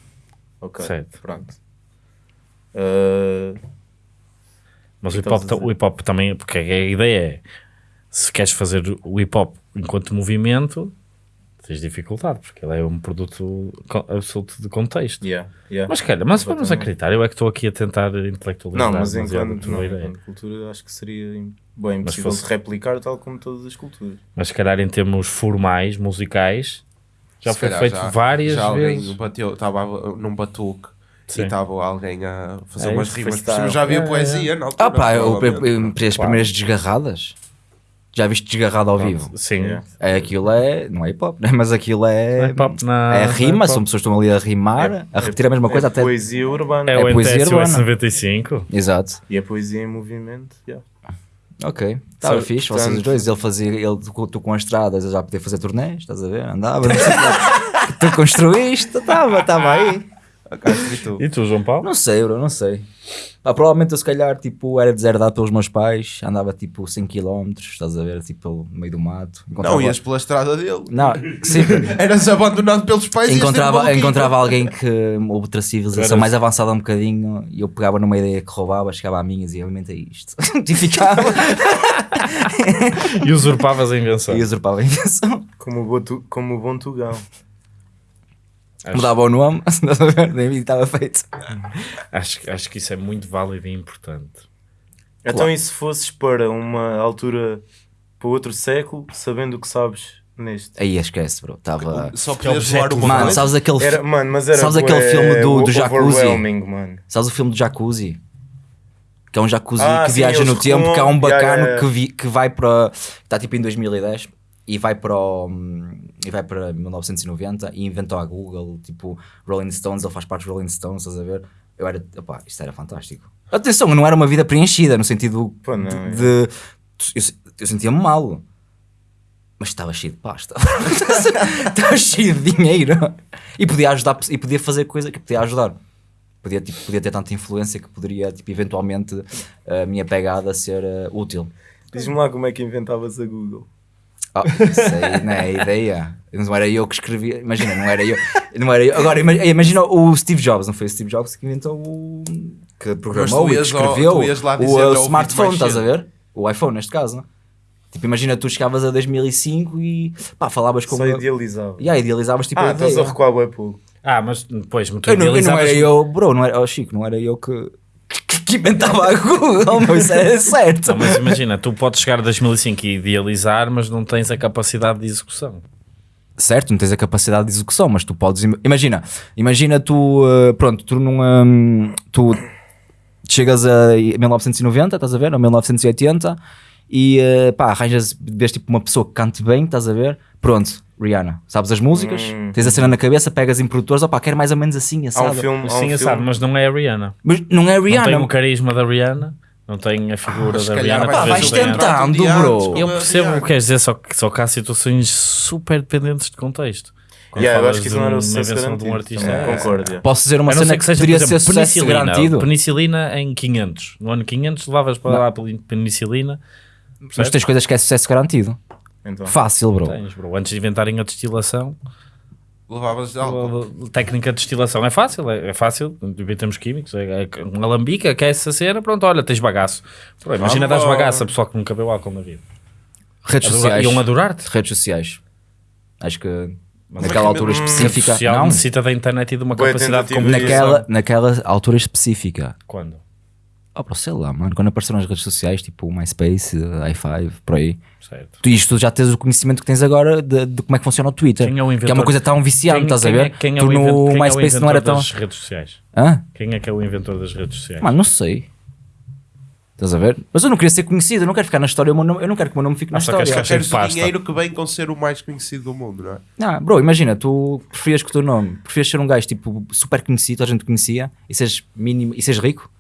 Speaker 2: Ok.
Speaker 1: Certo.
Speaker 2: Pronto. Uh,
Speaker 1: Mas o hip, hop, o hip hop também, porque a ideia é se queres fazer o hip hop enquanto movimento, tens dificuldade, porque ele é um produto absoluto de contexto.
Speaker 2: yeah, yeah.
Speaker 1: Mas cara, mas vamos acreditar, eu é que estou aqui a tentar intelectualizar
Speaker 2: Não, mas enquanto, não, enquanto cultura acho que seria bem
Speaker 1: Mas
Speaker 2: impossível
Speaker 1: fosse-
Speaker 2: de replicar tal como todas as culturas.
Speaker 1: Mas se calhar em termos formais, musicais, já
Speaker 6: Se
Speaker 1: foi
Speaker 6: calhar
Speaker 1: feito
Speaker 6: já-
Speaker 1: várias
Speaker 6: já alguém
Speaker 1: vezes.
Speaker 6: bateu, estava num batuque
Speaker 1: Sim.
Speaker 6: e estava alguém a fazer
Speaker 1: É
Speaker 6: umas rimas. Já havia
Speaker 1: É, é,
Speaker 6: poesia na altura.
Speaker 3: Ah pá, eu, eu, eu, as primeiras desgarradas. Já viste desgarrado ao vivo?
Speaker 1: Sim.
Speaker 2: Yeah.
Speaker 3: É, aquilo é. Não é hip hop, né? mas aquilo é.
Speaker 1: Hip hop na-
Speaker 3: é
Speaker 1: na
Speaker 3: rima, são pessoas que estão ali a rimar, a repetir a mesma coisa
Speaker 2: é
Speaker 3: até.
Speaker 2: poesia urbana.
Speaker 1: É,
Speaker 3: É
Speaker 1: o
Speaker 3: poesia
Speaker 1: NTS
Speaker 3: urbana.
Speaker 1: 95.
Speaker 3: Exato.
Speaker 2: E a poesia em movimento. yeah.
Speaker 3: Ok. Estava
Speaker 2: Sabe,
Speaker 3: fixe, vocês os
Speaker 2: portanto-
Speaker 3: dois. Ele fazia, ele, tu, tu com as estradas, ele já podia fazer turnés, estás a ver? Andava, tu construíste, estava, estava aí.
Speaker 1: E tu, João Paulo?
Speaker 3: Não sei, bro, não sei. Pá, provavelmente eu se calhar tipo, era deserdado pelos meus pais, andava tipo 100 km, estás a ver, tipo no meio do mato.
Speaker 6: Não,
Speaker 3: Encontrava-
Speaker 6: ias pela estrada dele.
Speaker 3: Não, sim,
Speaker 6: Eras abandonado pelos pais e
Speaker 3: encontrava,
Speaker 6: maluquinho.
Speaker 3: encontrava alguém que outra civilização
Speaker 1: Eras-
Speaker 3: mais avançada um bocadinho e eu pegava numa ideia que roubava, chegava à minha e dizia, alimenta isto. e ficava
Speaker 1: E usurpavas a invenção.
Speaker 3: e usurpava a invenção.
Speaker 2: Como, o bom tu- como o bom Tugão.
Speaker 1: Acho-
Speaker 3: Mudava o nome, estás a ver? e estava feito.
Speaker 1: Acho, que- acho que isso é muito válido e importante.
Speaker 2: Então, e se fosses para uma altura, para outro século, sabendo o que sabes neste?
Speaker 3: Aí esquece, bro. Estava.
Speaker 6: Só
Speaker 1: Que é o
Speaker 6: podias voar uma
Speaker 3: Mano, sabes aquele,
Speaker 2: Era, mano, mas era
Speaker 3: Sabes aquele
Speaker 2: bué
Speaker 3: filme do- do
Speaker 2: o-
Speaker 3: jacuzzi?
Speaker 2: mano.
Speaker 3: Sabes o filme do Jacuzzi? Que é um jacuzzi
Speaker 2: Ah,
Speaker 3: que
Speaker 2: sim,
Speaker 3: viaja no tempo, que é um bacano
Speaker 2: yeah, yeah.
Speaker 3: Que, vi- que vai para. Está tipo em 2010 e vai para o, e vai para 1990 e inventou a Google, tipo Rolling Stones, ele faz parte dos Rolling Stones, estás a ver? Eu era, opá, isto era fantástico. Atenção, não era uma vida preenchida, no sentido
Speaker 2: Pô, não,
Speaker 3: de.
Speaker 2: é.
Speaker 3: de- eu, eu sentia-me mal. Mas estava cheio de pasta. estava cheio de dinheiro. E podia ajudar, e podia fazer coisa que podia ajudar. Podia, tipo, podia ter tanta influência que poderia, tipo, eventualmente, a minha pegada ser eh, útil.
Speaker 2: Diz-me lá como é que inventavas a Google.
Speaker 3: Isso aí não é a ideia. Não era eu que escrevia. Imagina, não era eu. Não era eu. Agora, ima- imagina o Steve Jobs, não foi o Steve Jobs que inventou o. que programou e que
Speaker 6: ias ao-
Speaker 3: escreveu o, uh,
Speaker 6: "Eu ouvi-te
Speaker 3: smartphone, estás a
Speaker 6: cedo."
Speaker 3: ver? O iPhone, neste caso. Tipo, imagina tu chegavas a 2005 e pá, falavas com.
Speaker 2: Só idealizava.
Speaker 3: E aí idealizavas tipo
Speaker 2: Ah,
Speaker 3: a
Speaker 2: estás a recuar bué pouco.
Speaker 1: Ah, mas depois, tu
Speaker 3: Eu não, eu não era eu, bro, não era, oh, Chico, não era eu que, que, inventava a Google, isso era certo.
Speaker 1: Não, mas imagina, tu podes chegar a 2005 e idealizar, mas não tens a capacidade de execução.
Speaker 3: Certo, não tens a capacidade de execução, mas tu podes. im- Imagina, imagina tu, uh, pronto, tu num. um, tu chegas a 1990, estás a ver? Ou 1980 e uh, pá, arranjas, vês tipo uma pessoa que cante bem, estás a ver? Pronto, Rihanna, sabes as músicas,
Speaker 2: Hum.
Speaker 3: tens a cena na cabeça, pegas em produtores, opá, quero mais ou menos assim,
Speaker 2: Há um
Speaker 3: assado.
Speaker 2: filme, há um
Speaker 1: Sim,
Speaker 2: filme,
Speaker 1: sabe, mas não é a Rihanna.
Speaker 3: Mas não é
Speaker 1: Não tem
Speaker 3: Rihanna.
Speaker 1: o carisma da Rihanna, não tem a figura
Speaker 6: Ah,
Speaker 1: da Rihanna.
Speaker 3: Pá, vais
Speaker 1: Rihanna.
Speaker 3: tentando,
Speaker 6: Um
Speaker 3: bro.
Speaker 1: Eu
Speaker 6: a
Speaker 1: percebo o
Speaker 6: Rihanna.
Speaker 1: que queres dizer, só que, só que há situações super dependentes de contexto.
Speaker 2: Yeah, eu acho que isso não era o
Speaker 1: uma
Speaker 2: sucesso
Speaker 1: de um artista. É.
Speaker 2: Concordo. yeah.
Speaker 3: Posso dizer uma
Speaker 1: A
Speaker 3: cena que,
Speaker 1: que seja,
Speaker 3: poderia
Speaker 1: por
Speaker 3: ser
Speaker 1: exemplo,
Speaker 3: sucesso
Speaker 1: penicilina.
Speaker 3: garantido.
Speaker 1: Penicilina em 500. No ano 500 levas para
Speaker 3: Não.
Speaker 1: lá penicilina.
Speaker 3: Mas tens coisas que é sucesso garantido.
Speaker 2: Então,
Speaker 3: Fácil, bro.
Speaker 1: Tens, bro. Antes de inventarem a destilação,
Speaker 6: Levavas álcool.
Speaker 1: Técnica de destilação é fácil, é, é fácil, em termos químicos, é, é um alambique, aquece a cena, pronto, olha, tens bagaço. Pô, imagina
Speaker 6: Vamos.
Speaker 1: dares bagaço a pessoal que nunca bebeu álcool na vida.
Speaker 3: Redes
Speaker 1: Adora-
Speaker 3: sociais.
Speaker 1: Iam adorar-te.
Speaker 3: Redes sociais. Acho que
Speaker 6: Mas é
Speaker 3: naquela
Speaker 6: que-
Speaker 3: altura específica.
Speaker 1: social
Speaker 3: Não,
Speaker 1: necessita da internet e de uma
Speaker 2: Boa
Speaker 1: capacidade de
Speaker 2: de-
Speaker 1: comunicação.
Speaker 3: naquela, naquela altura específica.
Speaker 1: Quando?
Speaker 3: Oh, bro, sei lá, mano. Quando apareceram as redes sociais, tipo o MySpace, i5, por aí.
Speaker 1: Certo.
Speaker 3: Tu isto já tens o conhecimento que tens agora de, de como é que funciona o Twitter.
Speaker 1: Quem é o
Speaker 3: que é
Speaker 1: inventor?
Speaker 3: uma coisa tão viciante,
Speaker 1: Quem-
Speaker 3: estás a
Speaker 1: quem
Speaker 3: ver?
Speaker 1: é- quem é
Speaker 3: tu
Speaker 1: o invent-
Speaker 3: no
Speaker 1: quem é o
Speaker 3: MySpace não era
Speaker 1: inventor
Speaker 3: tão.
Speaker 1: das redes sociais?
Speaker 3: Hã?
Speaker 1: Quem é que é o inventor das redes sociais?
Speaker 3: Mano, não sei. Estás a ver? Mas eu não queria ser conhecido, eu não quero ficar na história, o meu nome- eu não quero que o meu nome fique na
Speaker 1: Ah, só
Speaker 3: história.
Speaker 1: cheio
Speaker 6: Queres o
Speaker 1: pasta.
Speaker 6: dinheiro que vem com ser o mais conhecido do mundo, não é?
Speaker 3: Não, bro, imagina, tu preferias que o teu nome, preferias ser um gajo tipo super conhecido, toda a gente te conhecia, e seres mínimo, e seres rico,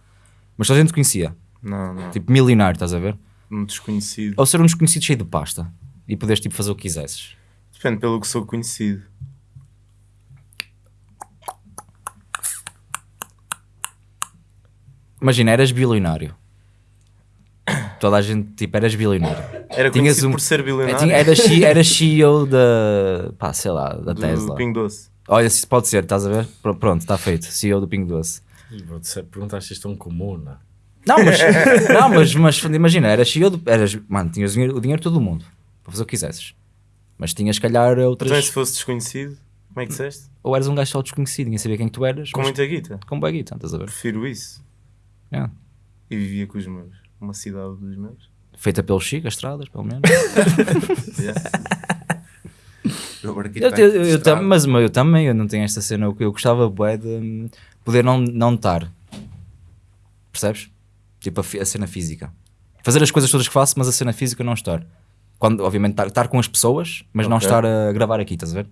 Speaker 3: mas toda a gente te conhecia,
Speaker 2: Não, não.
Speaker 3: tipo milionário, estás a ver?
Speaker 2: Um desconhecido.
Speaker 3: Ou ser um desconhecido cheio de pasta e poderes tipo fazer o que quisesses.
Speaker 2: Depende pelo que sou conhecido.
Speaker 3: Imagina, eras bilionário. Toda a gente, tipo, eras bilionário.
Speaker 2: Era
Speaker 3: Tinhas
Speaker 2: conhecido
Speaker 3: um-
Speaker 2: por ser
Speaker 3: É,
Speaker 2: bilionário.
Speaker 3: Eras, C- eras CEO da, pá, sei lá, da
Speaker 2: do
Speaker 3: Tesla.
Speaker 2: Pingo Doce.
Speaker 3: Olha, se pode ser, estás a ver? Pr- Pronto, está feito. CEO do Pingo Doce.
Speaker 1: Bro, se Perguntaste isto tão comum, não?
Speaker 3: Não, mas, não, mas, mas imagina, eras CEO do, eras, mano, tinhas o dinheiro, o dinheiro de todo o mundo para fazer o que quisesses. Mas tinhas, se calhar, outras.
Speaker 2: Então, e se fosse desconhecido, como é que disseste?
Speaker 3: Ou eras um gajo só desconhecido, ninguém sabia quem tu eras.
Speaker 2: Com
Speaker 3: mas
Speaker 2: muita guita.
Speaker 3: com baguita, estás a ver?
Speaker 2: Prefiro isso.
Speaker 3: É.
Speaker 2: E vivia com os meus. Uma cidade dos meus.
Speaker 3: Feita pelo Chico, as estradas, pelo menos. Eu, eu,
Speaker 6: de
Speaker 3: eu, tam- mas mas eu também, eu não tenho esta cena. Eu, eu gostava bué, de poder não, não estar. Percebes? Tipo a, a cena física. Fazer as coisas todas que faço, mas a cena física não estar. Quando, obviamente, estar, com as pessoas, mas não
Speaker 2: Ok.
Speaker 3: estar a gravar aqui, estás a ver?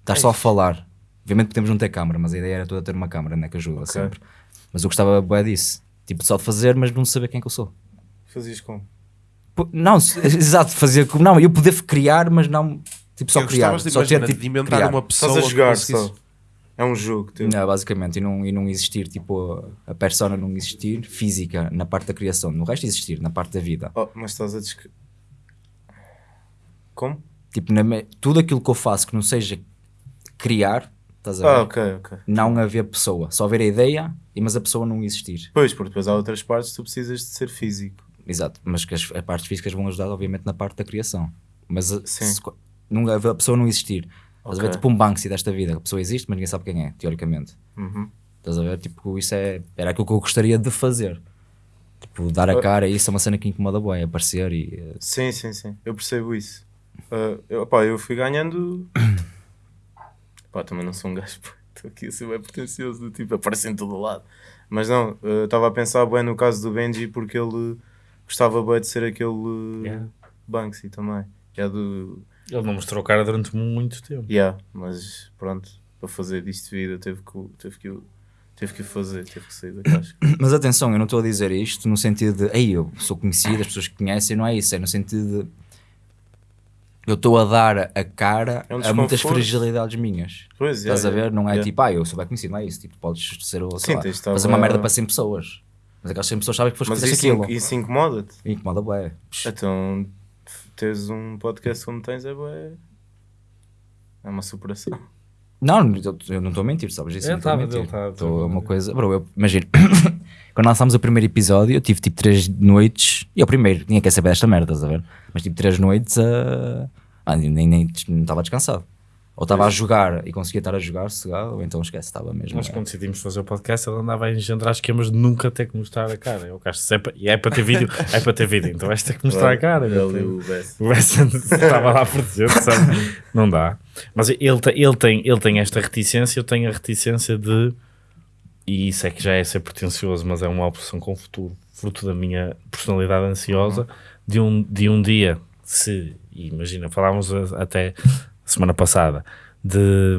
Speaker 3: Estar só a falar. Obviamente podemos não ter câmara, mas a ideia era toda ter uma câmara, né? Que ajuda sempre. Mas eu gostava bué disso. Tipo, só de fazer, mas não saber quem é que eu sou.
Speaker 2: Fazias como?
Speaker 3: Não, exato, fazer como. Não, eu poder criar, mas não. Tipo, só
Speaker 6: Eu
Speaker 3: criar. Só ter
Speaker 6: imaginar,
Speaker 3: tipo.
Speaker 6: de inventar
Speaker 3: criar.
Speaker 6: uma pessoa
Speaker 2: Estás a jogar só. É um jogo teu.
Speaker 3: Não, basicamente, e não, e não existir, tipo, a, persona não existir física na parte da criação, no resto existir na parte da vida.
Speaker 2: Oh, mas estás a descrever. Como?
Speaker 3: Tipo, na tudo aquilo que eu faço que não seja criar, estás a ver?
Speaker 2: Ah, ok, ok.
Speaker 3: Não haver pessoa, só haver a ideia, mas a pessoa não existir.
Speaker 2: Pois, porque depois há outras partes que tu precisas de ser físico.
Speaker 3: Exato, mas que as, as partes físicas vão ajudar, obviamente, na parte da criação. Mas a,
Speaker 2: Sim.
Speaker 3: se- não, a pessoa não existir. Estás a ver? Tipo um Banksy desta vida, a pessoa existe, mas ninguém sabe quem é, teoricamente.
Speaker 2: Uhum.
Speaker 3: Estás a ver? Tipo, isso é, era aquilo que eu gostaria de fazer. Tipo, dar a cara, isso é uma cena que incomoda bem, aparecer e. eh,
Speaker 2: Sim, sim, sim. Eu percebo isso. Ah, eu, pá, eu fui ganhando. pá, também não sou um gajo. Estou aqui a ser bem pretencioso, do tipo, aparece em todo lado. Mas não, ah, estava a pensar bem no caso do Benji porque ele gostava bem de ser aquele
Speaker 1: Yeah.
Speaker 2: Banksy também. Yeah, do,
Speaker 1: Ele não mostrou cara durante muito tempo.
Speaker 2: yeah, mas pronto, para fazer disto de vida teve que, o- teve que, teve que fazer, teve que sair da caixa.
Speaker 3: Mas atenção, eu não estou a dizer isto no sentido de, ei, eu sou conhecido, as pessoas que conhecem, não é isso, é no sentido de. Eu estou a dar a cara
Speaker 2: É um
Speaker 3: a muitas fragilidades minhas.
Speaker 2: Pois, yeah,
Speaker 3: Estás a
Speaker 2: yeah,
Speaker 3: ver? Não é
Speaker 2: yeah.
Speaker 3: tipo, ah, eu sou bem conhecido, não é isso. Tipo, podes ser o, sei
Speaker 2: Sim,
Speaker 3: lá, fazer uma merda para 100 pessoas. Mas aquelas 100 pessoas sabem que foste
Speaker 2: Mas isso,
Speaker 3: aquilo.
Speaker 2: in- isso incomoda-te?
Speaker 3: Incomoda bué.
Speaker 2: Então, teres um podcast como tens é bué. É uma superação.
Speaker 3: Não, eu eu não estou a mentir, sabes? Isso
Speaker 1: É,
Speaker 3: não estou a
Speaker 1: tava,
Speaker 3: mentir.
Speaker 1: ele tava-
Speaker 3: Estou uma coisa. Bro, eu imagino. Quando lançámos o primeiro episódio, eu tive tipo 3 noites. E é o primeiro, ninguém quer saber desta merda, estás a ver? Mas tipo 3 noites a. Ah, nem, nem, nem não estava descansado. Ou estava a jogar e conseguia estar a jogar sossegado, ou então esquece, estava mesmo.
Speaker 1: Nós,
Speaker 3: é.
Speaker 1: quando decidimos fazer o podcast, ele andava a engendrar esquemas de nunca ter que mostrar a cara. Eu acho que se é para, e é para ter vídeo, é para ter vídeo, então vais ter que mostrar a cara.
Speaker 2: Ele o Bess.
Speaker 1: O estava lá por dizer, sabe? Não dá. Mas ele, ele, tem, ele tem esta reticência, eu tenho a reticência de. E isso é que já é ser pretencioso, mas é uma opção com o futuro, fruto da minha personalidade ansiosa, de, um, de um dia, se. Imagina, falávamos até semana passada, de,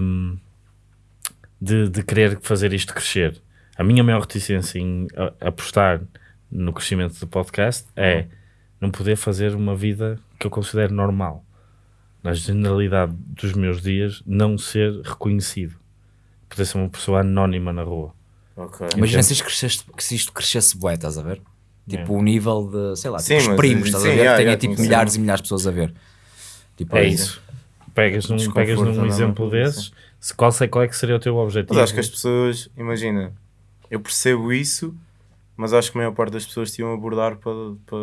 Speaker 1: de, de querer fazer isto crescer. A minha maior reticência em a- apostar no crescimento do podcast é não poder fazer uma vida que eu considero normal. Na generalidade dos meus dias, não ser reconhecido. Poder ser uma pessoa anónima na rua.
Speaker 2: Ok.
Speaker 3: Imagina se isto crescesse, que se isto crescesse bué, estás a ver? Tipo o nível de, sei lá,
Speaker 2: Sim,
Speaker 3: tipo os primos, estás
Speaker 2: sim,
Speaker 3: a ver?
Speaker 2: yeah,
Speaker 3: Tenha
Speaker 2: yeah,
Speaker 3: tipo
Speaker 2: sim.
Speaker 3: milhares e milhares de pessoas a ver. Tipo,
Speaker 1: É isso. Pegas num, pegas num exemplo desses, Se- Qual, sei, qual é que seria o teu objetivo?
Speaker 2: Mas acho que as pessoas, imagina, eu percebo isso, mas acho que a maior parte das pessoas te iam abordar para, para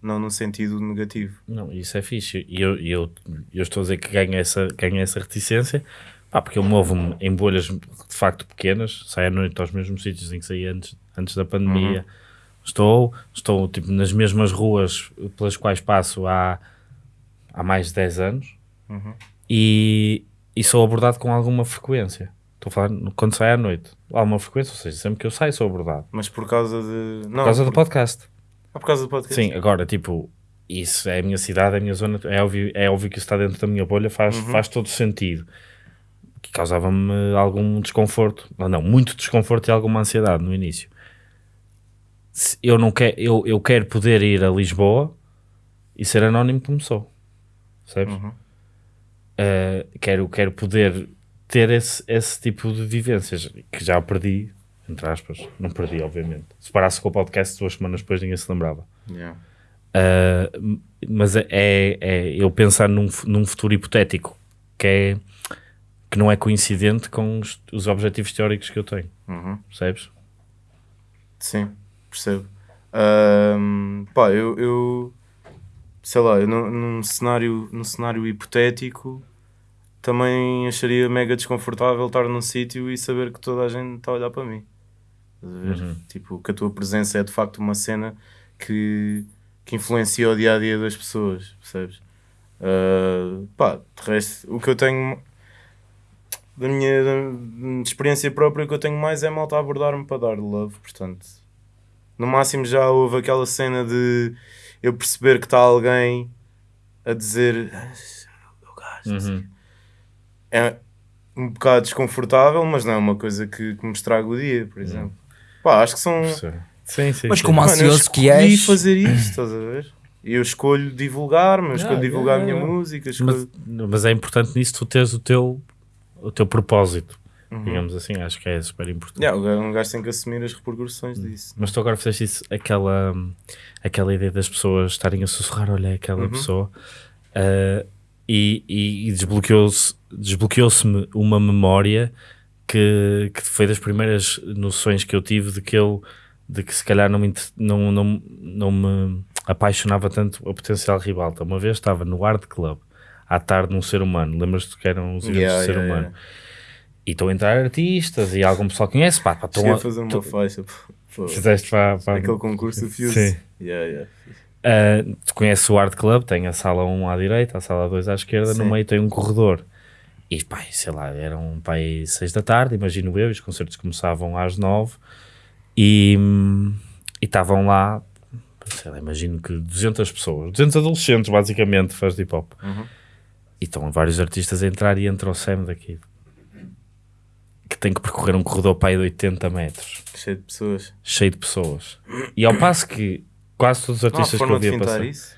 Speaker 2: não no sentido negativo.
Speaker 1: Não, isso é fixe. E eu, eu, eu estou a dizer que ganho essa, ganho essa reticência, pá, porque eu movo-me em bolhas de facto pequenas, saio à noite aos mesmos sítios em que saí antes, antes da pandemia. Estou, estou tipo, nas mesmas ruas pelas quais passo há, há mais de 10 anos e, e sou abordado com alguma frequência. Estou a falar quando saio à noite. Há alguma frequência, ou seja, sempre que eu saio sou abordado.
Speaker 2: Mas por causa de. Não,
Speaker 1: Por causa do
Speaker 2: por,
Speaker 1: podcast.
Speaker 2: ah, por causa do podcast.
Speaker 1: Sim, agora, tipo, isso é a minha cidade, é a minha zona, é óbvio, é óbvio que isso está dentro da minha bolha, faz, faz todo sentido. Que causava-me algum desconforto, não, não, muito desconforto e alguma ansiedade no início. Eu, não quero, eu, eu quero poder ir a Lisboa e ser anónimo como sou, percebes? Eh, quero, quero poder ter esse, esse tipo de vivências que já perdi, entre aspas, não perdi, obviamente. Se parasse com o podcast duas semanas depois, ninguém se lembrava.
Speaker 2: Yeah.
Speaker 1: Uh, mas é, é, é eu pensar num, num futuro hipotético que, é, que não é coincidente com os, os objetivos teóricos que eu tenho,
Speaker 2: Uhum.
Speaker 1: percebes?
Speaker 2: Sim, percebo. Ahm, pá, eu, eu sei lá, eu num, num cenário, num cenário hipotético também acharia mega desconfortável estar num sítio e saber que toda a gente está a olhar para mim. Estás a ver? Tipo, que a tua presença é de facto uma cena que, que influencia o dia a dia das pessoas, percebes? Ah, pá, de resto, o que eu tenho da minha da- experiência própria, o que eu tenho mais é malta a abordar-me para dar love, portanto, no máximo já houve aquela cena de eu perceber que está alguém a dizer "Ah, eu o quê." é um bocado desconfortável, mas não é uma coisa que, que me estraga o dia, por exemplo. Pá, acho que são.
Speaker 1: Sim, sim.
Speaker 3: Mas
Speaker 1: sim.
Speaker 3: como
Speaker 2: Mano, eu
Speaker 3: ansioso que és.
Speaker 2: fazer isto, estás a ver? Eu escolho divulgar-me, eu escolho
Speaker 1: Ah,
Speaker 2: divulgar a minha
Speaker 1: yeah.
Speaker 2: música, escolho...
Speaker 1: mas, mas é importante nisso tu teres o teu, o teu propósito,
Speaker 2: Uhum.
Speaker 1: digamos assim, acho que é super importante.
Speaker 2: Yeah, um gajo tem que assumir as repercussões disso.
Speaker 1: Mas tu agora fizeste isso, aquela, aquela ideia das pessoas estarem a sussurrar, olha, é aquela pessoa, ah, e, e, e desbloqueou-se desbloqueou-se-me uma memória que, que foi das primeiras noções que eu tive de que eu de que se calhar não me, não, não, não me apaixonava tanto a potencial ribalta. Uma vez estava no Art Club à tarde num ser humano, lembras-te que eram os eventos
Speaker 2: Yeah,
Speaker 1: do ser
Speaker 2: yeah,
Speaker 1: humano?
Speaker 2: yeah.
Speaker 1: E estão a entrar artistas e algum pessoal conhece, pá, pá, estão a-
Speaker 2: fazer uma
Speaker 1: tu-
Speaker 2: faixa. pô,
Speaker 1: fizeste para, para
Speaker 2: Aquele concurso do Fuse.
Speaker 1: Sim.
Speaker 2: Yeah, yeah.
Speaker 1: Uh, tu conheces o Art Club, tem a sala 1 à direita, a sala 2 à esquerda, no
Speaker 2: Sim.
Speaker 1: meio tem um corredor. E pá, sei lá, eram pá, aí 6 da tarde, imagino eu, os concertos começavam às 9 e estavam lá, sei lá, imagino que 200 pessoas, 200 adolescentes basicamente, fãs de hip hop. E estão vários artistas a entrar e entra o Sam daqui. Que tem que percorrer um corredor para aí de 80 metros,
Speaker 2: Cheio de pessoas.
Speaker 1: cheio de pessoas. E ao passo que quase todos os
Speaker 2: Não
Speaker 1: artistas que eu via passar.
Speaker 2: isso?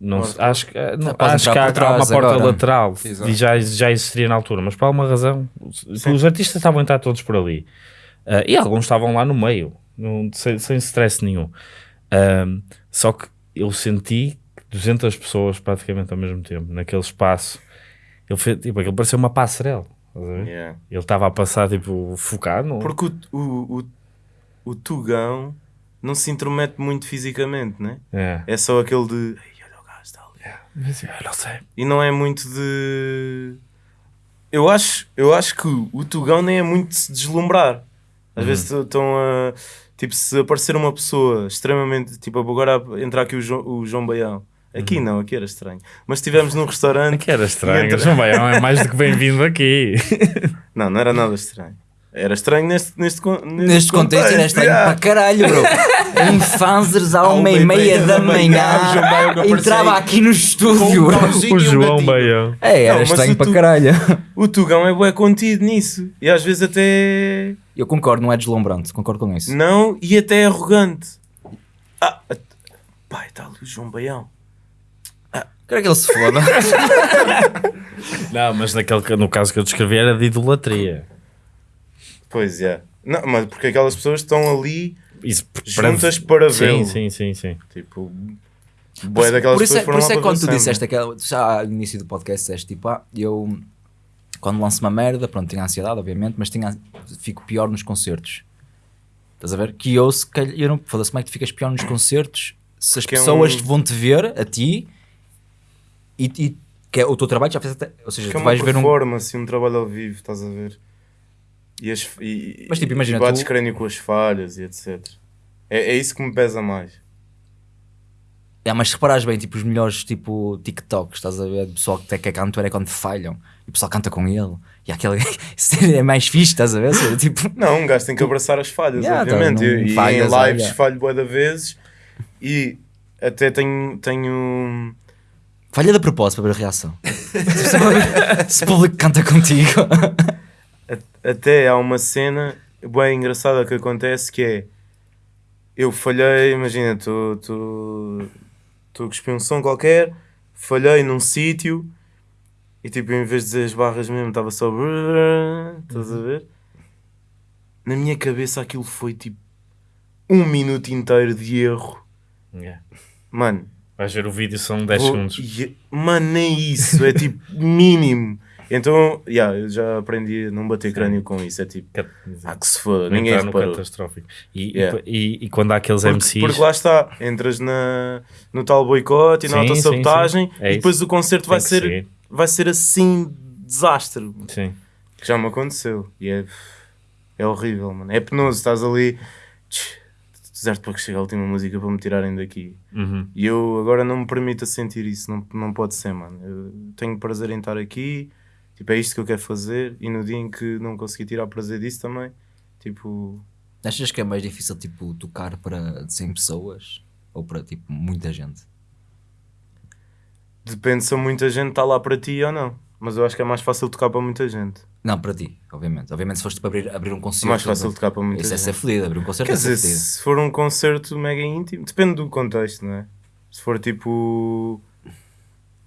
Speaker 1: Não, se- acho que, eh, não, acho que há, há uma porta
Speaker 3: agora.
Speaker 1: lateral
Speaker 6: Exato.
Speaker 1: e já, já existiria na altura, mas por alguma razão os artistas estavam a entrar todos por ali Ah, e alguns estavam lá no meio, não- sem, sem stress nenhum. Ahm, só que eu senti que 200 pessoas praticamente ao mesmo tempo naquele espaço. Ele fez, tipo, aquilo parecia uma passarela.
Speaker 2: Yeah.
Speaker 1: Ele estava a passar tipo focado. no-
Speaker 2: Porque o, o, o, o Tugão não se intromete muito fisicamente, né?
Speaker 1: É.
Speaker 2: É só aquele de. "Ei, olha o gajo está ali.
Speaker 1: Mas eu não sei.
Speaker 2: E não é muito de. Eu acho, eu acho que o Tugão nem é muito de se deslumbrar. Às
Speaker 1: Uhum.
Speaker 2: vezes estão a. Tipo, se aparecer uma pessoa extremamente. Tipo, agora entrar aqui o João, o João Baião. Aqui não, aqui era estranho. Mas estivemos num restaurante.
Speaker 1: Uhum. Aqui era estranho.
Speaker 2: Entra-
Speaker 1: João Baião é mais do que bem-vindo aqui.
Speaker 2: Não, não era nada estranho. Era estranho neste, neste, con-
Speaker 3: Neste contexto era estranho
Speaker 2: yeah.
Speaker 3: para caralho, bro. Em Fanzers à uma e meia da manhã
Speaker 6: o João Baião que apareceu
Speaker 3: entrava aqui no estúdio,
Speaker 6: com um
Speaker 1: o
Speaker 6: um
Speaker 1: João. Baião.
Speaker 3: É, era
Speaker 2: Não, mas
Speaker 3: estranho para
Speaker 2: tu-
Speaker 3: caralho.
Speaker 2: O Tugão é bué contido nisso. E às vezes até.
Speaker 3: Eu concordo, não é deslumbrante, concordo com isso.
Speaker 2: Não, e até arrogante. Ah, pai, está ali o João Baião.
Speaker 3: Quero que ele se foda.
Speaker 1: Não, mas naquele, que- no caso que eu descrevi era de idolatria.
Speaker 2: Pois é. Não, mas porque aquelas pessoas estão ali
Speaker 1: Isso,
Speaker 2: juntas para
Speaker 1: Sim,
Speaker 2: vê-lo.
Speaker 1: sim, sim, sim.
Speaker 2: Tipo, bué daquelas
Speaker 3: por isso
Speaker 2: pessoas
Speaker 3: é, por isso é
Speaker 2: para
Speaker 3: quando tu disseste aquela, já no início do podcast, disseste tipo, ah, eu quando lanço uma merda, pronto, tenho ansiedade, obviamente, mas tenho, fico pior nos concertos. Estás a ver? Que eu, se calhar, eu não, foda-se, como é que tu ficas pior nos concertos se as
Speaker 2: Porque é
Speaker 3: pessoas
Speaker 2: um-
Speaker 3: vão te ver a ti e, e que é o teu trabalho já fez até, ou seja,
Speaker 2: Que é
Speaker 3: tu
Speaker 2: uma
Speaker 3: vais ver um.
Speaker 2: performance, um... trabalho ao vivo, estás a ver? E as, e,
Speaker 3: Mas, tipo, imagina,
Speaker 2: e bates
Speaker 3: tu-
Speaker 2: crânio com as falhas e etc. É, é isso que me pesa mais.
Speaker 3: É, mas se reparares bem, tipo, os melhores tipo, TikToks, estás a ver? O pessoal que que é cantor é quando falham e o pessoal canta com ele e aquele é mais fixe, estás a ver? Seja, tipo,
Speaker 2: Não, um gajo tem que abraçar as falhas,
Speaker 3: Yeah, tá,
Speaker 2: obviamente.
Speaker 3: não
Speaker 2: e, e
Speaker 3: falhas,
Speaker 2: em lives
Speaker 3: olha.
Speaker 2: falho bué de vezes e até tenho, tenho
Speaker 3: falha de propósito para ver a reação. se o público canta contigo.
Speaker 2: Até há uma cena bem engraçada que acontece que é eu falhei, imagina, estou a cuspir um som qualquer, falhei num sítio e tipo, em vez de dizer as barras mesmo, estava só estás a ver? Na minha cabeça aquilo foi tipo um minuto inteiro de erro.
Speaker 1: Yeah.
Speaker 2: Mano,
Speaker 1: Vais ver o vídeo, são 10
Speaker 2: Vou-
Speaker 1: segundos.
Speaker 2: e- Mano, nem isso, é tipo mínimo. Então, yeah, eu já aprendi a não bater crânio com isso. É tipo,
Speaker 1: Cat-
Speaker 2: ah, que se
Speaker 1: Não
Speaker 2: ninguém
Speaker 1: entrar
Speaker 2: reparou.
Speaker 1: catastrófico. E,
Speaker 2: Yeah.
Speaker 1: e, e quando há aqueles
Speaker 2: Porque,
Speaker 1: MCs.
Speaker 2: porque lá está, entras na, no tal boicote e na
Speaker 1: Sim,
Speaker 2: autossabotagem
Speaker 1: sim, sim. É
Speaker 2: e depois o concerto
Speaker 1: Tem
Speaker 2: vai ser,
Speaker 1: seguir.
Speaker 2: vai ser assim desastre.
Speaker 1: Sim.
Speaker 2: Que já me aconteceu e é, é horrível, mano. É penoso, estás ali, tch, deserto para que chegue a última música para me tirarem daqui.
Speaker 1: Uhum.
Speaker 2: E eu agora não me permito a sentir isso, não, não pode ser, mano. Eu tenho prazer em estar aqui, tipo, é isto que eu quero fazer. E no dia em que não consegui tirar prazer disso também, tipo,
Speaker 3: Achas que é mais difícil tipo, tocar para 100 pessoas ou para tipo, muita gente?
Speaker 2: depende se muita gente está lá para ti ou não. Mas eu acho que é mais fácil tocar para muita gente.
Speaker 3: Não, para ti, obviamente. Obviamente, se foste para abrir, abrir um
Speaker 2: É
Speaker 3: concerto.
Speaker 2: mais fácil tocar para muita
Speaker 3: Isso é ser feliz, abrir um concerto
Speaker 2: Quer
Speaker 3: é
Speaker 2: dizer, se for um concerto mega íntimo, depende do contexto, não é? Se for tipo.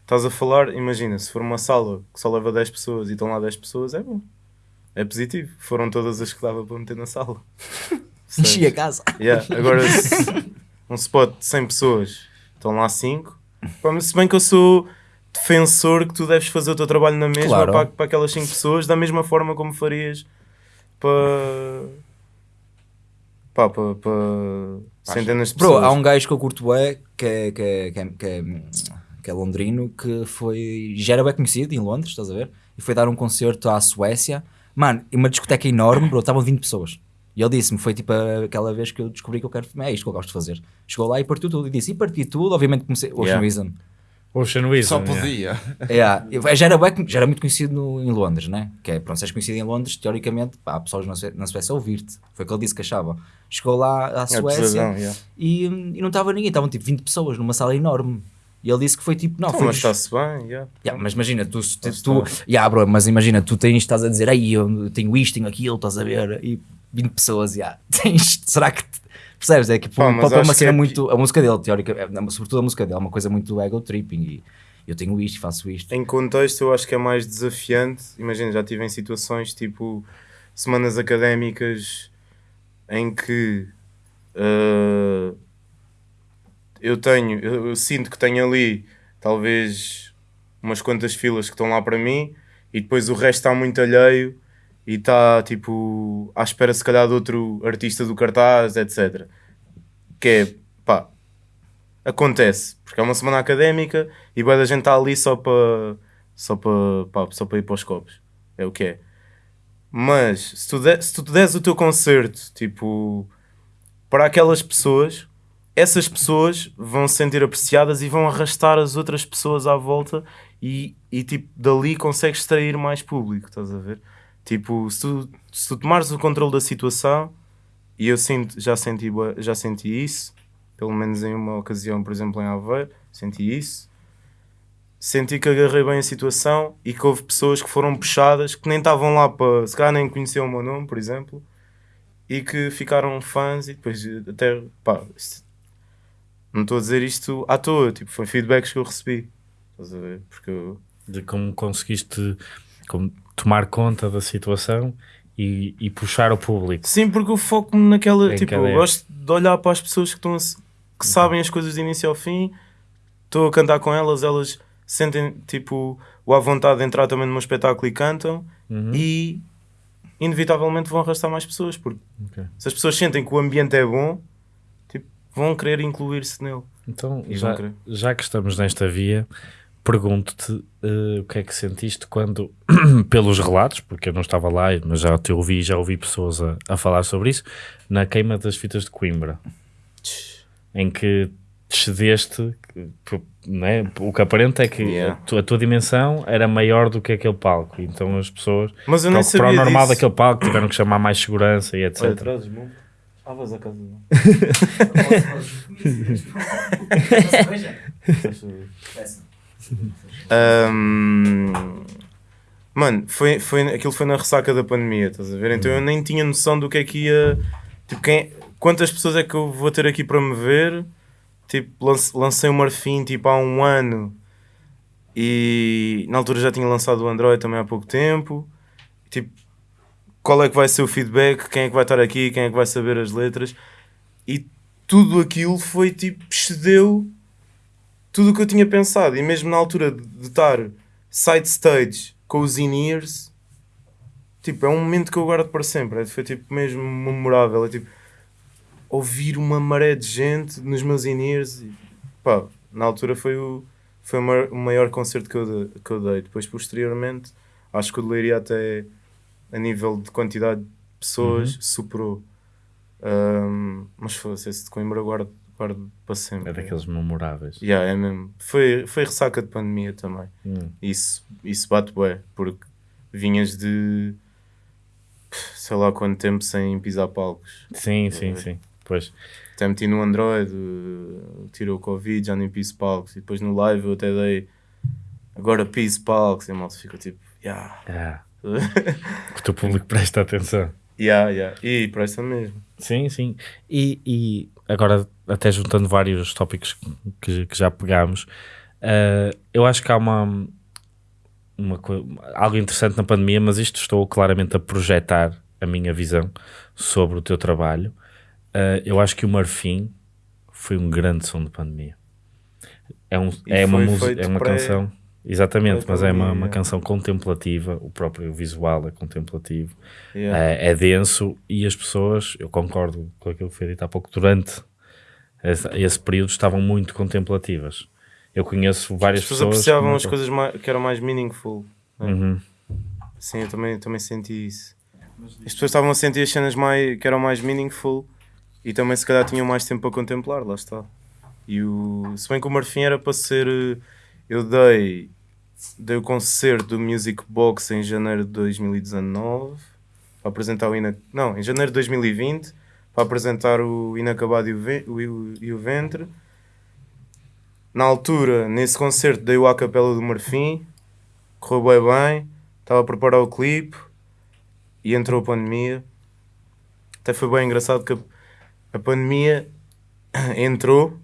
Speaker 2: Estás a falar, imagina, se for uma sala que só leva 10 pessoas e estão lá 10 pessoas, é bom. É positivo. Foram todas as que dava para meter na sala.
Speaker 3: Enchi a casa.
Speaker 2: Yeah. Agora, um spot de 100 pessoas, estão lá 5. Pá, mas Se bem que eu sou defensor que tu deves fazer o teu trabalho na mesma
Speaker 3: Claro.
Speaker 2: para, para aquelas 5 pessoas, da mesma forma como farias para. Pá, para, para centenas de
Speaker 3: Bro,
Speaker 2: pessoas.
Speaker 3: há um gajo que eu curto é que é, que é, que é, que é, que é londrino que foi. já era bem conhecido em Londres, estás a ver? E foi dar um concerto à Suécia. Mano, uma discoteca enorme, bro, estavam 20 pessoas. E ele disse-me, foi tipo aquela vez que eu descobri que eu quero. É isto que eu gosto de fazer. Chegou lá e partiu tudo. E disse, e parti tudo, obviamente comecei. Ocean
Speaker 2: Yeah.
Speaker 3: Wisdom.
Speaker 1: Ocean Wisdom.
Speaker 6: Só
Speaker 1: yeah.
Speaker 6: podia.
Speaker 3: Yeah. Eu- Já, era, já era muito conhecido no- em Londres, né? Que é, pronto, se és conhecido em Londres, teoricamente, pá, há pessoas na, na Suécia a ouvir-te. Foi o que ele disse que achava. Chegou lá à
Speaker 2: É
Speaker 3: Suécia
Speaker 2: yeah.
Speaker 3: e, e não estava ninguém, estavam tipo 20 pessoas numa sala enorme. E ele disse que foi tipo, não,
Speaker 2: Então,
Speaker 3: foi
Speaker 2: mas está-se bem, yeah.
Speaker 3: Yeah, mas imagina, tu, tu, tu yeah, bro, mas imagina, tu tens, estás a dizer, aí eu tenho isto, tenho aquilo, estás a ver, e 20 pessoas, yeah, tens, será que te- percebes? É que
Speaker 2: Pá,
Speaker 3: pá, pá, uma
Speaker 2: que
Speaker 3: cena
Speaker 2: é
Speaker 3: muito, a música dele, teórica, é, sobretudo a música dele, é uma coisa muito ego tripping e eu tenho isto, faço isto.
Speaker 2: Em contexto, eu acho que é mais desafiante. Imagina, já tive em situações tipo semanas académicas em que uh, eu tenho, eu, eu sinto que tenho ali talvez umas quantas filas que estão lá para mim e depois o resto está muito alheio e está tipo à espera se calhar de outro artista do cartaz, etc. Que é pá, acontece, porque é uma semana académica e boa da gente está ali só para só para só para ir para os copos. É o que é. Mas se tu, de, se tu des o teu concerto, tipo, para aquelas pessoas, essas pessoas vão se sentir apreciadas e vão arrastar as outras pessoas à volta e, e tipo, dali consegues extrair mais público, estás a ver? Tipo, se tu, se tu tomares o controle da situação, e eu sinto, já, senti, já senti isso, pelo menos em uma ocasião, por exemplo, em Aveiro, senti isso. Senti que agarrei bem a situação e que houve pessoas que foram puxadas que nem estavam lá para, se calhar nem conheciam o meu nome, por exemplo, e que ficaram fãs e depois até, pá, não estou a dizer isto à toa, tipo, foi feedbacks que eu recebi, estás a ver? Porque eu,
Speaker 1: De como conseguiste como tomar conta da situação e, e puxar o público.
Speaker 2: Sim, porque eu foco-me naquela.
Speaker 1: Em
Speaker 2: tipo, eu gosto de olhar para as pessoas que, estão a que sabem as coisas de início ao fim, estou a cantar com elas, elas sentem tipo o à vontade de entrar também num espetáculo e cantam
Speaker 1: Uhum.
Speaker 2: e inevitavelmente vão arrastar mais pessoas, porque
Speaker 1: Ok.
Speaker 2: se as pessoas sentem que o ambiente é bom, tipo, vão querer incluir-se nele.
Speaker 1: Então, já, já que estamos nesta via, pergunto-te eh, o que é que sentiste quando, pelos relatos, porque eu não estava lá, mas já te ouvi, já ouvi pessoas a, a falar sobre isso, na queima das fitas de Coimbra, em que cedeste, né? o que aparenta é que
Speaker 2: Yeah.
Speaker 1: a, tua, a tua dimensão era maior do que aquele palco, então as pessoas,
Speaker 2: Mas eu
Speaker 1: para,
Speaker 2: nem
Speaker 1: o- para
Speaker 2: sabia
Speaker 1: o normal
Speaker 2: disso.
Speaker 1: daquele palco, tiveram que chamar mais segurança e etc.
Speaker 2: Olha. Ah, vais à casa. Ahm, mano, foi, foi, aquilo foi na ressaca da pandemia, estás a ver? Então eu nem tinha noção do que é que ia. Tipo, quem, quantas pessoas é que eu vou ter aqui para me ver? Tipo, lance- lancei o Marfim tipo, há um ano e na altura já tinha lançado o Android também há pouco tempo. Tipo, qual é que vai ser o feedback? Quem é que vai estar aqui? Quem é que vai saber as letras? E tudo aquilo foi tipo, excedeu tudo o que eu tinha pensado. E mesmo na altura de estar side stage com os in-ears, tipo, é um momento que eu guardo para sempre. É, Foi tipo mesmo memorável. É tipo, ouvir uma maré de gente nos meus in-ears. Pá, na altura foi o, foi o maior, concerto que eu, dei, que eu dei. Depois, posteriormente, acho que o de Leiria até a nível de quantidade de pessoas superou. Ahm, mas fosse esse de Coimbra guardo, para sempre.
Speaker 1: É daqueles memoráveis.
Speaker 2: Yeah, é mesmo. Foi, foi ressaca de pandemia também.
Speaker 1: Hum.
Speaker 2: Isso, isso bate bué, porque vinhas de sei lá quanto tempo sem pisar palcos.
Speaker 1: Sim, sim, sim. Pois.
Speaker 2: Até meti no Android, tirou o Covid, já nem piso palcos. E depois no live eu até dei agora piso palcos. E a malta ficou tipo, yeah.
Speaker 1: Ah, que o teu público presta atenção.
Speaker 2: yeah, yeah. E presta mesmo.
Speaker 1: Sim, sim. E, e agora, até juntando vários tópicos que, que já pegámos, eh, eu acho que há uma, uma algo interessante na pandemia, mas isto estou claramente a projetar a minha visão sobre o teu trabalho. Eh, eu acho que o Marfim foi um grande som de pandemia. É, um, é uma, música, é uma canção. Exatamente, mas é uma, uma canção contemplativa, o próprio visual é contemplativo.
Speaker 2: Yeah.
Speaker 1: É, é denso e as pessoas, eu concordo com aquilo que foi dito há pouco, durante esse, esse período estavam muito contemplativas. Eu conheço várias
Speaker 2: As pessoas
Speaker 1: pessoas.
Speaker 2: apreciavam as coisas mais, que eram mais meaningful. né?
Speaker 1: Uhum.
Speaker 2: Sim, eu também, também senti isso. As pessoas estavam a sentir as cenas mais, que eram mais meaningful e também se calhar tinham mais tempo para contemplar, lá está. E o, se bem que o Marfim era para ser. eh, Eu dei, dei o concerto do Music Box em janeiro de 2019 para apresentar o Ina, Não, em janeiro de 2020 para apresentar o Inacabado e o, Ve- o- e o Ventre. Na altura, nesse concerto, dei o A Capela do Marfim, correu bem bem, estava a preparar o clipe e entrou a pandemia. Até foi bem engraçado que a pandemia entrou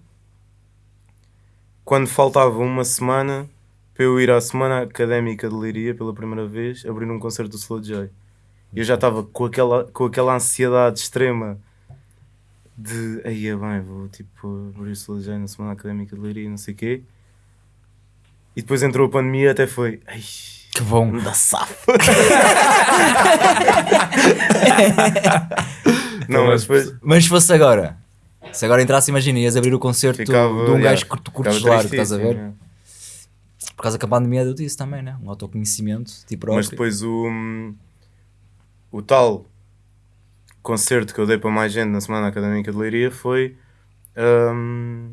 Speaker 2: quando faltava uma semana para eu ir à Semana Académica de Leiria pela primeira vez, abrir um concerto do Slow J. E eu já estava com aquela, com aquela ansiedade extrema de aí é bem, vou tipo abrir o Slow J na Semana Académica de Leiria, não sei o quê. E depois entrou a pandemia, até foi. Ai,
Speaker 3: Que bom.
Speaker 2: da safa. não, mas depois
Speaker 3: Mas se fosse agora, se agora entrasse, imagina, ias abrir o concerto
Speaker 2: ficava.
Speaker 3: de um
Speaker 2: yeah,
Speaker 3: gajo que tu curtes estás a ver?
Speaker 2: yeah.
Speaker 3: Por causa que a pandemia deu isso também, né? Um autoconhecimento de ti próprio.
Speaker 2: Mas depois o, o tal concerto que eu dei para mais gente na Semana Académica de Leiria foi, hum,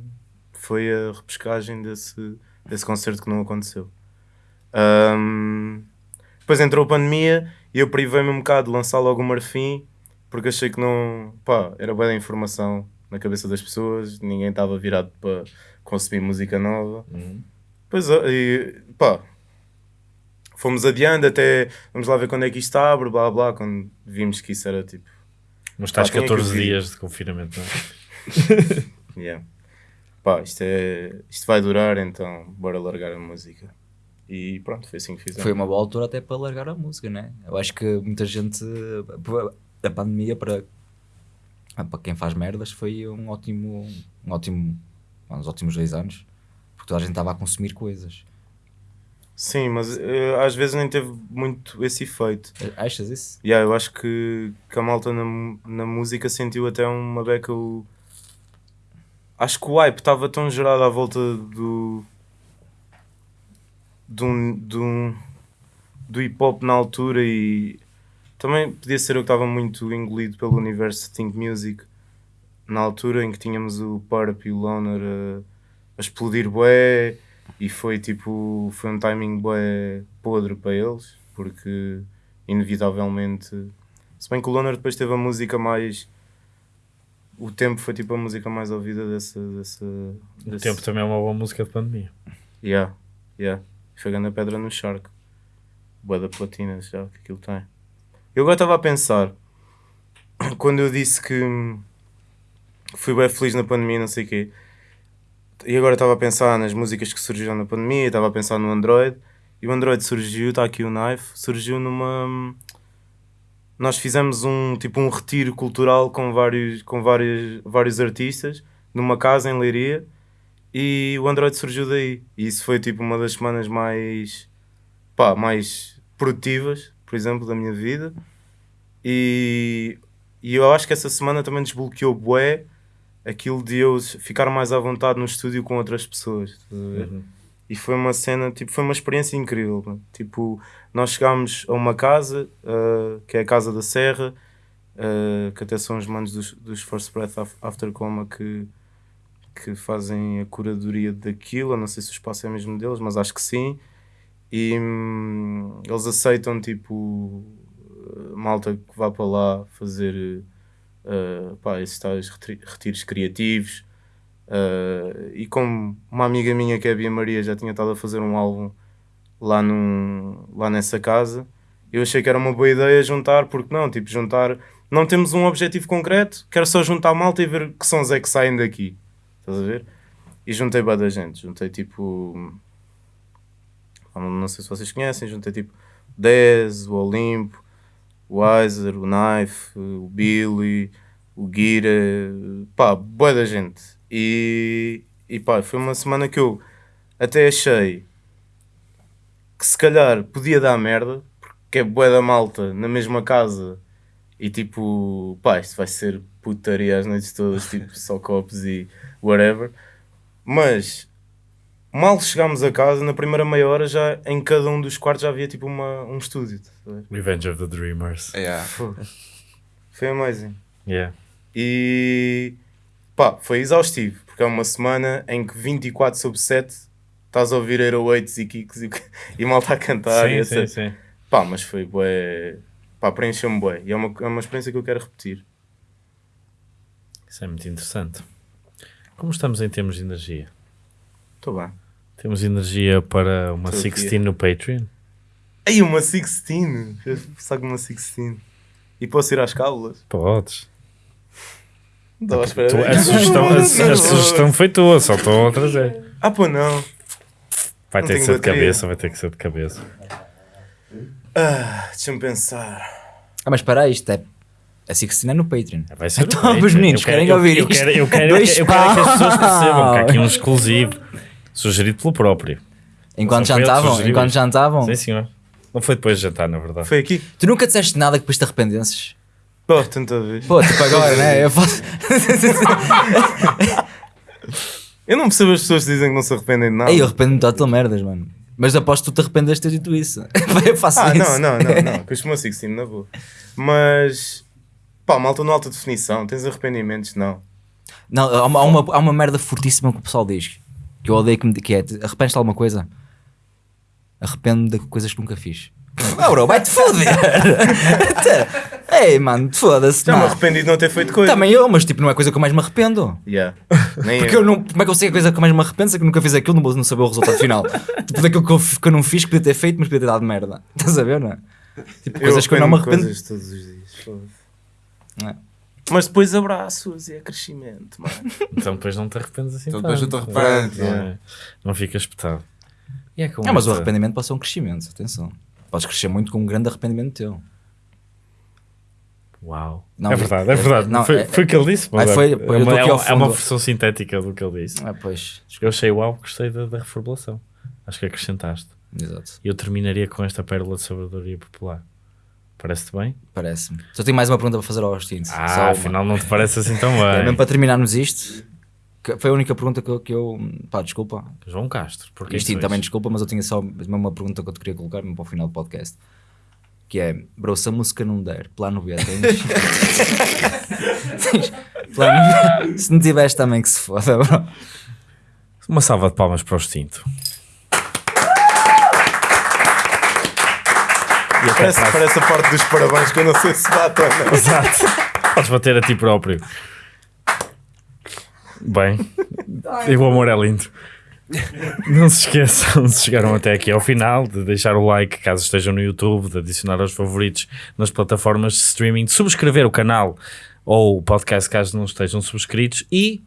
Speaker 2: foi a repescagem desse, desse concerto que não aconteceu. Hum, depois entrou a pandemia e eu privei-me um bocado de lançar logo o Marfim porque achei que não. pá, era boa da informação na cabeça das pessoas, ninguém estava virado para consumir música nova. Pois é, e, pá, fomos adiando até vamos lá ver quando é que isto abre, blá blá, quando vimos que isso era tipo.
Speaker 1: Mas estás
Speaker 2: Pá, tinha que
Speaker 1: 14
Speaker 2: ouvir.
Speaker 1: dias de confinamento, não é?
Speaker 2: Yeah. Pá, isto, é, isto vai durar, então bora largar a música. E pronto, foi assim que fizemos.
Speaker 3: Foi uma boa altura até para largar a música, né? Eu acho que muita gente. A pandemia para, para quem faz merdas foi um ótimo. Um ótimo uns ótimos dois anos. Porque toda a gente estava a consumir coisas.
Speaker 2: Sim, mas eh, às vezes nem teve muito esse efeito.
Speaker 3: Achas isso?
Speaker 2: Yeah, eu acho que, que a malta na, na música sentiu até uma beca o. Acho que o hype estava tão gerado à volta do. de um, de um- do hip hop na altura e também podia ser eu que estava muito engolido pelo universo de Think Music na altura em que tínhamos o Purp e o Loner a, explodir bué e foi tipo foi um timing bué podre para eles porque inevitavelmente se bem que o Loner depois teve a música mais o tempo foi tipo a música mais ouvida dessa, dessa
Speaker 1: O
Speaker 2: desse-
Speaker 1: tempo também é uma boa música de pandemia.
Speaker 2: Yeah, yeah. Foi grande a pedra no Shark. Boa da platina já que aquilo tem. Eu agora estava a pensar, quando eu disse que fui bem feliz na pandemia, não sei o quê, e agora estava a pensar nas músicas que surgiram na pandemia, estava a pensar no Android, e o Android surgiu, está aqui o Knife, surgiu numa. Nós fizemos um tipo um retiro cultural com vários, com vários, vários artistas numa casa em Leiria e o Android surgiu daí. E isso foi tipo uma das semanas mais, pá, mais produtivas, por exemplo, da minha vida. E, e eu acho que essa semana também desbloqueou bué aquilo de eu ficar mais à vontade no estúdio com outras pessoas. estás a ver? E foi uma cena, tipo, foi uma experiência incrível. mano. Tipo, nós chegámos a uma casa, ah, que é a Casa da Serra, ah, que até são os manos dos, dos First Breath Af- After Coma que, que fazem a curadoria daquilo. Eu não sei se o espaço é mesmo deles, mas acho que sim. E hum, eles aceitam, tipo, eh, malta que vá para lá fazer eh, pá, esses tais retiros criativos. Eh, e como uma amiga minha que é a Bia Maria já tinha estado a fazer um álbum lá, num, lá nessa casa, eu achei que era uma boa ideia juntar, porque não, tipo, juntar. Não temos um objetivo concreto, quero só juntar malta e ver que sons é que saem daqui. Estás a ver? E juntei bué da gente, juntei tipo. Não sei se vocês conhecem, juntei tipo 10, o Olimpo, o Weiser, o Knife, o Billy, o Guira, pá, boa da gente. E, e pá, foi uma semana que eu até achei que se calhar podia dar merda, porque é boa da malta na mesma casa e tipo, pá, isto vai ser putaria as noites todas, tipo, só copos e whatever. Mas mal chegámos a casa, na primeira meia hora já em cada um dos quartos já havia tipo uma, um estúdio. ver?
Speaker 1: Revenge of the Dreamers.
Speaker 6: Yeah.
Speaker 2: Foi amazing.
Speaker 1: Yeah.
Speaker 2: E pá, foi exaustivo, porque é uma semana em que 24 sobre 7 estás a ouvir Aerowaits e Kicks e, e mal está a cantar. e
Speaker 1: sim, sim,
Speaker 2: etc.
Speaker 1: sim.
Speaker 2: Pá, mas foi bué. Pá, preencheu-me bué. E é uma, é uma experiência que eu quero repetir.
Speaker 1: Isso é muito interessante. Como estamos em termos de energia?
Speaker 2: Estou bem.
Speaker 1: Temos energia para uma
Speaker 2: Estou aqui.
Speaker 1: 16 no Patreon?
Speaker 2: Aí, uma 16! Eu saco uma 16. E posso ir às cábulas?
Speaker 1: Podes.
Speaker 2: Não estava à espera
Speaker 1: Tu- a, sugestão, a, a sugestão foi tua, só estou a trazer.
Speaker 2: Ah, pô, não.
Speaker 1: Vai
Speaker 2: Não
Speaker 1: ter que
Speaker 2: tenho
Speaker 1: ser de
Speaker 2: bateria.
Speaker 1: cabeça, vai ter que ser de cabeça.
Speaker 2: Ah, deixa-me pensar.
Speaker 3: Ah, mas para aí, isto é. A Sixteen é no Patreon.
Speaker 1: Vai ser
Speaker 3: Então, os meninos
Speaker 1: Eu quero-
Speaker 3: querem
Speaker 1: eu-
Speaker 3: ouvir
Speaker 1: eu
Speaker 3: isto.
Speaker 1: quero, eu quero,
Speaker 3: Dois
Speaker 1: eu quero que as pessoas percebam que há aqui um exclusivo sugerido pelo próprio.
Speaker 3: Enquanto
Speaker 1: Só foi ele que
Speaker 3: jantavam,
Speaker 1: sugeriu
Speaker 3: enquanto
Speaker 1: isto.
Speaker 3: jantavam.
Speaker 1: Sim, senhor. Não foi depois de jantar, na verdade.
Speaker 2: Foi aqui?
Speaker 3: Tu nunca disseste nada que depois te arrependenses?
Speaker 2: Pô, tanta vez.
Speaker 3: Pô, tipo agora, né? Eu faço.
Speaker 2: Eu não percebo as pessoas que dizem que não se arrependem de nada.
Speaker 3: Ei, eu arrependo-me de total merdas, mano. Mas aposto que tu te arrependes de ter dito isso. Eu faço
Speaker 2: Ah,
Speaker 3: isso.
Speaker 2: não, não, não, não. Que eu chamo 16, na boa. Mas, pá, malta no alta definição, tens arrependimentos? Não.
Speaker 3: Não, há uma, há uma, há uma merda fortíssima que o pessoal diz. Que eu odeio que me que é. Arrependes de alguma coisa? Arrependo de coisas que nunca fiz. Ah, bro, vai-te foder! Ei, mano, foda-se.
Speaker 2: Já me
Speaker 3: não.
Speaker 2: arrependi de não ter feito coisa.
Speaker 3: Também eu, mas tipo, não é a coisa que eu mais me arrependo.
Speaker 2: Yeah. Nem
Speaker 3: Porque eu não, como é que eu sei a coisa que mais me arrependo? Se é que nunca fiz aquilo, não vou não saber o resultado final. tipo, daquilo que eu, que eu não fiz, que podia ter feito, mas podia ter dado merda. Estás a ver, não é? Tipo, coisas que eu não me arrependo.
Speaker 2: de coisas todos os dias. foda-se.
Speaker 3: Não é?
Speaker 2: Mas depois abraços e é crescimento, mano.
Speaker 1: Então depois não te arrependes assim
Speaker 6: Então depois não te arrependes,
Speaker 1: Não, é? não fica espetado. E é como
Speaker 3: Não, mas o arrependimento pode ser um crescimento, atenção. Podes crescer muito com um grande arrependimento teu.
Speaker 1: Uau.
Speaker 3: Não,
Speaker 1: é verdade, é verdade.
Speaker 3: não,
Speaker 1: foi,
Speaker 3: é-
Speaker 1: foi o que ele disse. Mas
Speaker 3: foi-
Speaker 1: é, uma, é, uma- é versão sintética do que ele disse.
Speaker 3: Ah, pois.
Speaker 1: Eu achei uau, gostei da, da reformulação. Acho que acrescentaste.
Speaker 3: Exato.
Speaker 1: Eu terminaria com esta pérola de sabedoria popular. Parece-te bem?
Speaker 3: Parece-me. Só tenho mais uma pergunta para fazer ao Austin.
Speaker 1: Ah, afinal não te parece assim tão
Speaker 3: É, mesmo
Speaker 1: bem.
Speaker 3: para terminarmos isto, que foi a única pergunta que eu. Que eu pá, desculpa.
Speaker 1: João Castro, porque
Speaker 3: Isto também desculpa, mas eu tinha só mesmo uma pergunta que eu te queria colocar mesmo para o final do podcast. Que é, bro, se a música não der, plano B tens? Plano B? Se não tiveres também que se foda, bro.
Speaker 1: Uma salva de palmas para o extinto. E até
Speaker 2: Parece, parece a parte dos parabéns que eu não sei se bate ou não.
Speaker 1: Exato. Podes bater a ti próprio. Bem, e o amor é lindo. Não se esqueçam, se chegaram até aqui ao final, de deixar o like caso estejam no YouTube, de adicionar aos favoritos nas plataformas de streaming, de subscrever o canal ou o podcast caso não estejam subscritos e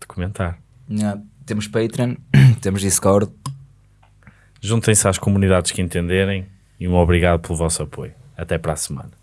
Speaker 1: de comentar.
Speaker 3: Yeah, temos Patreon, temos Discord.
Speaker 1: Juntem-se às comunidades que entenderem e um obrigado pelo vosso apoio. Até para a semana.